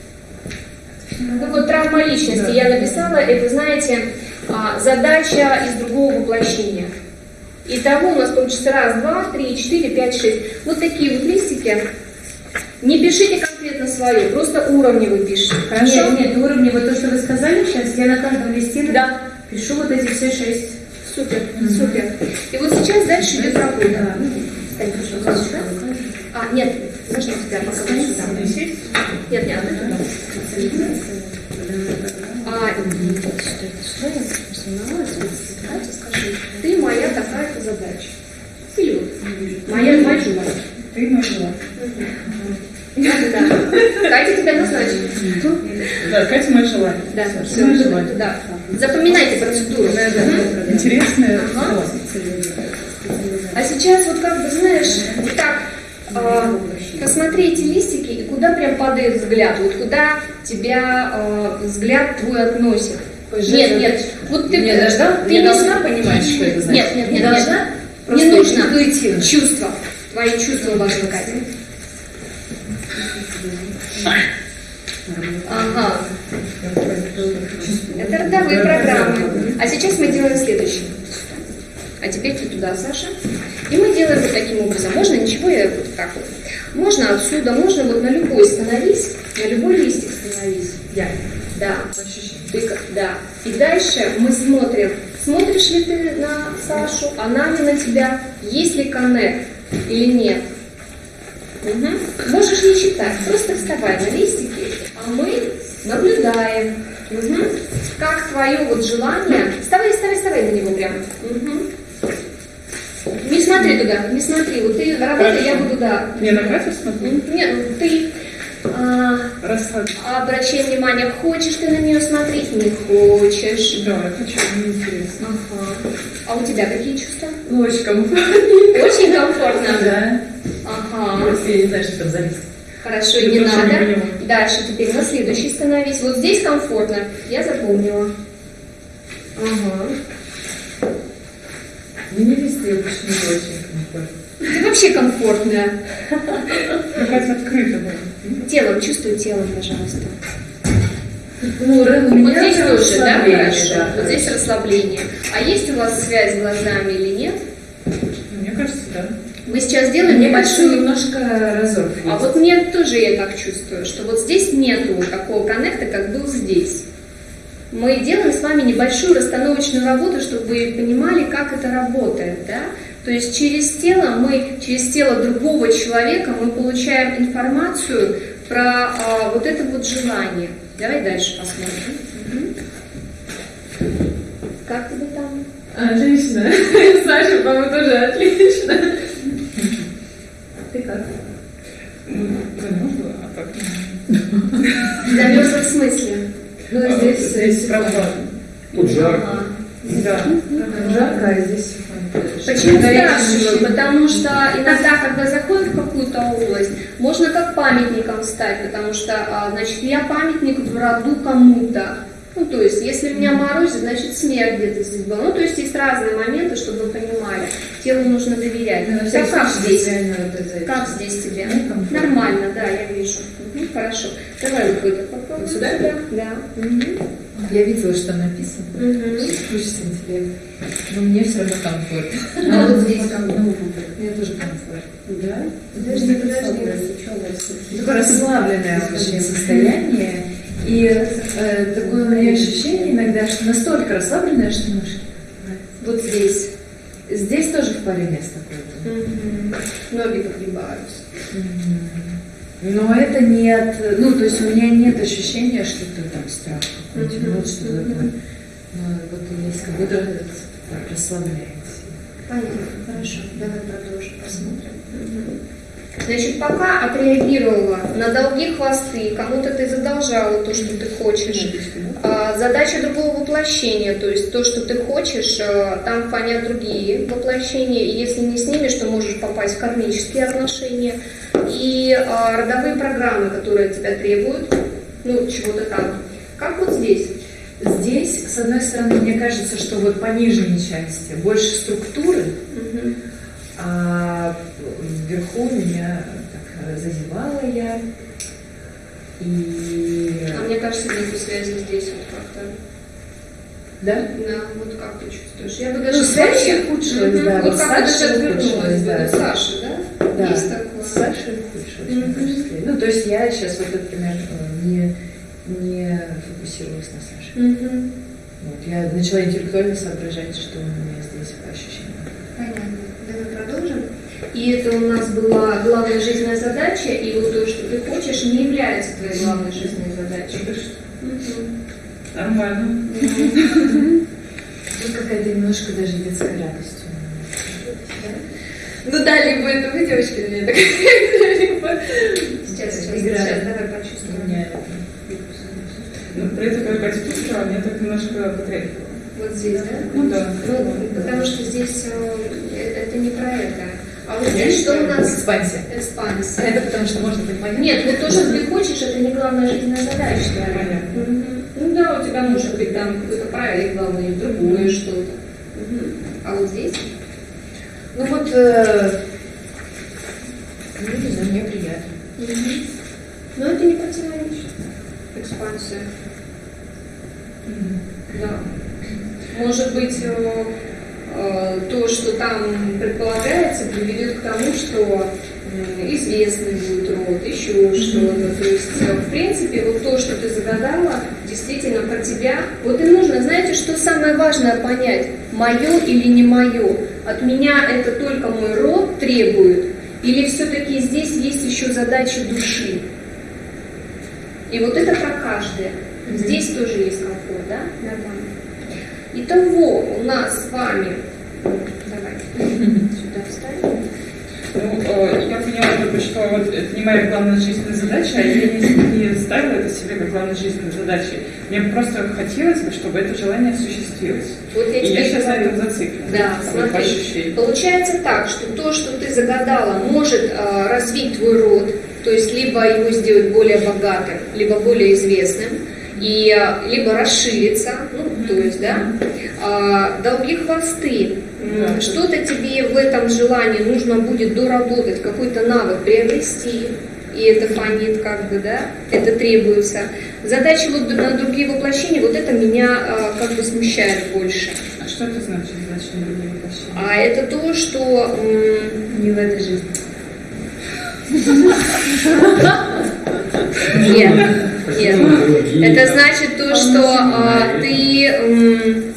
Ну вот травма личности я написала, это, знаете, а, задача из другого воплощения. Итого у нас получится раз, два, три, четыре, пять, шесть. Вот такие вот листики. Не пишите конкретно свое, просто уровни вы пишете. Хорошо? Нет, нет, уровни, вот то, что вы сказали сейчас, я на каждом листе да. пишу вот эти все шесть. Супер, mm-hmm. супер. И вот сейчас дальше идет работа. Да. Стань, пожалуйста. А, нет, можно тебя пока сюда. Нет, нет, а, что я сомневалась, Катя, скажи, ты моя такая-то задача. Или вот, моя мажор. Ты мажор. Да, да. Катя тебя назначит. Да, Катя мое желание. Да, все, мое желание. Да. Запоминайте процедуру. Да, да. Интересная. Ага. А сейчас вот как бы, знаешь, так, а, посмотри эти листики и куда прям падает взгляд, вот куда тебя а, взгляд твой относит. Нет, нет, вот ты не должна, ты не должна понимать, что это значит. Нет, нет, нет, не должна. Не нужно интуитивно. Чувства. Твои чувства важны, Катя. Ага. Это родовые программы. А сейчас мы делаем следующее. А теперь ты туда, Саша. И мы делаем вот таким образом. Можно ничего, я вот так вот. Можно отсюда, можно вот на любой становись, на любой листик становись. Я. Да. Ты, да. И дальше мы смотрим, смотришь ли ты на Сашу, она ли на тебя, есть ли коннект или нет. Угу. Можешь не читать, просто вставай на листики, а мы наблюдаем. Угу. Как твое вот желание. Вставай, вставай, вставай на него прямо. Угу. Не смотри туда, не смотри. Вот ты работай, я буду, да. Не, на Катю смотрю? Нет, ты а, обращай внимание, хочешь ты на нее смотреть, не хочешь. Да, я хочу, мне интересно. Ага. А у тебя какие чувства? Очень комфортно. Очень комфортно? Да. Ага. Просто я не знаю, что там за лист. Хорошо, не надо. Не Дальше теперь на следующий становись. Вот здесь комфортно. Я запомнила. Ага. Мне везде очень не очень комфортно. Ты вообще комфортная. Какая-то открыта была. Телом, чувствуй телом, пожалуйста. Ну, вот здесь тоже, да, хорошо? Да, вот здесь расслабление. А есть у вас связь глазами или нет? Мне кажется, да. Мы сейчас делаем мне небольшую... немножко разрыв. А вот мне тоже я так чувствую, что вот здесь нету такого коннекта, как был здесь. Мы делаем с вами небольшую расстановочную работу, чтобы вы понимали, как это работает, да? То есть через тело мы, через тело другого человека мы получаем информацию про а, вот это вот желание. Давай дальше посмотрим. Угу. Как тебе там? Отлично. (laughs) Саша, по-моему, тоже отлично. Ты как? Ну, да, можно, а так. Зовешь здесь прохладно. Тут жарко. Да. Жарко, а здесь Почему Да, чувствую. Потому что иногда, когда заходит в какую-то область, можно как памятником стать, потому что, а, значит, я памятник в роду кому-то. Ну, то есть, если меня морозит, значит, смерть где-то здесь была. Ну, то есть, есть разные моменты, чтобы вы понимали. Телу нужно доверять. Ну, всякий как здесь? Как здесь тебе? Комфортно. Нормально, да, я вижу. Мгм, хорошо. Давай попробуем. Вот сюда? Да. Мгм. Я видела, что написано. Мгм. Искусственный интеллект. Но мне все равно комфортно. (laughs) А вот здесь как? Мне тоже комфортно. Да? Подожди, подожди. Что у вас? Такое расслабленное вообще состояние. И э, такое у меня ощущение иногда, что настолько расслабленное, что ножки. Вот здесь. Здесь тоже в паре мест такое. Мгм. Ноги подгибаются. Но это нет, ну, то есть у меня нет ощущения, что это там страх какой-то, Мгм. вот что такое. Но вот есть как будто так расслабляется. Понятно, хорошо. Давай продолжим, посмотрим. Значит, пока отреагировала на долги хвосты, кому-то ты задолжала то, что ты хочешь. А, Задача другого воплощения, то есть то, что ты хочешь, а, там фонят другие воплощения, и если не снимешь, то можешь попасть в кармические отношения и а, родовые программы, которые от тебя требуют, ну, чего-то там. Как вот здесь? Здесь, с одной стороны, мне кажется, что вот по нижней части больше структуры, а вверху меня так зазевала я. И А мне кажется, нету связи здесь вот как-то. Да? Да, вот как ты чувствуешь? Я бы даже Ну, связь свои- ухудшилась, Мгм. да, Вот вот как Саша даже отвернулась да. Саша, да? Да, Есть такое. с Сашей ухудшилась в том числе. Ну, то есть я сейчас вот, например, э, не, не фокусировалась на Саше. Мгм. Вот, я начала интеллектуально соображать, что у меня здесь по ощущениям. Понятно. Давай продолжим. И это у нас была главная жизненная задача, и вот то, что ты хочешь, не является твоей главной жизненной задачей. Мгм. Нормально. Тут какая-то немножко даже детская радость. у меня. Ну да, либо это вы, девочки, или нет? (laughs) Либо- Сейчас, сейчас, Играет. сейчас, давай почувствуем. меня Ну, при этом как почувствовала, мне так немножко потряхивало. Вот здесь, да? Ну да. Ну, потому что здесь э, это не про это. А вот здесь что у нас? экспансия. А Экспансия. это потому что можно понимать? Нет, вот то, что ты хочешь, это не главная жизненная задача. Понятно. Ну да, у тебя может быть там какой-то проект главный, другое что-то. Мгм. А вот здесь? Ну вот, э, ну, не знаю, мне приятно. Мгм. Но это не противоречит. Экспансия. Да. Может быть, э, э, то, что там предполагается, приведет к тому, что известный будет род, еще что-то. То есть, э, в принципе, вот то, что ты загадала, действительно про тебя. Вот и нужно, знаете, что самое важное понять, мое или не мое. От меня это только мой род требует, или все-таки здесь есть еще задачи души. И вот это про каждое. Здесь тоже есть комфорт, да? Нормально. Итого у нас с вами... Давай, (laughs) э, я поняла только, что вот это не моя главная жизненная задача, а я не, не ставила это себе как главной жизненной задачей. Мне просто хотелось бы, чтобы это желание осуществилось. Вот я И я сейчас на говорю. этом зациклена. Да, Вот смотри. Получается так, что то, что ты загадала, может э, развить твой род, то есть либо его сделать более богатым, либо более известным, и э, либо расшириться, ну, то есть, да, А, долги хвосты. Да. Что-то тебе в этом желании нужно будет доработать, какой-то навык приобрести, и это фонит как бы, да, это требуется. Задачи вот на другие воплощения, вот это меня э, как бы смущает больше. А что это значит, значит, на другие воплощения? А это то, что Не в этой жизни. нет, нет. Это значит то, что а, ты,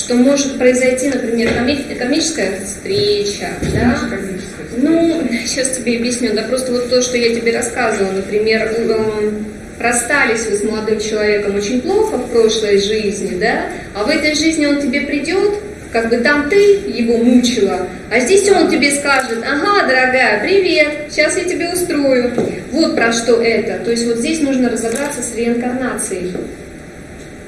что может произойти, например, комическая встреча, да? Ну, сейчас тебе объясню. Да просто вот то, что я тебе рассказывала, например, м, расстались вы с молодым человеком очень плохо в прошлой жизни, да? А в этой жизни он тебе придет, как бы там ты его мучила, а здесь он тебе скажет, ага, дорогая, привет, сейчас я тебе устрою. Вот про что это. То есть вот здесь нужно разобраться с реинкарнацией.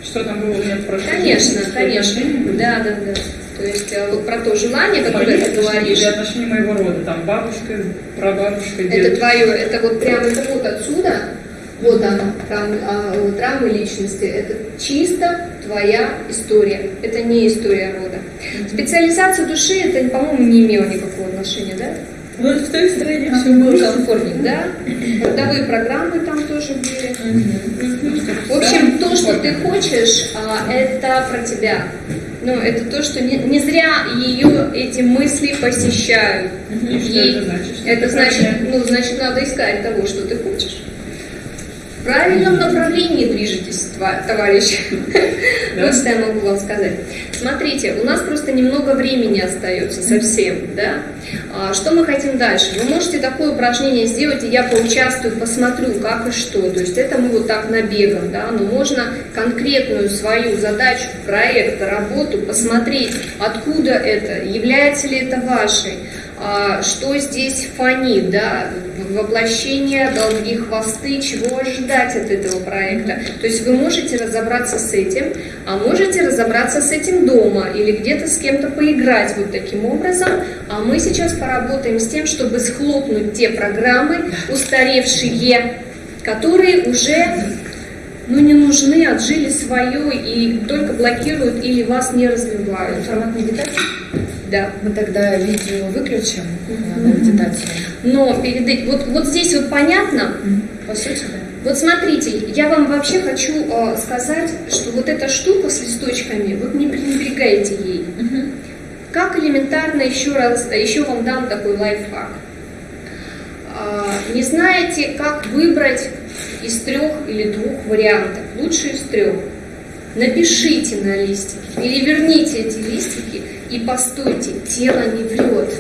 Что там было у меня в прошлом Конечно, жизни, конечно. Да, да, да. То есть э, вот про то желание, Мои которое ты говоришь, или отношения моего рода, там бабушка, прабабушка, это дедушка. твое, это вот прямо это вот отсюда, вот она, травмы, а, травмы личности, это чисто твоя история, это не история рода. Специализация души, это, по-моему, не имело никакого отношения, да? Ну, в той стране все было. Комфортник, да? Родовые программы там тоже были. В общем, то, что ты хочешь, а, это про тебя. Ну, это то, что не, не зря ее эти мысли посещают. И что это значит? Что Это значит, ну, значит, надо искать того, что ты хочешь. В правильном направлении движетесь, товарищ. Вот что я могу вам сказать. Смотрите, у нас просто немного времени остается совсем, да? А, Что мы хотим дальше? Вы можете такое упражнение сделать, и я поучаствую, посмотрю, как и что. То есть это мы вот так набегом, да? Но можно конкретную свою задачу, проект, работу посмотреть, откуда это, является ли это вашей, что здесь фонит, да, воплощение, долги, хвосты, чего ожидать от этого проекта. То есть вы можете разобраться с этим, а можете разобраться с этим дома или где-то с кем-то поиграть вот таким образом. А мы сейчас поработаем с тем, чтобы схлопнуть те программы устаревшие, которые уже ну, не нужны, отжили свое и только блокируют или вас не развивают. Формат медитации? Да. Мы тогда видео выключим э, на медитацию. Но перед вот, вот здесь вот понятно, По сути, да. Вот смотрите, я вам вообще хочу э, сказать, что вот эта штука с листочками, вот не пренебрегайте ей. Как элементарно еще раз, еще вам дам такой лайфхак. А, не знаете, как выбрать из трех или двух вариантов, лучше из трех. Напишите на листике, переверните эти листики и постойте, тело не врет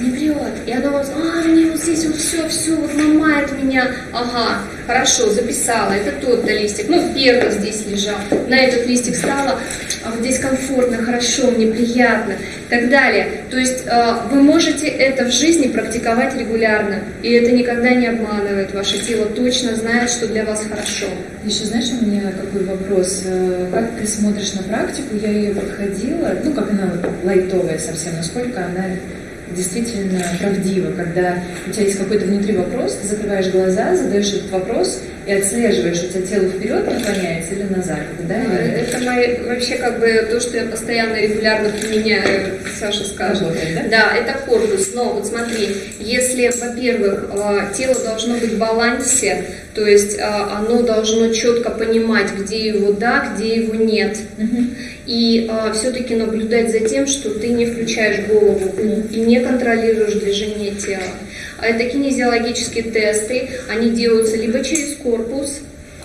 не врет. И оно вот, а, мне вот здесь вот все, все вот ломает меня. Ага, хорошо, записала. Это тот-то листик. Ну, первый здесь лежал. На этот листик стала, а вот здесь комфортно, хорошо, мне приятно. И так далее. То есть э, вы можете это в жизни практиковать регулярно. И это никогда не обманывает. Ваше тело точно знает, что для вас хорошо. Еще знаешь, у меня какой вопрос? Э, Как ты смотришь на практику? Я ее проходила, ну, как она лайтовая совсем, насколько она действительно правдива, когда у тебя есть какой-то внутри вопрос, ты закрываешь глаза, задаешь этот вопрос и отслеживаешь, у тебя тело вперед наклоняется или назад, да? нет? Это мои, вообще как бы то, что я постоянно регулярно применяю, Саша скажет. Работает, да? Да, это корпус. Но вот смотри, если, во-первых, э, тело должно быть в балансе, то есть э, оно должно четко понимать, где его да, где его нет. И все-таки наблюдать за тем, что ты не включаешь голову и не контролируешь движение тела. А это кинезиологические тесты, они делаются либо через корпус,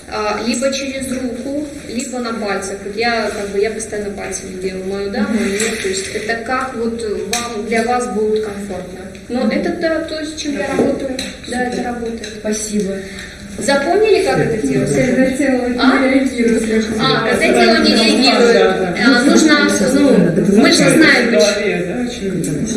а, либо через руку, либо на пальцах. Вот я как бы я постоянно пальцами делаю мою да, мою нет. То есть это как вот вам для вас будет комфортно. Но это да, то, с чем я работаю. Да, это работает. Спасибо. Запомнили, как это делается? Когда тело А? не реагирует. А, когда тело не реагирует, а, нужно, ну, мы же знаем,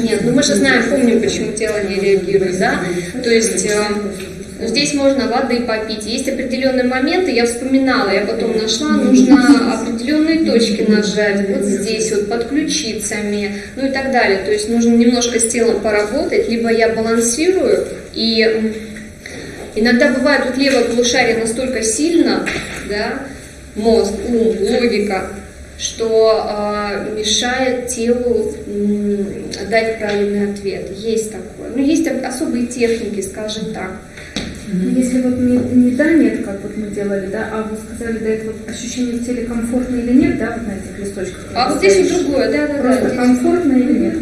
Нет, ну мы же знаем, помним, почему тело не реагирует, да? То есть э, здесь можно воды попить. Есть определенные моменты, я вспоминала, я потом нашла, нужно определенные точки нажать, вот здесь вот, под ключицами, ну и так далее. То есть нужно немножко с телом поработать, либо я балансирую и Иногда бывает, вот левое полушарие настолько сильно, да, мозг, ум, логика, что а, мешает телу дать правильный ответ. Есть такое. Ну, есть об- особые техники, скажем так. Если вот не, не да, нет, как вот мы делали, да, а вы сказали, да, это вот ощущение в теле комфортно или нет, да, вот на этих листочках. А вот здесь вот другое, да, да, да. Просто здесь- комфортно или нет?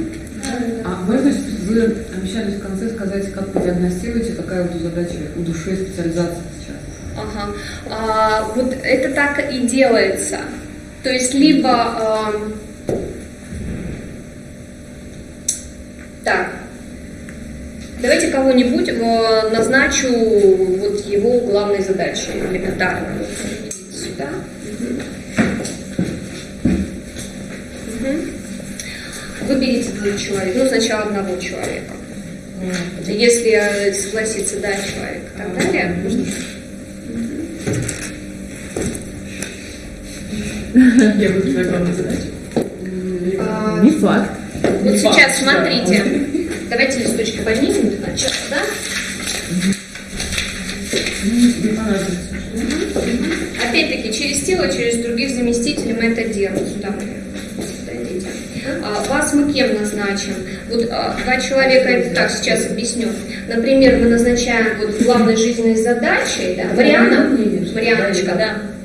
А можно вы обещали в конце сказать, как вы диагностируете, какая вот задача у души специализация сейчас? Ага. А, вот это так и делается. То есть либо а, так. Давайте кого-нибудь э, назначу вот его главной задачей элементарно. Сюда. Выберите двух человек. Ну, сначала одного человека. Если э, согласится, да, человек. Так далее. Я главная задача. А, Не факт. Вот Не сейчас, факт, смотрите. Давайте листочки поднимем начала, да? Опять-таки, через тело, через других заместителей мы это делаем. Сюда мы подойдите. А, вас мы кем назначим? Вот а, два человека, это так, сейчас объясню. Например, мы назначаем вот главной жизненной задачей, да, Мариана, Марианочка, да,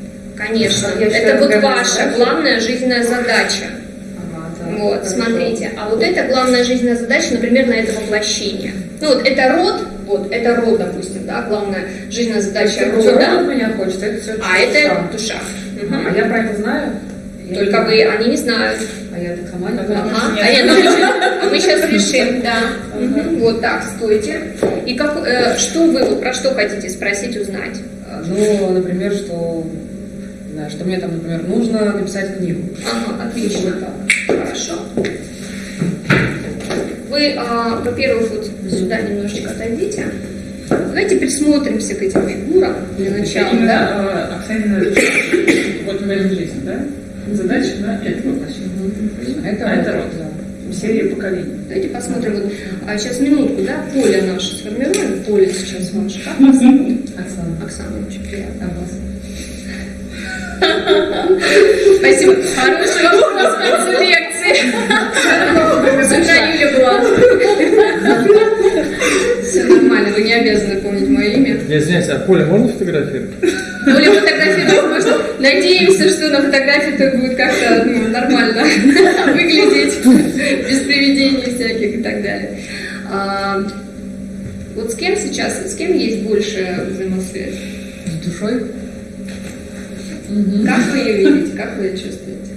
конечно. Я Это вот ваша задача. главная жизненная задача. Ага, так, Вот, хорошо. смотрите. А вот это главная жизненная задача, например, на это воплощение. Ну вот это род, вот это род, допустим, да, главная жизненная задача Это рода. от меня хочет, это все А это душа. Мгм. А я про это знаю? Я Только не вы, они не знают. А я так сама не знаю. Ага. А, нет, ну, а мы (laughs) сейчас решим, да. Мгм. Вот так, стойте. И как, э, что вы, вот про что хотите спросить, узнать? Ну, например, что, знаю, что мне там, например, нужно написать книгу. Ага, отлично. Хорошо. Вы, а, во-первых, вот сюда немножечко отойдите. Давайте присмотримся к этим фигурам для начала, да? Именно э, Оксанина, вот жизнь, да? Задача, да, это воплощение. А это, А это род. да. Серия поколений. Давайте посмотрим. Вот, а сейчас минутку, да? Поле наше сформируем. Поле сейчас ваше. Как вас зовут? Оксана. Оксана, очень приятно. А вас? Спасибо. Хороший вопрос в конце лекции. Юля была. Все нормально, вы не обязаны помнить мое имя. Я извиняюсь, а поле можно фотографировать? Более фотографировать можно. Надеемся, что на фотографии это будет как-то ну, нормально (laughs) выглядеть, без привидений всяких и так далее. А, вот с кем сейчас, с кем есть больше взаимосвязь? С душой? Мгм. Как вы ее видите, как вы ее чувствуете?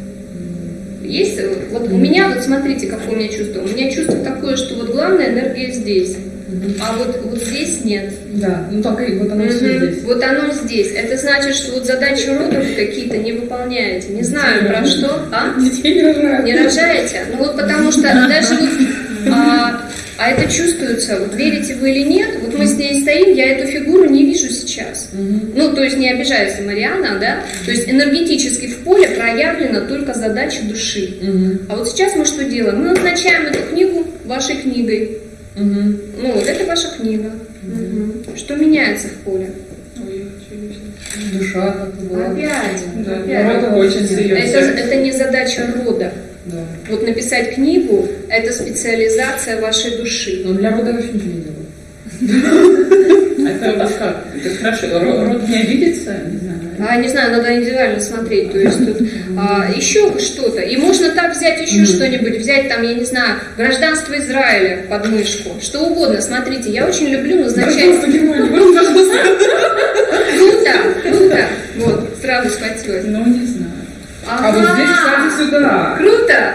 Есть, э, вот у меня, вот смотрите, какое у меня чувство. У меня чувство такое, что вот главная энергия здесь, а вот, вот здесь нет. Да, ну так и вот оно все Мгм. здесь. Вот оно здесь. Это значит, что вот задачи рода вы какие-то не выполняете. Не знаю про что. А? Детей не рожают. Не рожаете? Ну вот потому что даже вот, а, а это чувствуется, вот верите вы или нет, вот мы с ней стоим, я эту фигуру не вижу сейчас. Ну, то есть не обижается Мариана, да? То есть энергетически в поле проявлена только задача души. А вот сейчас мы что делаем? Мы назначаем эту книгу вашей книгой. Ну, вот это ваша книга. Что меняется в поле? Душа как-то была. Опять. Да, опять. рода очень Это, серьезно. это не задача рода. Да. Вот написать книгу – это специализация вашей души. Но для рода вообще ничего не делаю. (laughs) Это как? Это хорошо. Ро- Род не обидится? Не знаю. А, не знаю, надо индивидуально смотреть. То есть тут а, еще что-то. И можно так взять еще что-нибудь, взять там, я не знаю, гражданство Израиля под мышку. Что угодно. Смотрите, я очень люблю назначать. Гражданство? Круто, круто. Вот, сразу схватилась. Ну, не знаю. А вот здесь, Ага. кстати, сюда. Круто!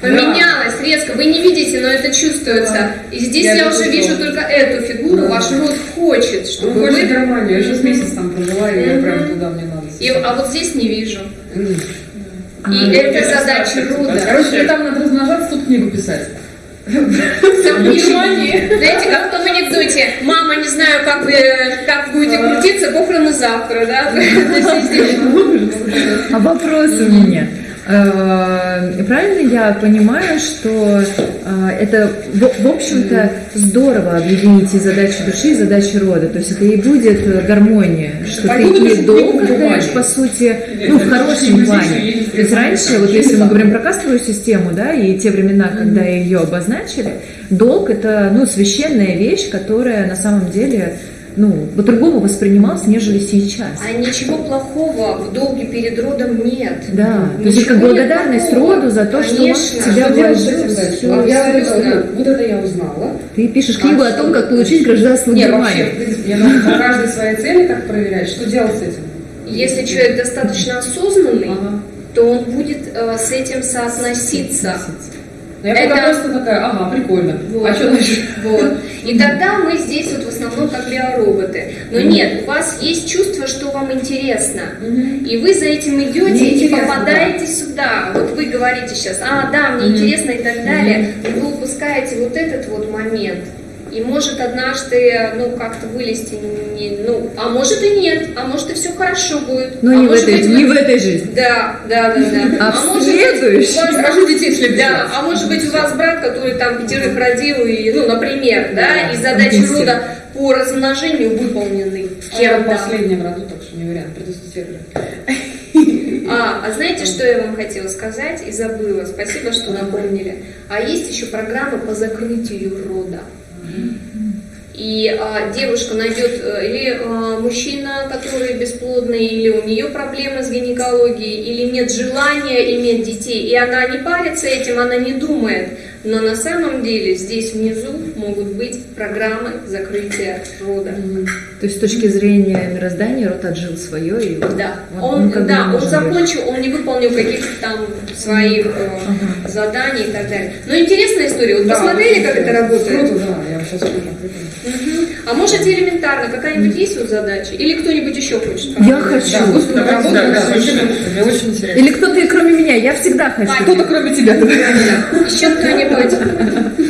Поменялось резко. Вы не видите, но это чувствуется. И здесь Я я, уже вижу только эту фигуру. Да. Ваш род хочет, Ну, чтобы вы... Германию, я сейчас месяц там прожила, и я прям туда мне надо. И, а вот здесь не вижу. И это это задача рода. Короче, там надо размножаться, тут книгу писать. (laughs) Внимание! Знаете, как в том анекдоте, мама, не знаю, как вы как будете крутиться, похороны завтра, да? (laughs) А вопрос у меня. Э, Правильно я понимаю, что э, это, в общем-то, здорово объединить и задачи души, и задачи рода. То есть это и будет э, гармония, что ты Пойду и напишу долг книгу в отдаешь, бумаге. по сути, ну, в хорошем плане. То есть раньше, вот если мы говорим про кастовую систему, да, и те времена, когда ее обозначили, долг – это, ну, священная вещь, которая на самом деле, ну, по-другому воспринималась, нежели сейчас. А ничего плохого в долге перед родом нет. Да, то есть как Ничего нет благодарность такого. роду за то, что он Конечно. тебя Что делать с вложил. я ну, вот это я узнала. Ты пишешь книгу о том, как получить гражданство Не, вообще, Германии. в принципе, я на каждой своей цели как проверять, что делать с этим. Если человек достаточно осознанный, Ага. то он будет э, с этим соотноситься. Ну, Я Это- просто такая, ага, прикольно. Вот. А что дальше? Вот. И тогда мы здесь вот в основном как биороботы. Но нет, у вас есть чувство, что вам интересно. И вы за этим идете Мне и попадаете сюда. Вот вы говорите сейчас, а, да, мне интересно и так далее. Но вы упускаете вот этот вот момент. И может однажды, ну, как-то вылезти, не, ну, а может и нет, а может и все хорошо будет. Но а не, в может этой, быть, не в этой жизни. Да, да, да, да. (laughs) А в может быть, следующей? у вас- в следующий Да, а может быть у вас брат, который там пятерых родил, и, ну, например, да, и Да, задачи рода по размножению выполнены А я кем-то. последняя в роду, так что не вариант, предоставляю. А, а знаете, что я вам хотела сказать и забыла? Спасибо, что напомнили. А есть еще программа по закрытию рода. И а, девушка найдет, э, или а, мужчина, который бесплодный, или у нее проблемы с гинекологией, или нет желания иметь детей, и она не парится этим, она не думает. Но на самом деле здесь внизу могут быть программы закрытия рода. То есть с точки зрения мироздания род отжил свое и Да, он, он, бы да, он может закончил, он не выполнил каких-то там своих э, заданий и так далее. Но интересная история. Вот Да, посмотрели, как это работает? Круто, да, я сейчас тоже Мгм. А можете элементарно, какая-нибудь есть вот задача? Или кто-нибудь еще хочет? Я хочу. Да, вот Да, работа, да, да, Мне очень интересно. Или кто-то, кроме меня, я всегда хочу. А, Кто-то кроме тебя. Еще кто-нибудь?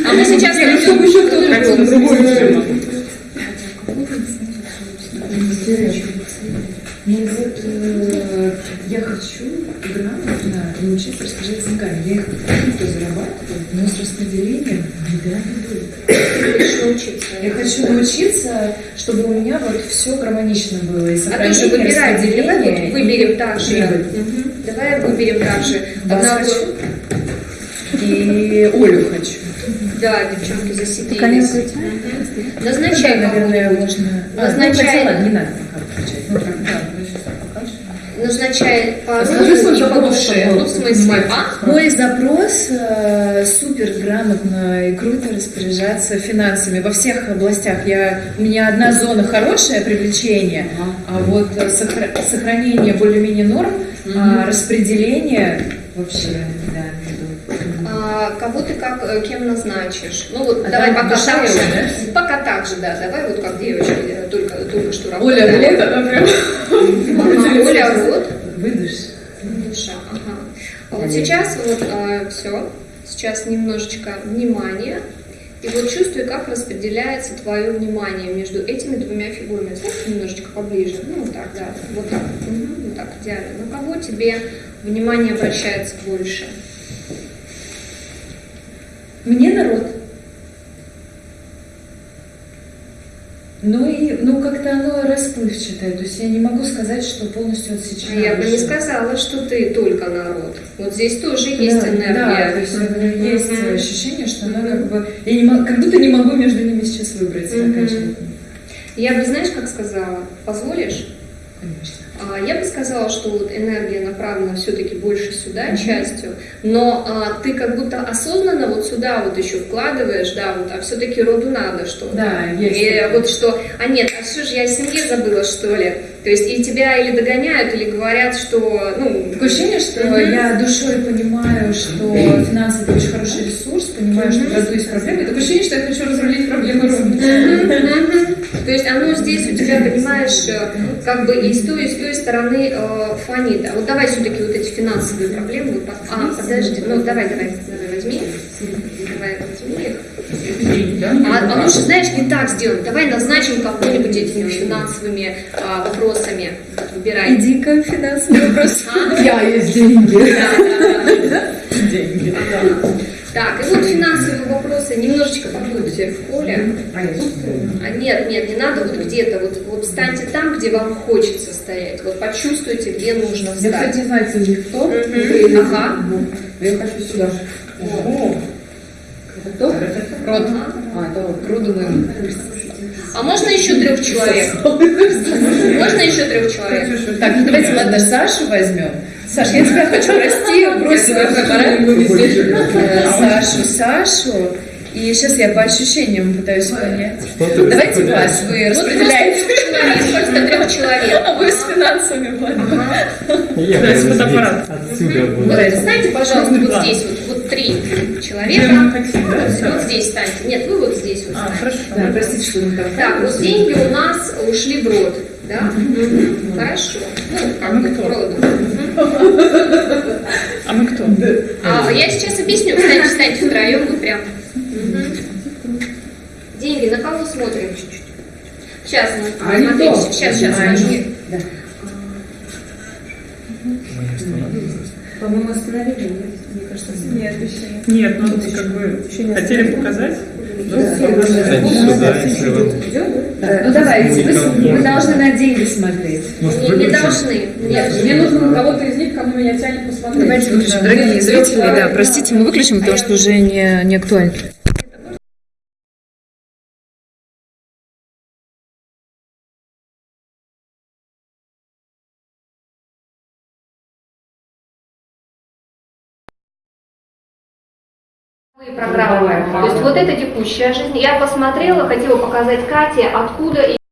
А мы сейчас... Нет, чтобы еще кто-то другой Ну вот э, я хочу грамотно научиться распоряжаться деньгами. Я их круто зарабатываю, но с распределением беда не будет. Я хочу научиться, чтобы у меня вот все гармонично было. И А тоже выбирай, давай вот выберем так же. Мгм. Давай выберем так же. Одна- хочу. И Олю хочу. Да, девчонки засиделись. Мгм. Назначай Да, наверное, можно... А, ну, Назначай. пока включать. Ну, да, ну, по свой и по душе. Ну, в смысле, а? Мой запрос э, супер грамотно и круто распоряжаться финансами во всех областях. Я, у меня одна зона хорошее привлечение, а вот э, сохра- сохранение более-менее норм, а распределение вообще, да. А, кого ты как, э, кем назначишь? Ну вот, А давай пока так же. его, Пока так же, да. Давай вот как девочки э, только, только что Оля, работали. вот она прям. Оля, вот. Выдашь? Душа, ага. А вот сейчас вот все, сейчас немножечко внимания. И вот чувствуй, как распределяется твое внимание между этими двумя фигурами. Знаешь, немножечко поближе. Ну, вот так, да. Вот так. Мгм, вот так, идеально. На кого тебе внимание обращается больше? Мне народ. Ну и ну как-то оно расплывчатое, то есть я не могу сказать, что полностью отсечено. Я бы не сказала, что ты только народ. Вот здесь тоже есть да, энергия. Да, то есть Мгм. есть ощущение, что она как бы я не могу, как будто не могу между ними сейчас выбрать окончательно. Я бы, знаешь, как сказала, позволишь? Конечно. А, Я бы сказала, что вот энергия направлена все-таки больше сюда частью, но а, ты как будто осознанно вот сюда вот еще вкладываешь, да, вот, а все-таки роду надо что-то. Да, есть И вот что, а нет, а что же я о семье забыла, что ли? То есть и тебя или догоняют, или говорят, что, ну... Такое ощущение, что Мгм. я душой понимаю, что финансы это очень хороший ресурс, понимаю, что в роду есть проблемы. Такое ощущение, что я хочу разрулить проблемы рода. Мгм. То есть оно здесь у тебя, понимаешь, э, как бы и с той, и с той стороны э, фонит. А вот давай все-таки вот эти финансовые проблемы. Вот, а, подожди, ну давай, давай, давай возьми. Давай возьми их. А, а лучше, знаешь, не так сделать. Давай назначим кого-нибудь этими финансовыми а, вопросами. Выбирай. Иди-ка финансовый вопрос. А? Я есть деньги. Да, да, да. Деньги. Так, и вот финансовые вопросы. Немножечко побудьте в поле. А я нет, нет, не надо вот где-то, вот, вот встаньте там, где вам хочется стоять. Вот почувствуйте, где нужно Я, встать. кстати, не знаю, цель кто. Ага. Я хочу сюда. О, кто? Род. А, это род. Роду, наверное. А можно еще трех человек? Можно еще трех человек? Так, давайте, ладно, Сашу возьмем. Саш, я тебя хочу прости, бросила фотоаппарат. Э, Сашу, Сашу. И сейчас я по ощущениям пытаюсь понять. Что ты Давайте вас, вы Вот распределяете. (laughs) трех человек, просто трех человек. А вы с финансами. Я Да, Вот, буду. встаньте, пожалуйста, вот здесь, вот, вот три человека. Вот здесь станьте. Нет, вы вот здесь вот. А, хорошо. Да, простите, что мы там. Так, вот деньги у нас ушли в рот, да? Хорошо. Ну, А как мы бы кто? в роду. Мгм. А мы кто? А, я сейчас объясню. Встаньте, встаньте втроем, вот прям. Деньги, на кого смотрим? Сейчас, мы А не смотрите, то. сейчас, сейчас, А, да. По-моему, остановили? Мне кажется, Нет, еще нет. Ну как бы хотели показать. Ну давайте, вы должны на деньги смотреть. Не, должны. Мне нужно кого-то из них, кому меня тянет посмотреть. Давайте выключим. Дорогие зрители, да, простите, мы выключим, потому что уже не, не актуально. Программы. То есть вот это текущая жизнь. Я посмотрела, хотела показать Кате, откуда